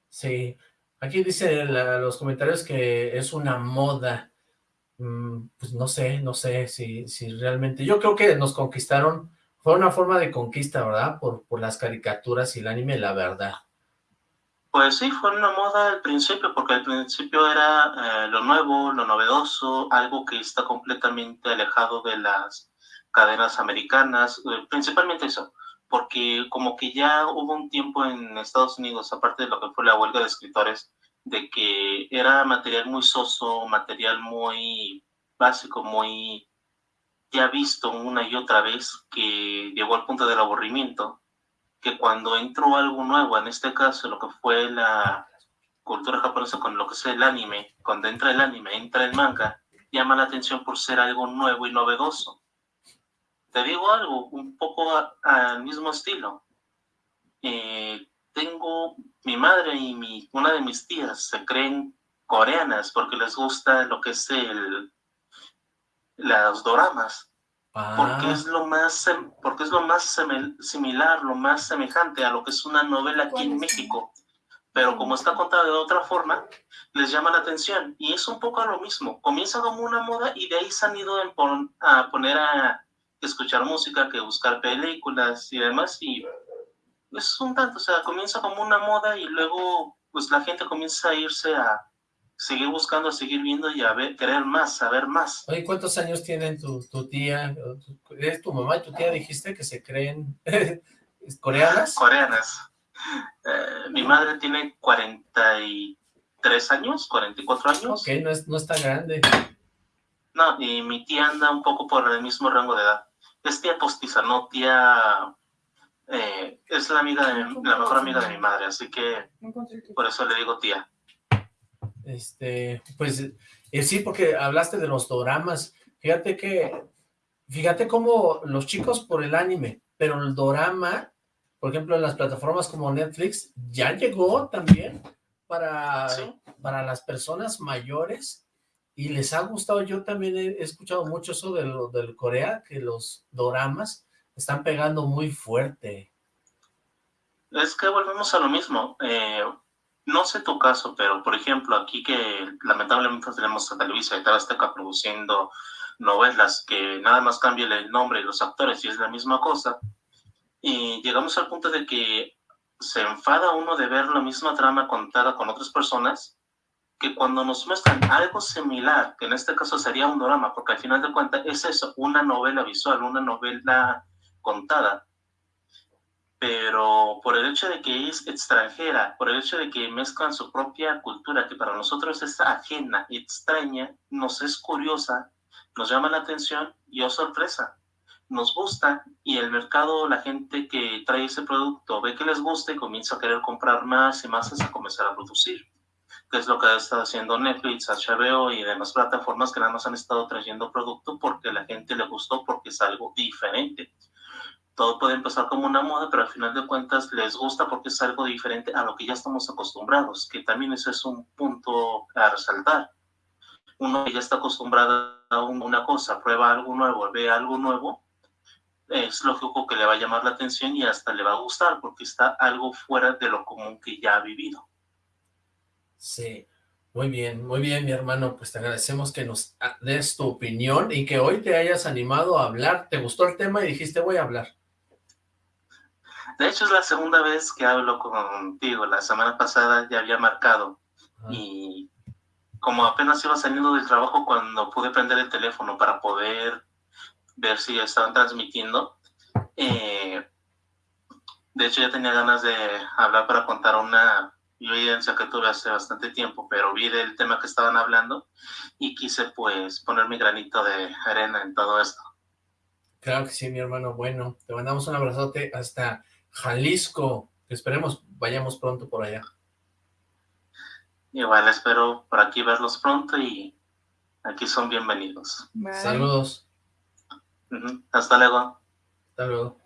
Sí, aquí dice los comentarios que es una moda. Mm, pues no sé, no sé si, si realmente... Yo creo que nos conquistaron, fue una forma de conquista, ¿verdad? Por, por las caricaturas y el anime, la verdad. Pues sí, fue una moda al principio, porque al principio era eh, lo nuevo, lo novedoso, algo que está completamente alejado de las cadenas americanas, eh, principalmente eso, porque como que ya hubo un tiempo en Estados Unidos, aparte de lo que fue la huelga de escritores, de que era material muy soso, material muy básico, muy ya visto una y otra vez, que llegó al punto del aburrimiento, que cuando entró algo nuevo, en este caso lo que fue la cultura japonesa con lo que es el anime, cuando entra el anime, entra el manga, llama la atención por ser algo nuevo y novedoso te digo algo, un poco al mismo estilo. Eh, tengo mi madre y mi, una de mis tías se creen coreanas porque les gusta lo que es el las doramas. Porque es lo más porque es lo más similar, lo más semejante a lo que es una novela aquí en México. Pero como está contada de otra forma, les llama la atención. Y es un poco a lo mismo. Comienza como una moda y de ahí se han ido a poner a, escuchar música que buscar películas y demás, y es un tanto, o sea, comienza como una moda y luego pues la gente comienza a irse a seguir buscando, seguir viendo y a ver, querer más, saber más. Oye, ¿cuántos años tienen tu, tu tía, es tu mamá y tu tía dijiste que se creen coreanas? Coreanas. Eh, mi madre tiene 43 años, 44 años. Ok, no, es, no está grande. No, y mi tía anda un poco por el mismo rango de edad. Es tía postiza, no tía... Eh, es la amiga de la mejor amiga de mi madre, así que por eso le digo tía. Este, pues, eh, sí, porque hablaste de los doramas. Fíjate que, fíjate cómo los chicos por el anime, pero el dorama, por ejemplo, en las plataformas como Netflix, ya llegó también para, para las personas mayores y les ha gustado, yo también he, escuchado mucho eso de lo, del Corea, que los doramas están pegando muy fuerte. Es que volvemos a lo mismo, eh, no sé tu caso, pero por ejemplo aquí que lamentablemente tenemos a Televisa y Azteca produciendo novelas que nada más cambia el nombre y los actores y es la misma cosa. Y llegamos al punto de que se enfada uno de ver la misma trama contada con otras personas que cuando nos muestran algo similar, que en este caso sería un drama, porque al final de cuentas es eso, una novela visual, una novela contada, pero por el hecho de que es extranjera, por el hecho de que mezclan su propia cultura, que para nosotros es ajena, extraña, nos es curiosa, nos llama la atención y oh sorpresa, nos gusta y el mercado, la gente que trae ese producto ve que les gusta y comienza a querer comprar más y más hasta comenzar a producir que es lo que ha estado haciendo Netflix, HBO y demás plataformas que nada más han estado trayendo producto porque la gente le gustó, porque es algo diferente. Todo puede empezar como una moda, pero al final de cuentas les gusta porque es algo diferente a lo que ya estamos acostumbrados, que también ese es un punto a resaltar. Uno que ya está acostumbrado a una cosa, prueba algo nuevo, ve algo nuevo, es lógico que le va a llamar la atención y hasta le va a gustar porque está algo fuera de lo común que ya ha vivido. Sí, muy bien, muy bien, mi hermano. Pues te agradecemos que nos des tu opinión y que hoy te hayas animado a hablar. ¿Te gustó el tema y dijiste voy a hablar? De hecho, es la segunda vez que hablo contigo. La semana pasada ya había marcado y como apenas iba saliendo del trabajo cuando pude prender el teléfono para poder ver si estaban transmitiendo, eh, de hecho ya tenía ganas de hablar para contar una evidencia que tuve hace bastante tiempo, pero vi del tema que estaban hablando y quise pues poner mi granito de arena en todo esto. Claro que sí, mi hermano. Bueno, te mandamos un abrazote hasta Jalisco. Esperemos vayamos pronto por allá. Igual espero por aquí verlos pronto y aquí son bienvenidos. Saludos. Hasta luego. Hasta luego.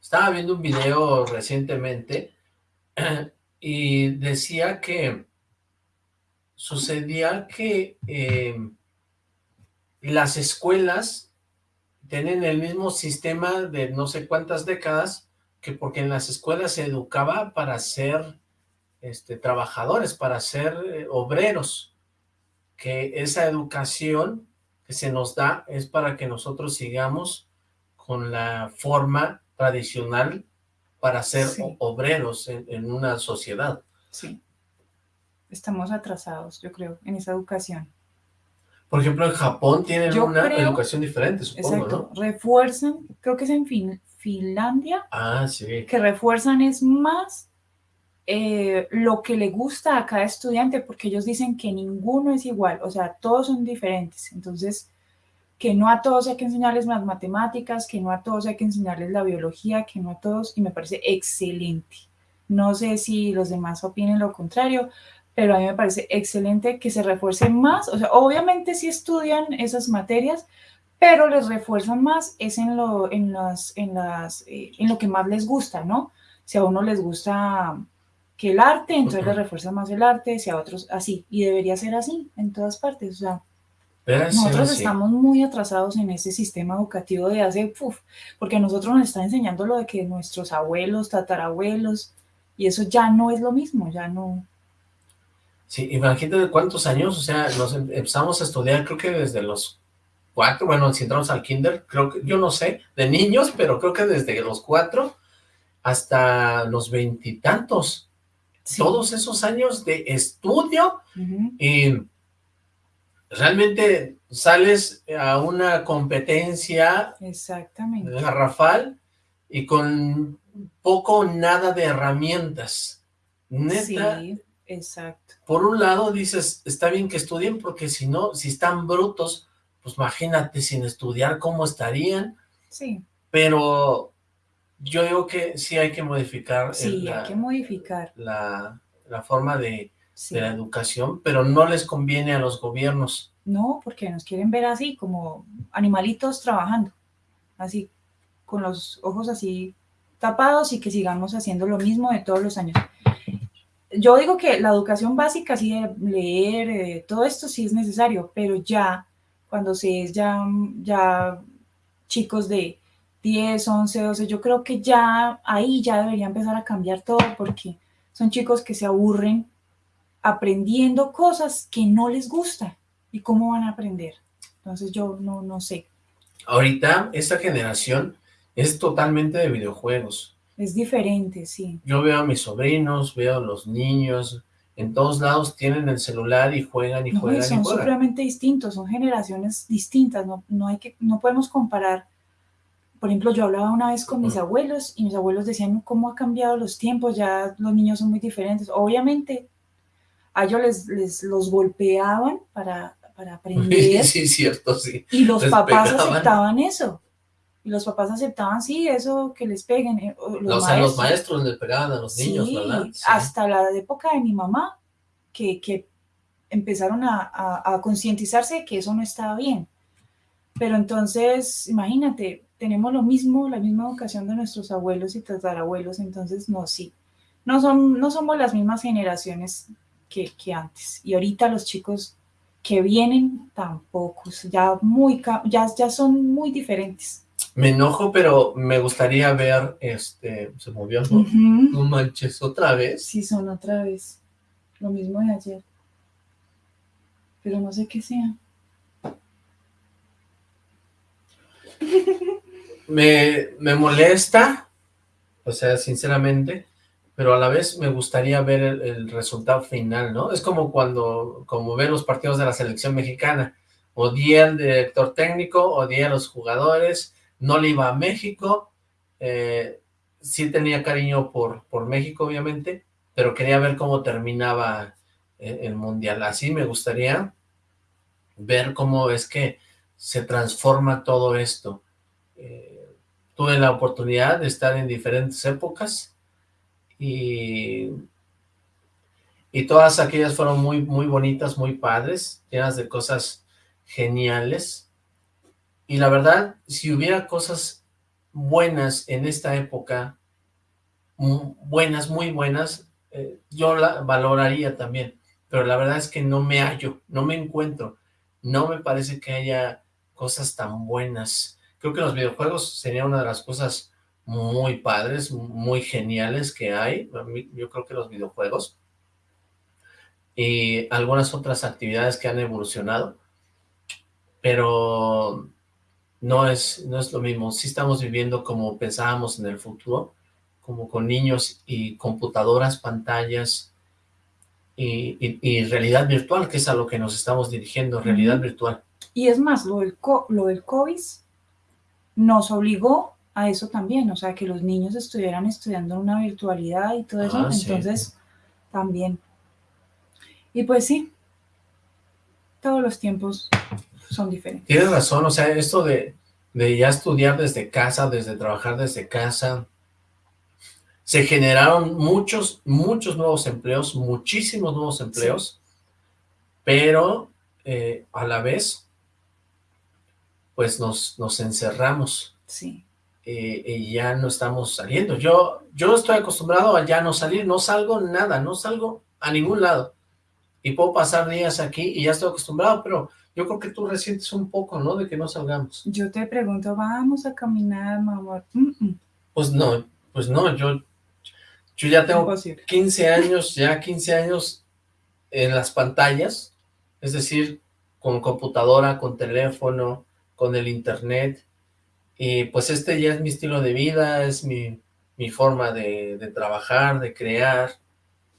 Estaba viendo un video recientemente y decía que sucedía que eh, las escuelas tienen el mismo sistema de no sé cuántas décadas que porque en las escuelas se educaba para ser este, trabajadores, para ser eh, obreros, que esa educación que se nos da es para que nosotros sigamos con la forma tradicional para ser obreros en, una sociedad. Sí, estamos atrasados, yo creo, en esa educación. Por ejemplo, en Japón tienen una educación diferente, supongo, exacto, refuerzan, creo que es en Finlandia, ah, sí. que refuerzan es más eh, lo que le gusta a cada estudiante, porque ellos dicen que ninguno es igual, o sea, todos son diferentes, entonces que no a todos hay que enseñarles las matemáticas, que no a todos hay que enseñarles la biología, que no a todos, y me parece excelente. No sé si los demás opinen lo contrario, pero a mí me parece excelente que se refuerce más, o sea, obviamente sí estudian esas materias, pero les refuerzan más es en lo, en las, en las, eh, en lo que más les gusta, ¿no? Si a uno les gusta que el arte, entonces les refuerzan más el arte, si a otros así, y debería ser así en todas partes, o sea, nosotros estamos muy atrasados en ese sistema educativo de hace, uf, porque nosotros nos está enseñando lo de que nuestros abuelos, tatarabuelos, y eso ya no es lo mismo, ya no. Sí, imagínate cuántos años, o sea, nos em, empezamos a estudiar, creo que desde los cuatro, bueno, si entramos al kinder, creo que, yo no sé, de niños, pero creo que desde los cuatro hasta los veintitantos. Todos esos años de estudio y realmente sales a una competencia Exactamente. garrafal y con poco nada de herramientas. Neta, sí, exacto. Por un lado dices, está bien que estudien porque si no, si están brutos, pues imagínate sin estudiar cómo estarían. Sí. Pero yo digo que sí hay que modificar. Sí, hay que modificar. La, la forma de, de la educación, pero no les conviene a los gobiernos. No, porque nos quieren ver así, como animalitos trabajando, así, con los ojos así tapados y que sigamos haciendo lo mismo de todos los años. Yo digo que la educación básica, así de leer, eh, todo esto sí es necesario, pero ya, cuando se es ya, ya chicos de 10, 11, 12, yo creo que ya ahí ya debería empezar a cambiar todo porque son chicos que se aburren aprendiendo cosas que no les gusta. ¿Y cómo van a aprender? Entonces yo no, no sé. Ahorita esta generación es totalmente de videojuegos. Es diferente, sí. Yo veo a mis sobrinos, veo a los niños, en todos lados tienen el celular y juegan y No, juegan y son juegan. supremamente distintos, son generaciones distintas, no, no, hay que, no podemos comparar. Por ejemplo, yo hablaba una vez con mis abuelos y mis abuelos decían cómo ha cambiado los tiempos, ya los niños son muy diferentes. Obviamente, a ellos les, les los golpeaban para, para aprender Sí, es cierto, sí. y los les papás pegaban. aceptaban eso. Y los papás aceptaban, sí, eso que les peguen. eh, o o sea, los maestros le pegaban a los niños, ¿verdad? Sí. hasta la época de mi mamá, que, que empezaron a, a- a concientizarse de que eso no estaba bien. Pero entonces, imagínate, tenemos lo mismo, la misma educación de nuestros abuelos y tatarabuelos, entonces no, sí. No, son, no somos las mismas generaciones que, que antes. Y ahorita los chicos que vienen tampoco, ya, muy, ya, ya son muy diferentes. Me enojo, pero me gustaría ver, este, se movió, ¿no? Ujú. No manches, otra vez. Sí, son otra vez. Lo mismo de ayer. Pero no sé qué sea. Me, me molesta, o sea, sinceramente, pero a la vez me gustaría ver el, el resultado final, ¿no? Es como cuando, como ver los partidos de la selección mexicana. Odié al director técnico, odié a los jugadores, no le iba a México, eh, sí tenía cariño por, por México, obviamente, pero quería ver cómo terminaba el, el Mundial. Así me gustaría ver cómo es que se transforma todo esto. Eh, tuve la oportunidad de estar en diferentes épocas y, y todas aquellas fueron muy, muy bonitas, muy padres, llenas de cosas geniales. Y la verdad, si hubiera cosas buenas en esta época, buenas, muy buenas, eh, yo la valoraría también. Pero la verdad es que no me hallo, no me encuentro. No me parece que haya cosas tan buenas. Creo que los videojuegos sería una de las cosas muy padres, muy geniales que hay. Yo creo que los videojuegos y algunas otras actividades que han evolucionado, pero no es, no es lo mismo. Sí estamos viviendo como pensábamos en el futuro, como con niños y computadoras, pantallas y, y- y realidad virtual, que es a lo que nos estamos dirigiendo, realidad virtual. Y es más, lo del, lo del COVID nos obligó a eso también, o sea, que los niños estuvieran estudiando una virtualidad y todo eso, Ah, sí. entonces también. Y pues sí, todos los tiempos son diferentes. Tienes razón, o sea, esto de, de ya estudiar desde casa, desde trabajar desde casa, se generaron muchos, muchos nuevos empleos, muchísimos nuevos empleos, pero eh, a la vez, pues nos, nos encerramos Sí. eh, y ya no estamos saliendo. Yo, yo estoy acostumbrado a ya no salir, no salgo nada, no salgo a ningún lado. Y puedo pasar días aquí y ya estoy acostumbrado, pero yo creo que tú resientes un poco, ¿no? De que no salgamos. Yo te pregunto, vamos a caminar, mamá. Mm, mm, Pues no, pues no, yo, yo ya tengo imposible. 15 años, ya 15 años en las pantallas, es decir, con computadora, con teléfono, con el internet, y pues este ya es mi estilo de vida, es mi, mi forma de, de trabajar, de crear.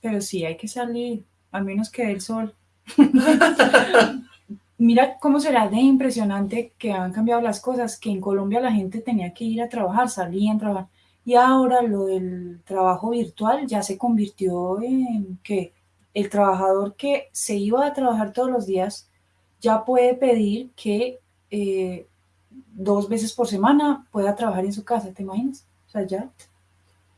Pero sí, hay que salir, al menos que el sol. Mira cómo será de impresionante que han cambiado las cosas, que en Colombia la gente tenía que ir a trabajar, salían a trabajar, y ahora lo del trabajo virtual ya se convirtió en que el trabajador que se iba a trabajar todos los días ya puede pedir que eh, dos veces por semana pueda trabajar en su casa, ¿te imaginas? O sea, ya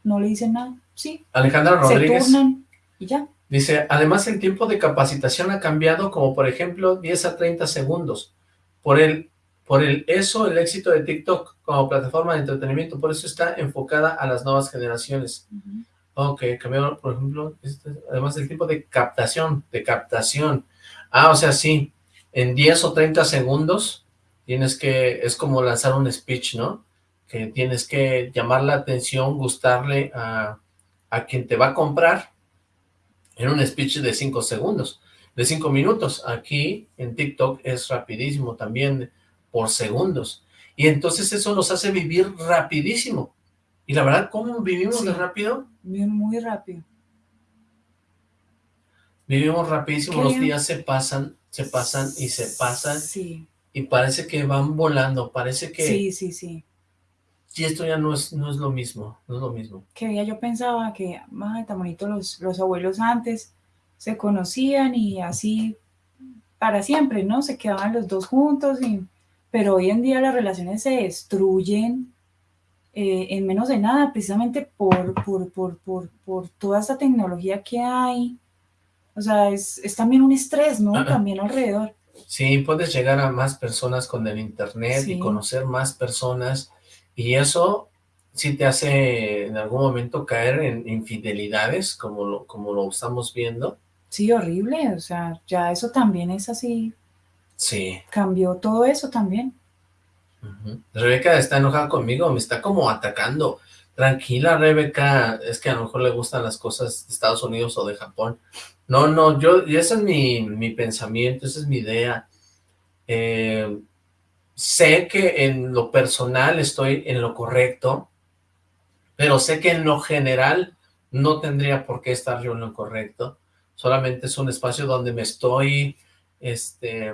no le dicen nada, sí, Alejandra se Rodríguez turnan y ya. Dice, además el tiempo de capacitación ha cambiado como por ejemplo 10 a 30 segundos. Por el, por el eso, el éxito de TikTok como plataforma de entretenimiento, por eso está enfocada a las nuevas generaciones. Ujú. Ok, cambiaron, por ejemplo, este, además del tiempo de captación, de captación. Ah, o sea, sí, en 10 o 30 segundos tienes que, es como lanzar un speech, ¿no? Que tienes que llamar la atención, gustarle a, a quien te va a comprar en un speech de cinco segundos, de cinco minutos. Aquí en TikTok es rapidísimo también por segundos. Y entonces eso nos hace vivir rapidísimo. Y la verdad, ¿cómo vivimos de rápido? Muy rápido. Vivimos rapidísimo, los días se pasan, se pasan y se pasan. Sí. Y parece que van volando, parece que... Sí, sí, sí. Y esto ya no es, no es lo mismo, no es lo mismo. Que ya yo pensaba que, más tan bonito, los, los abuelos antes se conocían y así para siempre, ¿no? Se quedaban los dos juntos, y, pero hoy en día las relaciones se destruyen eh, en menos de nada, precisamente por, por, por, por, por toda esta tecnología que hay. O sea, es, es también un estrés, ¿no? También alrededor. Sí, puedes llegar a más personas con el internet y conocer más personas y eso sí te hace en algún momento caer en infidelidades, como lo, como lo estamos viendo. Sí, horrible, o sea, ya eso también es así. Sí. Cambió todo eso también. Rebeca está enojada conmigo, me está como atacando. Tranquila, Rebeca, es que a lo mejor le gustan las cosas de Estados Unidos o de Japón. No, no, yo, y ese es mi, mi pensamiento, esa es mi idea. Eh, sé que en lo personal estoy en lo correcto, pero sé que en lo general no tendría por qué estar yo en lo correcto. Solamente es un espacio donde me estoy, este,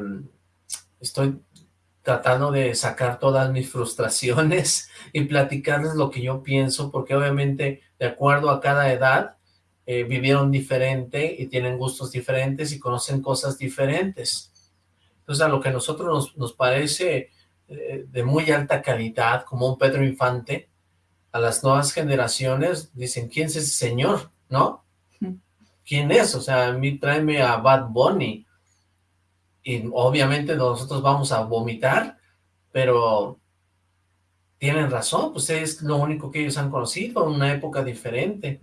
estoy tratando de sacar todas mis frustraciones y platicarles lo que yo pienso, porque obviamente de acuerdo a cada edad eh, vivieron diferente y tienen gustos diferentes y conocen cosas diferentes. Entonces a lo que a nosotros nos, nos parece eh, de muy alta calidad, como un Pedro Infante, a las nuevas generaciones dicen, ¿quién es ese señor? ¿No? ¿Quién es? O sea, a mí tráeme a Bad Bunny, y obviamente nosotros vamos a vomitar, pero tienen razón, pues es lo único que ellos han conocido, una época diferente.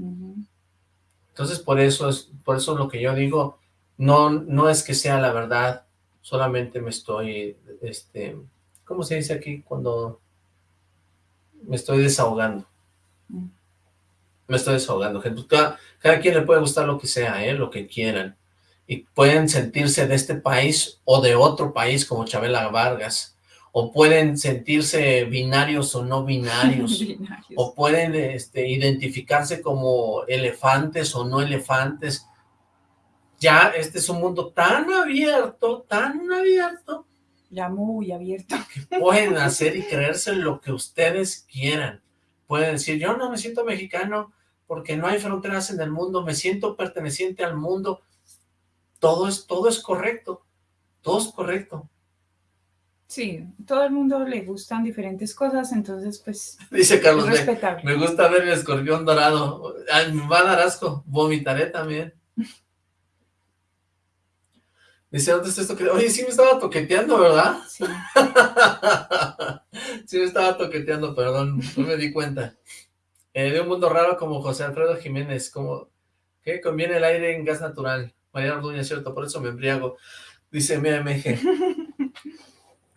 Entonces, por eso es por eso lo que yo digo, no, no es que sea la verdad, solamente me estoy, este, ¿cómo se dice aquí? Cuando me estoy desahogando. Mm. Me estoy desahogando, gente. Cada, cada quien le puede gustar lo que sea, ¿eh? lo que quieran y pueden sentirse de este país o de otro país como Chabela Vargas, o pueden sentirse binarios o no binarios, o pueden este, identificarse como elefantes o no elefantes. Ya este es un mundo tan abierto, tan abierto. Ya muy abierto. Pueden hacer y creerse lo que ustedes quieran. Pueden decir, yo no me siento mexicano porque no hay fronteras en el mundo, me siento perteneciente al mundo, todo es, todo es correcto, todo es correcto. Sí, todo el mundo le gustan diferentes cosas, entonces pues Dice Carlos, me, me, gusta ver el escorpión dorado, me va a dar asco, vomitaré también. Dice, ¿dónde está esto? Oye, sí me estaba toqueteando, ¿verdad? Sí. sí me estaba toqueteando, perdón, no me di cuenta. Eh, de un mundo raro como José Alfredo Jiménez, como, ¿qué? Conviene el aire en gas natural. María Orduña, cierto, por eso me embriago. Dice MMG.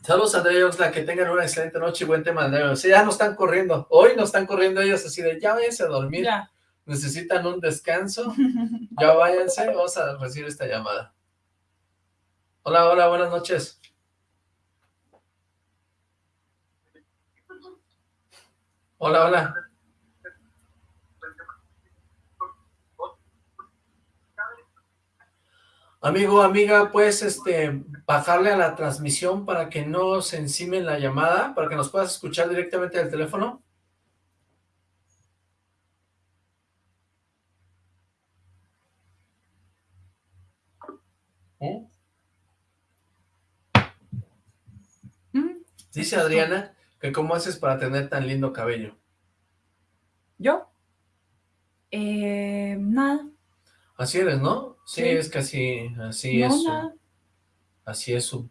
Saludos, Andrea Oxla, que tengan una excelente noche y buen tema, Andrea. Sí, ya no están corriendo. Hoy no están corriendo ellos así de, ya váyanse a dormir. Ya. Necesitan un descanso. ya váyanse, vamos a recibir esta llamada. Hola, hola, buenas noches. Hola, hola. Amigo, amiga, pues este, bajarle a la transmisión para que no se encime la llamada, para que nos puedas escuchar directamente del teléfono. ¿Eh? Mm. Dice Adriana que cómo haces para tener tan lindo cabello. ¿Yo? Eh, nada. Así eres, ¿no? Sí, es que así, así es. así es su...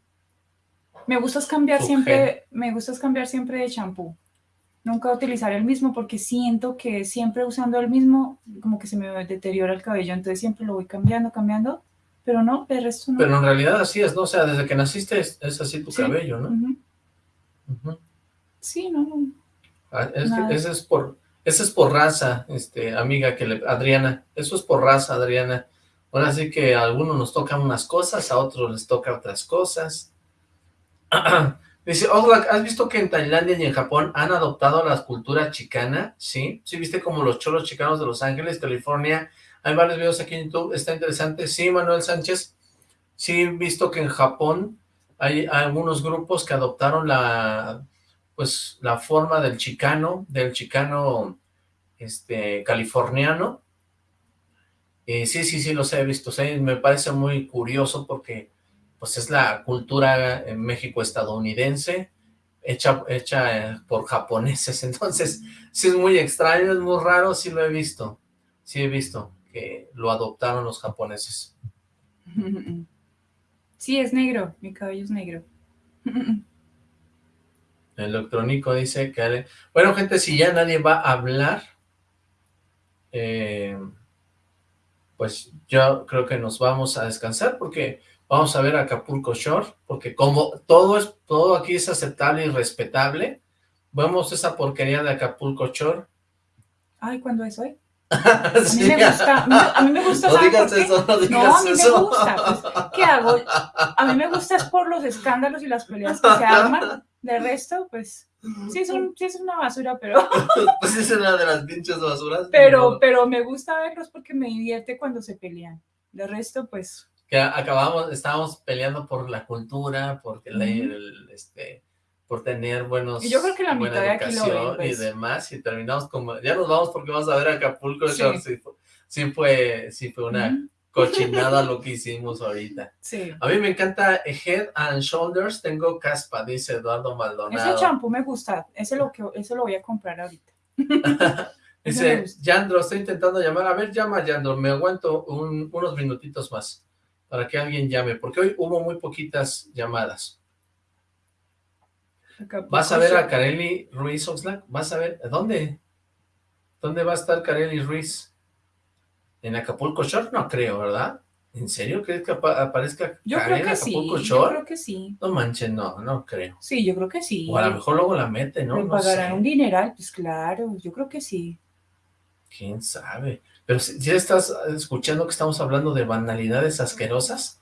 Me gusta cambiar siempre, me gusta cambiar siempre de champú. Nunca utilizar el mismo porque siento que siempre usando el mismo, como que se me deteriora el cabello, entonces siempre lo voy cambiando, cambiando, pero no, el resto no. Pero en realidad así es, ¿no? O sea, desde que naciste es, así tu cabello, ¿no? Sí, no, no. Ah, es que ese es por, eso es por raza, este, amiga, que le, Adriana. Eso es por raza, Adriana. Ahora sí que a algunos nos tocan unas cosas, a otros les toca otras cosas. Dice, Oxlack, ¿has visto que en Tailandia y en Japón han adoptado la cultura chicana? Sí, sí, viste como los cholos chicanos de Los Ángeles, California. Hay varios videos aquí en YouTube, está interesante. Sí, Manuel Sánchez, sí, he visto que en Japón hay algunos grupos que adoptaron la, pues, la forma del chicano, del chicano este, californiano. sí, sí, sí, los he visto. me parece muy curioso porque pues es la cultura en México estadounidense, hecha, hecha eh, por japoneses, entonces sí es muy extraño, es muy raro, sí lo he visto, sí he visto que lo adoptaron los japoneses. Sí, es negro, mi cabello es negro. Electrónico dice que... Bueno, gente, si ya nadie va a hablar, eh, pues yo creo que nos vamos a descansar porque vamos a ver Acapulco Shore, porque como todo es todo aquí es aceptable y respetable, vemos esa porquería de Acapulco Shore. Ay, ¿cuándo es hoy? A mí me gusta, a mí me gusta, no digas eso, no digas no, a mí me gusta, pues, ¿qué hago? A mí me gusta es por los escándalos y las peleas que se arman, de resto, pues, sí es, un, sí es una basura, pero... pues es una de las pinches basuras. Pero, pero me gusta verlos porque me divierte cuando se pelean, de resto, pues... Que acabamos, estábamos peleando por la cultura, porque el, este por tener buenos y yo creo que la mitad de aquí lo y demás y terminamos como ya nos vamos porque vamos a ver Acapulco sí, sí, fue sí fue una cochinada lo que hicimos ahorita. Sí. A mí me encanta Head and Shoulders tengo caspa dice Eduardo Maldonado. Ese champú me gusta ese lo que ese lo voy a comprar ahorita. Dice Yandro estoy intentando llamar a ver llama Yandro me aguanto unos minutitos más para que alguien llame porque hoy hubo muy poquitas llamadas ¿Vas a ver a Kareli Ruiz Oxlack? ¿Vas a ver? ¿Dónde? ¿Dónde va a estar Kareli Ruiz? ¿En Acapulco Shore? No creo, ¿verdad? ¿En serio crees que aparezca yo creo que Acapulco sí, Shore? Yo creo que sí. No manches, no, no creo. Sí, yo creo que sí. O a lo mejor luego la mete, ¿no? Le pagarán un dineral, pues claro, yo creo que sí. ¿Quién sabe? Pero si ya estás escuchando que estamos hablando de banalidades asquerosas,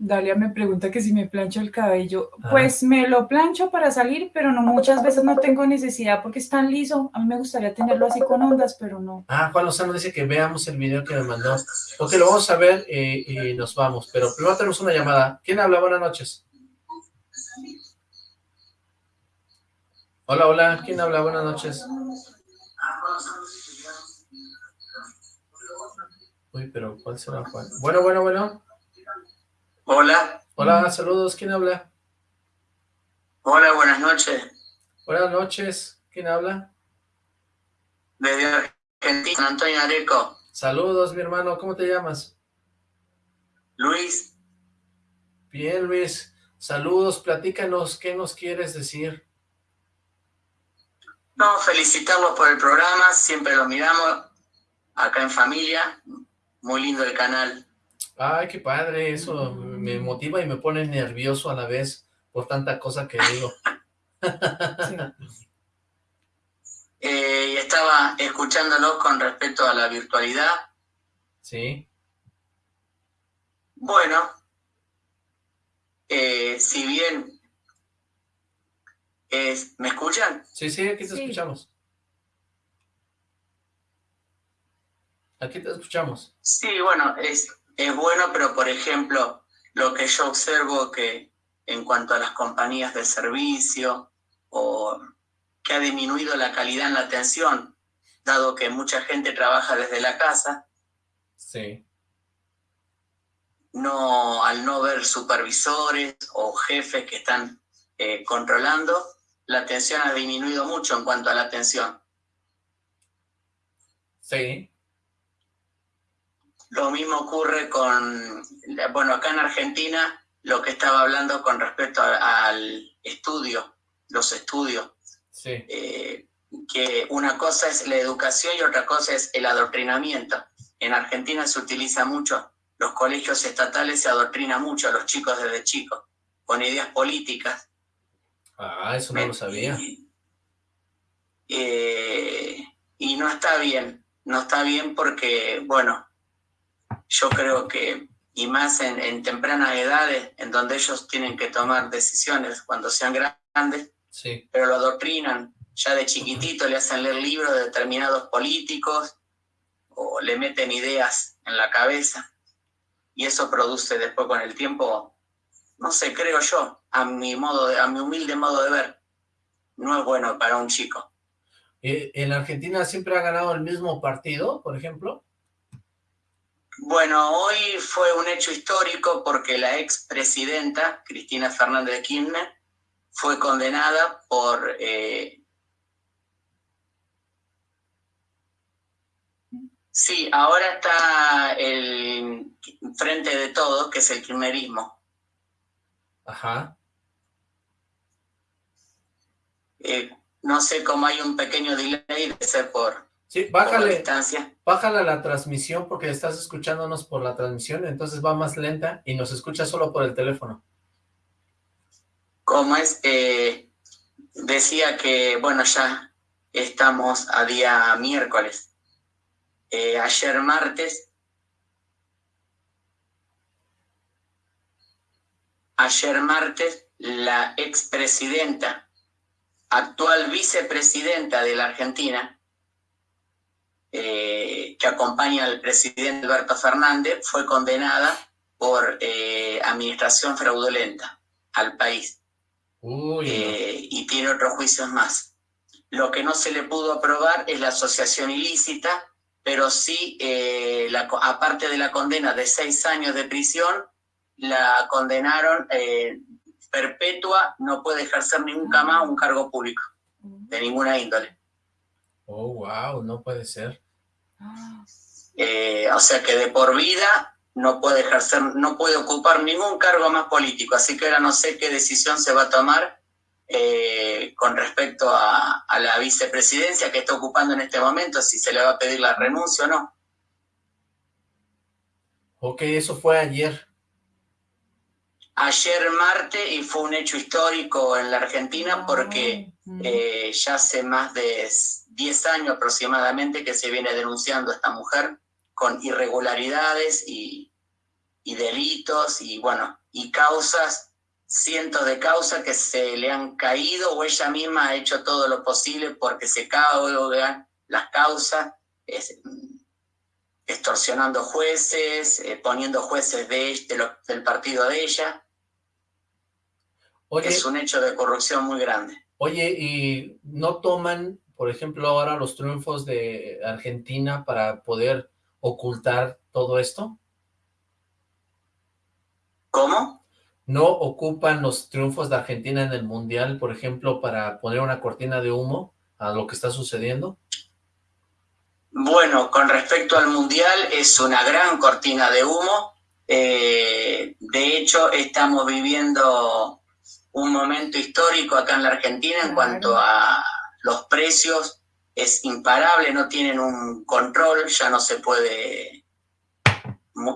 Dalia me pregunta que si me plancho el cabello. Ah. Pues me lo plancho para salir, pero no muchas veces no tengo necesidad porque es tan liso. A mí me gustaría tenerlo así con ondas, pero no. Ah, Juan Lozano dice que veamos el video que me mandó. Ok, lo vamos a ver y, nos vamos. Pero primero tenemos una llamada. ¿Quién habla? Buenas noches. Hola, hola. ¿Quién habla? Buenas noches. Uy, pero ¿cuál será Juan? Bueno, bueno, bueno. Hola. Hola, saludos. ¿Quién habla? Hola, buenas noches. Buenas noches. ¿Quién habla? Desde Argentina, Antonio Areco. Saludos, mi hermano. ¿Cómo te llamas? Luis. Bien, Luis. Saludos. Platícanos. ¿Qué nos quieres decir? No, felicitarlos por el programa. Siempre lo miramos acá en familia. Muy lindo el canal. Ay, qué padre, eso me motiva y me pone nervioso a la vez por tanta cosa que digo. Eh, y estaba escuchándolo con respecto a la virtualidad. Sí. Bueno, eh, si bien es, ¿me escuchan? Sí, sí, aquí te escuchamos. Aquí te escuchamos. Sí, bueno, es, es bueno, pero por ejemplo, lo que yo observo que en cuanto a las compañías de servicio o que ha disminuido la calidad en la atención, dado que mucha gente trabaja desde la casa. Sí. No, al no ver supervisores o jefes que están eh, controlando, la atención ha disminuido mucho en cuanto a la atención. Sí. Lo mismo ocurre con, bueno, acá en Argentina, lo que estaba hablando con respecto al estudio, los estudios. Sí. Eh, que una cosa es la educación y otra cosa es el adoctrinamiento. En Argentina se utiliza mucho, los colegios estatales se adoctrina mucho a los chicos desde chicos, con ideas políticas. Ah, eso no lo sabía. Eh, y no está bien, no está bien porque, bueno, yo creo que, y más en, en tempranas edades, en donde ellos tienen que tomar decisiones cuando sean grandes, Sí. pero lo adoctrinan ya de chiquitito, le hacen leer libros de determinados políticos o le meten ideas en la cabeza y eso produce después con el tiempo, no sé, creo yo, a mi modo, de, a mi humilde modo de ver, no es bueno para un chico. Eh, ¿En Argentina siempre ha ganado el mismo partido, por ejemplo? Bueno, hoy fue un hecho histórico porque la expresidenta Cristina Fernández de Kirchner fue condenada por eh, Sí, ahora está el frente de todos, que es el kirchnerismo. Ajá. Eh, no sé cómo hay un pequeño delay de ser por, Sí, bájale, bájala la transmisión porque estás escuchándonos por la transmisión, entonces va más lenta y nos escucha solo por el teléfono. ¿Cómo es? Eh, decía que, bueno, ya estamos a día miércoles. Eh, ayer martes, ayer martes, la expresidenta, actual vicepresidenta de la Argentina, eh, que acompaña al presidente Alberto Fernández, fue condenada por eh, administración fraudulenta al país. Uy, Eh, y tiene otros juicios más. Lo que no se le pudo aprobar es la asociación ilícita, pero sí, la aparte de la condena de seis años de prisión, la condenaron perpetua, no puede ejercer nunca más un cargo público, de ninguna índole. Oh, wow, no puede ser. Ah, Eh, o sea que de por vida no puede ejercer, no puede ocupar ningún cargo más político. Así que ahora no sé qué decisión se va a tomar eh, con respecto a, a la vicepresidencia que está ocupando en este momento, si se le va a pedir la renuncia o no. Ok, eso fue ayer. Ayer martes y fue un hecho histórico en la Argentina porque mm, eh, ya hace más de 10 años aproximadamente que se viene denunciando a esta mujer con irregularidades y, y delitos y bueno, y causas, cientos de causas que se le han caído o ella misma ha hecho todo lo posible porque se caigan las causas, es, mm, extorsionando jueces, eh, poniendo jueces de, de lo- del partido de ella. Oye, Es un hecho de corrupción muy grande. oye, ¿y no toman, por ejemplo, ahora los triunfos de Argentina para poder ocultar todo esto? ¿Cómo? ¿No ocupan los triunfos de Argentina en el Mundial, por ejemplo, para poner una cortina de humo a lo que está sucediendo? Bueno, con respecto al Mundial, es una gran cortina de humo. Eh, de hecho, estamos viviendo un momento histórico acá en la Argentina en cuanto a los precios. Es imparable, no tienen un control, ya no se puede...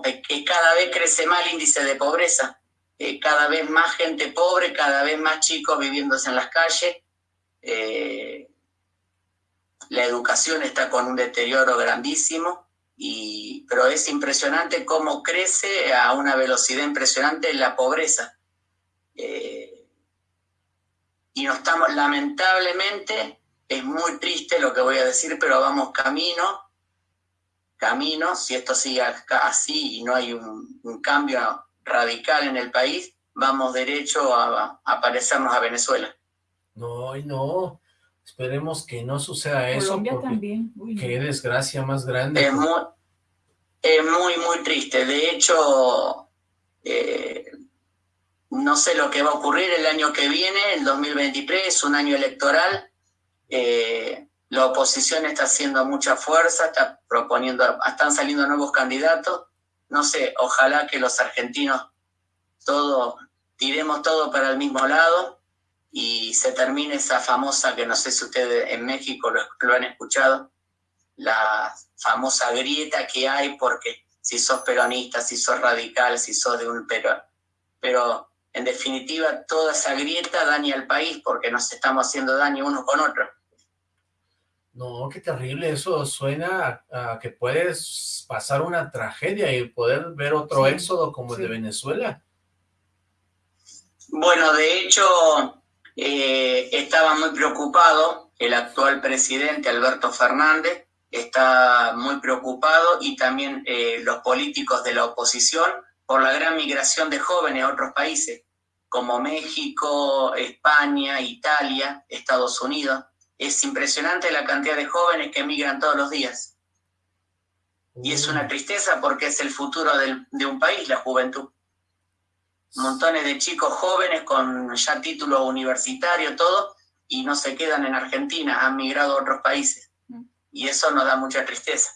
eh, que Cada vez crece más el índice de pobreza. Eh, cada vez más gente pobre, cada vez más chicos viviéndose en las calles. Eh, la educación está con un deterioro grandísimo, y, pero es impresionante cómo crece a una velocidad impresionante la pobreza. Y no estamos, lamentablemente, es muy triste lo que voy a decir, pero vamos camino, camino, si esto sigue así y no hay un, un cambio radical en el país, vamos derecho a, a parecernos a Venezuela. No, y no. Esperemos que no suceda eso, Colombia también. Uy, qué desgracia más grande. Es muy, es muy, muy triste. De hecho, eh, no sé lo que va a ocurrir el año que viene, el 2023, es un año electoral. Eh, la oposición está haciendo mucha fuerza, está proponiendo, están saliendo nuevos candidatos. No sé, ojalá que los argentinos todo, tiremos todo para el mismo lado y se termine esa famosa, que no sé si ustedes en México lo, han escuchado, la famosa grieta que hay porque si sos peronista, si sos radical, si sos de un pero, pero en definitiva toda esa grieta daña al país porque nos estamos haciendo daño uno con otro. No, qué terrible, eso suena a, que puedes pasar una tragedia y poder ver otro éxodo como el de Venezuela. Bueno, de hecho, eh, estaba muy preocupado el actual presidente Alberto Fernández, está muy preocupado y también eh, los políticos de la oposición por la gran migración de jóvenes a otros países, como México, España, Italia, Estados Unidos. Es impresionante la cantidad de jóvenes que emigran todos los días. Y es una tristeza porque es el futuro de un país, la juventud. Montones de chicos jóvenes con ya título universitario, todo, y no se quedan en Argentina, han migrado a otros países. Mm. Y eso nos da mucha tristeza.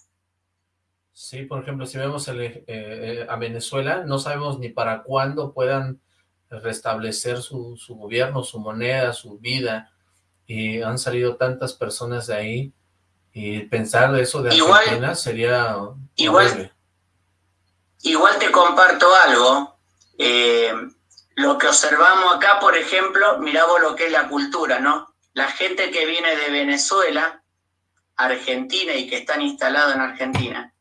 Sí, por ejemplo, si vemos eh, eh, a Venezuela, no sabemos ni para cuándo puedan restablecer su, gobierno, su moneda, su vida, y han salido tantas personas de ahí, y pensar eso de Argentina sería igual, Igual te comparto algo, eh, lo que observamos acá, por ejemplo, miramos lo que es la cultura, ¿no? La gente que viene de Venezuela, Argentina y que están instalados en Argentina,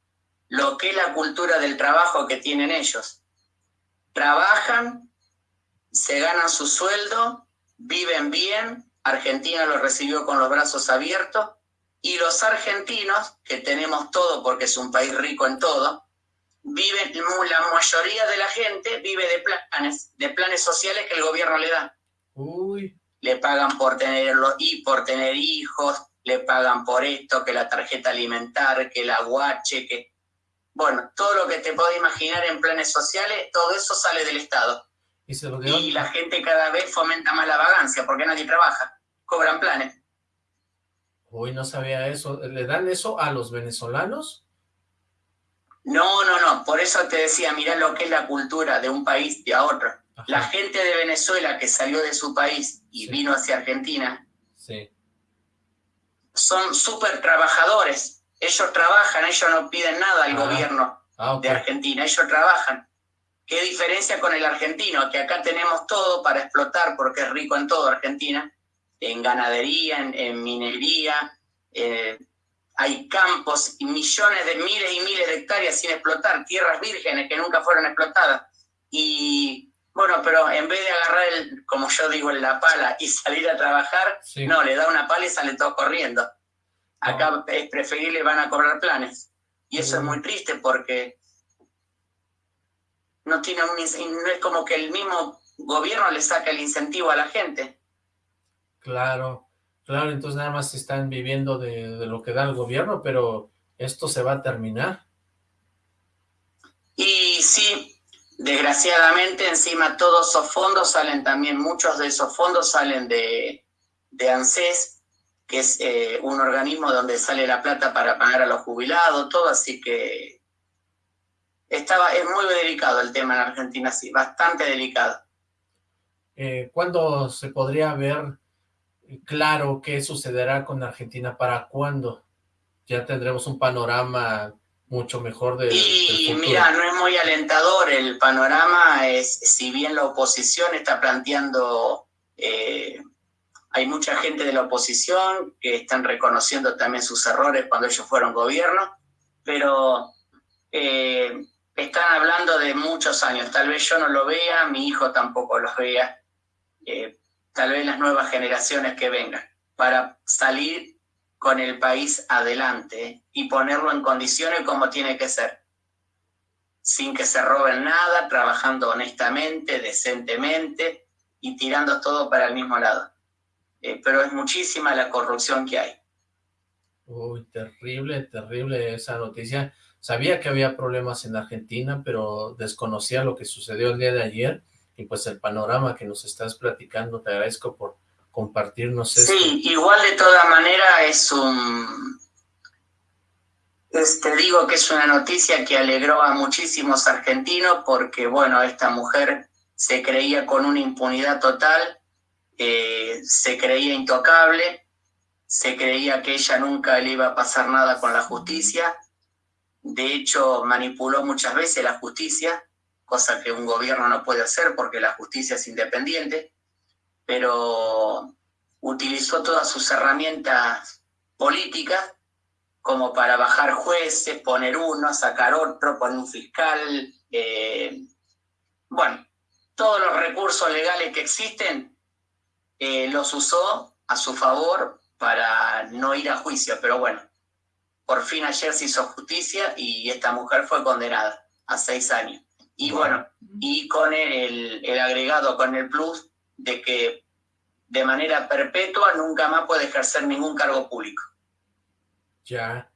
lo que es la cultura del trabajo que tienen ellos. Trabajan, se ganan su sueldo, viven bien, Argentina los recibió con los brazos abiertos, y los argentinos, que tenemos todo porque es un país rico en todo, viven, la mayoría de la gente vive de planes, de planes sociales que el gobierno le da. Le pagan por tenerlo y por tener hijos, le pagan por esto, que la tarjeta alimentar, que la guache, que bueno, todo lo que te puedo imaginar en planes sociales, todo eso sale del Estado. Y, la gente cada vez fomenta más la vagancia porque nadie trabaja, cobran planes. Uy, no sabía eso. ¿Le dan eso a los venezolanos? No, no, no. Por eso te decía, mira lo que es la cultura de un país y a otro. La gente de Venezuela que salió de su país y vino hacia Argentina, sí. son súper trabajadores ellos trabajan, ellos no piden nada al ah. gobierno ah, de Argentina, ellos trabajan. ¿Qué diferencia con el argentino? Que acá tenemos todo para explotar porque es rico en todo Argentina, en ganadería, en, minería, eh, hay campos y millones de miles y miles de hectáreas sin explotar, tierras vírgenes que nunca fueron explotadas. Y bueno, pero en vez de agarrar, el, como yo digo, la pala y salir a trabajar, no, le da una pala y sale todo corriendo. Acá es preferible, van a cobrar planes. Y eso es muy triste porque no, tiene un, no es como que el mismo gobierno le saca el incentivo a la gente. Claro, claro, entonces nada más están viviendo de, lo que da el gobierno, pero esto se va a terminar. Y sí, desgraciadamente encima todos esos fondos salen también, muchos de esos fondos salen de, de ANSES, que es eh, un organismo donde sale la plata para pagar a los jubilados, todo, así que estaba, es muy delicado el tema en Argentina, sí, bastante delicado. Eh, ¿Cuándo se podría ver claro qué sucederá con Argentina? ¿Para cuándo? Ya tendremos un panorama mucho mejor de Y mira, no es muy alentador el panorama, es si bien la oposición está planteando... Eh, hay mucha gente de la oposición que están reconociendo también sus errores cuando ellos fueron gobierno, pero eh, están hablando de muchos años. Tal vez yo no lo vea, mi hijo tampoco lo vea, eh, tal vez las nuevas generaciones que vengan, para salir con el país adelante y ponerlo en condiciones como tiene que ser, sin que se roben nada, trabajando honestamente, decentemente y tirando todo para el mismo lado. Eh, pero es muchísima la corrupción que hay. Uy, terrible, terrible esa noticia. Sabía que había problemas en Argentina, pero desconocía lo que sucedió el día de ayer y pues el panorama que nos estás platicando, te agradezco por compartirnos esto. Sí, igual de toda manera es un... te digo que es una noticia que alegró a muchísimos argentinos porque, bueno, esta mujer se creía con una impunidad total eh, se creía intocable, se creía que ella nunca le iba a pasar nada con la justicia, de hecho manipuló muchas veces la justicia, cosa que un gobierno no puede hacer porque la justicia es independiente, pero utilizó todas sus herramientas políticas como para bajar jueces, poner uno, sacar otro, poner un fiscal, eh, bueno, todos los recursos legales que existen eh, los usó a su favor para no ir a juicio, pero bueno, por fin ayer se hizo justicia y esta mujer fue condenada a seis años. Y bueno, y con el, el agregado, con el plus de que de manera perpetua nunca más puede ejercer ningún cargo público. Ya,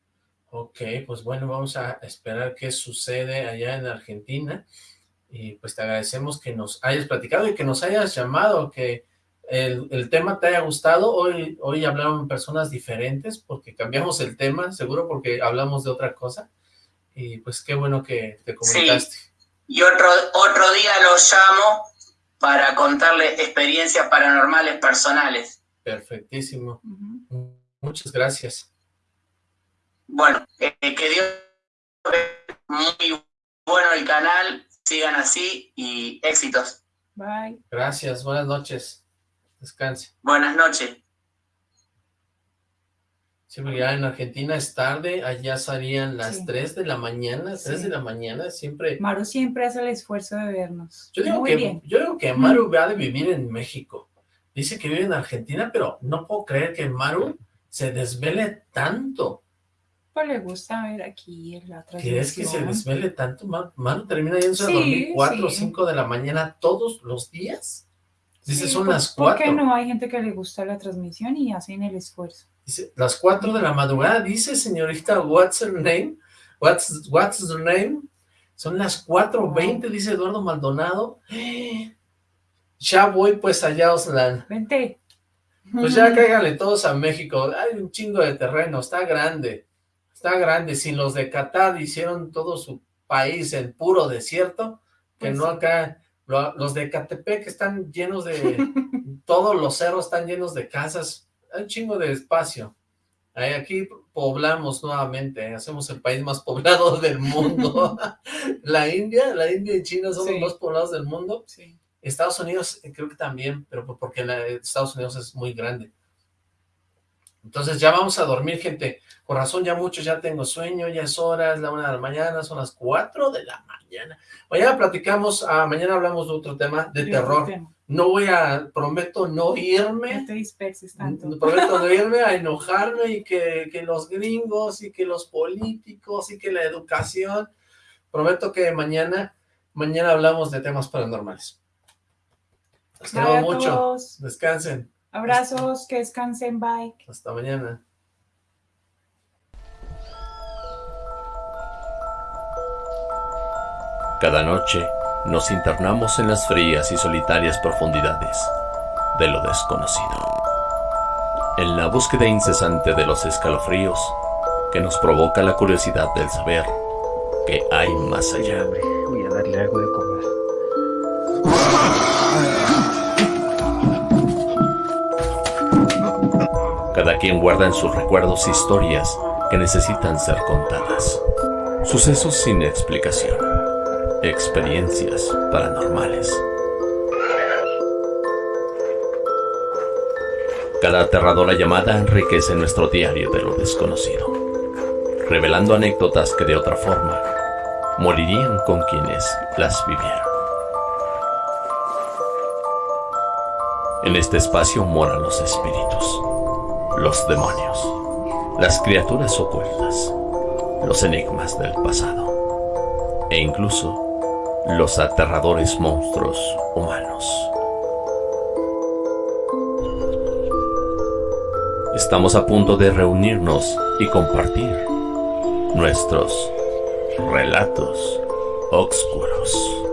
ok, pues bueno, vamos a esperar qué sucede allá en Argentina y pues te agradecemos que nos hayas platicado y que nos hayas llamado, que el, el, tema te haya gustado. Hoy, hoy hablaron personas diferentes porque cambiamos el tema, seguro porque hablamos de otra cosa. Y pues qué bueno que te comunicaste. Sí. Y otro, otro día los llamo para contarles experiencias paranormales personales. Perfectísimo. Uh -huh. Muchas gracias. Bueno, eh, que Dios muy bueno el canal, sigan así y éxitos. Bye. Gracias, buenas noches. Descanse. Buenas noches. Sí, porque ya en Argentina es tarde, allá salían las sí. 3 de la mañana, 3 sí. de la mañana, siempre... Maru siempre hace el esfuerzo de vernos. Yo digo, Muy que, bien. yo digo que Maru mm. va de vivir en México. Dice que vive en Argentina, pero no puedo creer que Maru se desvele tanto. Pues le gusta ver aquí en la transmisión. ¿Quieres que se desvele tanto? Maru, Maru termina yéndose sí, a dormir 4 o 5 de la mañana todos los días. Dice, Sí, son ¿por- las 4. ¿Por qué no hay gente que le gusta la transmisión y hacen el esfuerzo? Dice, las 4 de la madrugada, dice señorita, what's her name? What's, what's her name? Son las 4.20, dice Eduardo Maldonado. Ya voy pues allá, Oslan. Vente. Pues ya cáiganle todos a México. Hay un chingo de terreno, está grande. Está grande. Si los de Qatar hicieron todo su país en puro desierto, que Pues no acá, los de Catepec están llenos de, todos los cerros están llenos de casas, hay un chingo de espacio. Ahí aquí poblamos nuevamente, ¿eh? hacemos el país más poblado del mundo. la India, la India y China son Sí. los más poblados del mundo. Sí. Estados Unidos eh, creo que también, pero por- porque la- Estados Unidos es muy grande. Entonces ya vamos a dormir, gente. Por razón ya mucho, ya tengo sueño, ya es hora, es la una de la mañana, son las cuatro de la mañana. Mañana platicamos, ah, mañana hablamos de otro tema, de terror. tema. No voy a, prometo no No irme, te disperses tanto. prometo no irme a enojarme y que, que los gringos y que los políticos y que la educación. Prometo que mañana, mañana hablamos de temas paranormales. Los Bye quiero a mucho. Descansen. Abrazos, que descansen, bye. Hasta mañana. Cada noche nos internamos en las frías y solitarias profundidades de lo desconocido. En la búsqueda incesante de los escalofríos que nos provoca la curiosidad del saber que hay más allá. Voy a darle algo de Cada quien guarda en sus recuerdos historias que necesitan ser contadas. Sucesos sin explicación. Experiencias paranormales. Cada aterradora llamada enriquece nuestro diario de lo desconocido, revelando anécdotas que de otra forma morirían con quienes las vivieron. En este espacio moran los espíritus, los demonios, las criaturas ocultas, los enigmas del pasado e incluso los aterradores monstruos humanos. Estamos a punto de reunirnos y compartir nuestros relatos oscuros.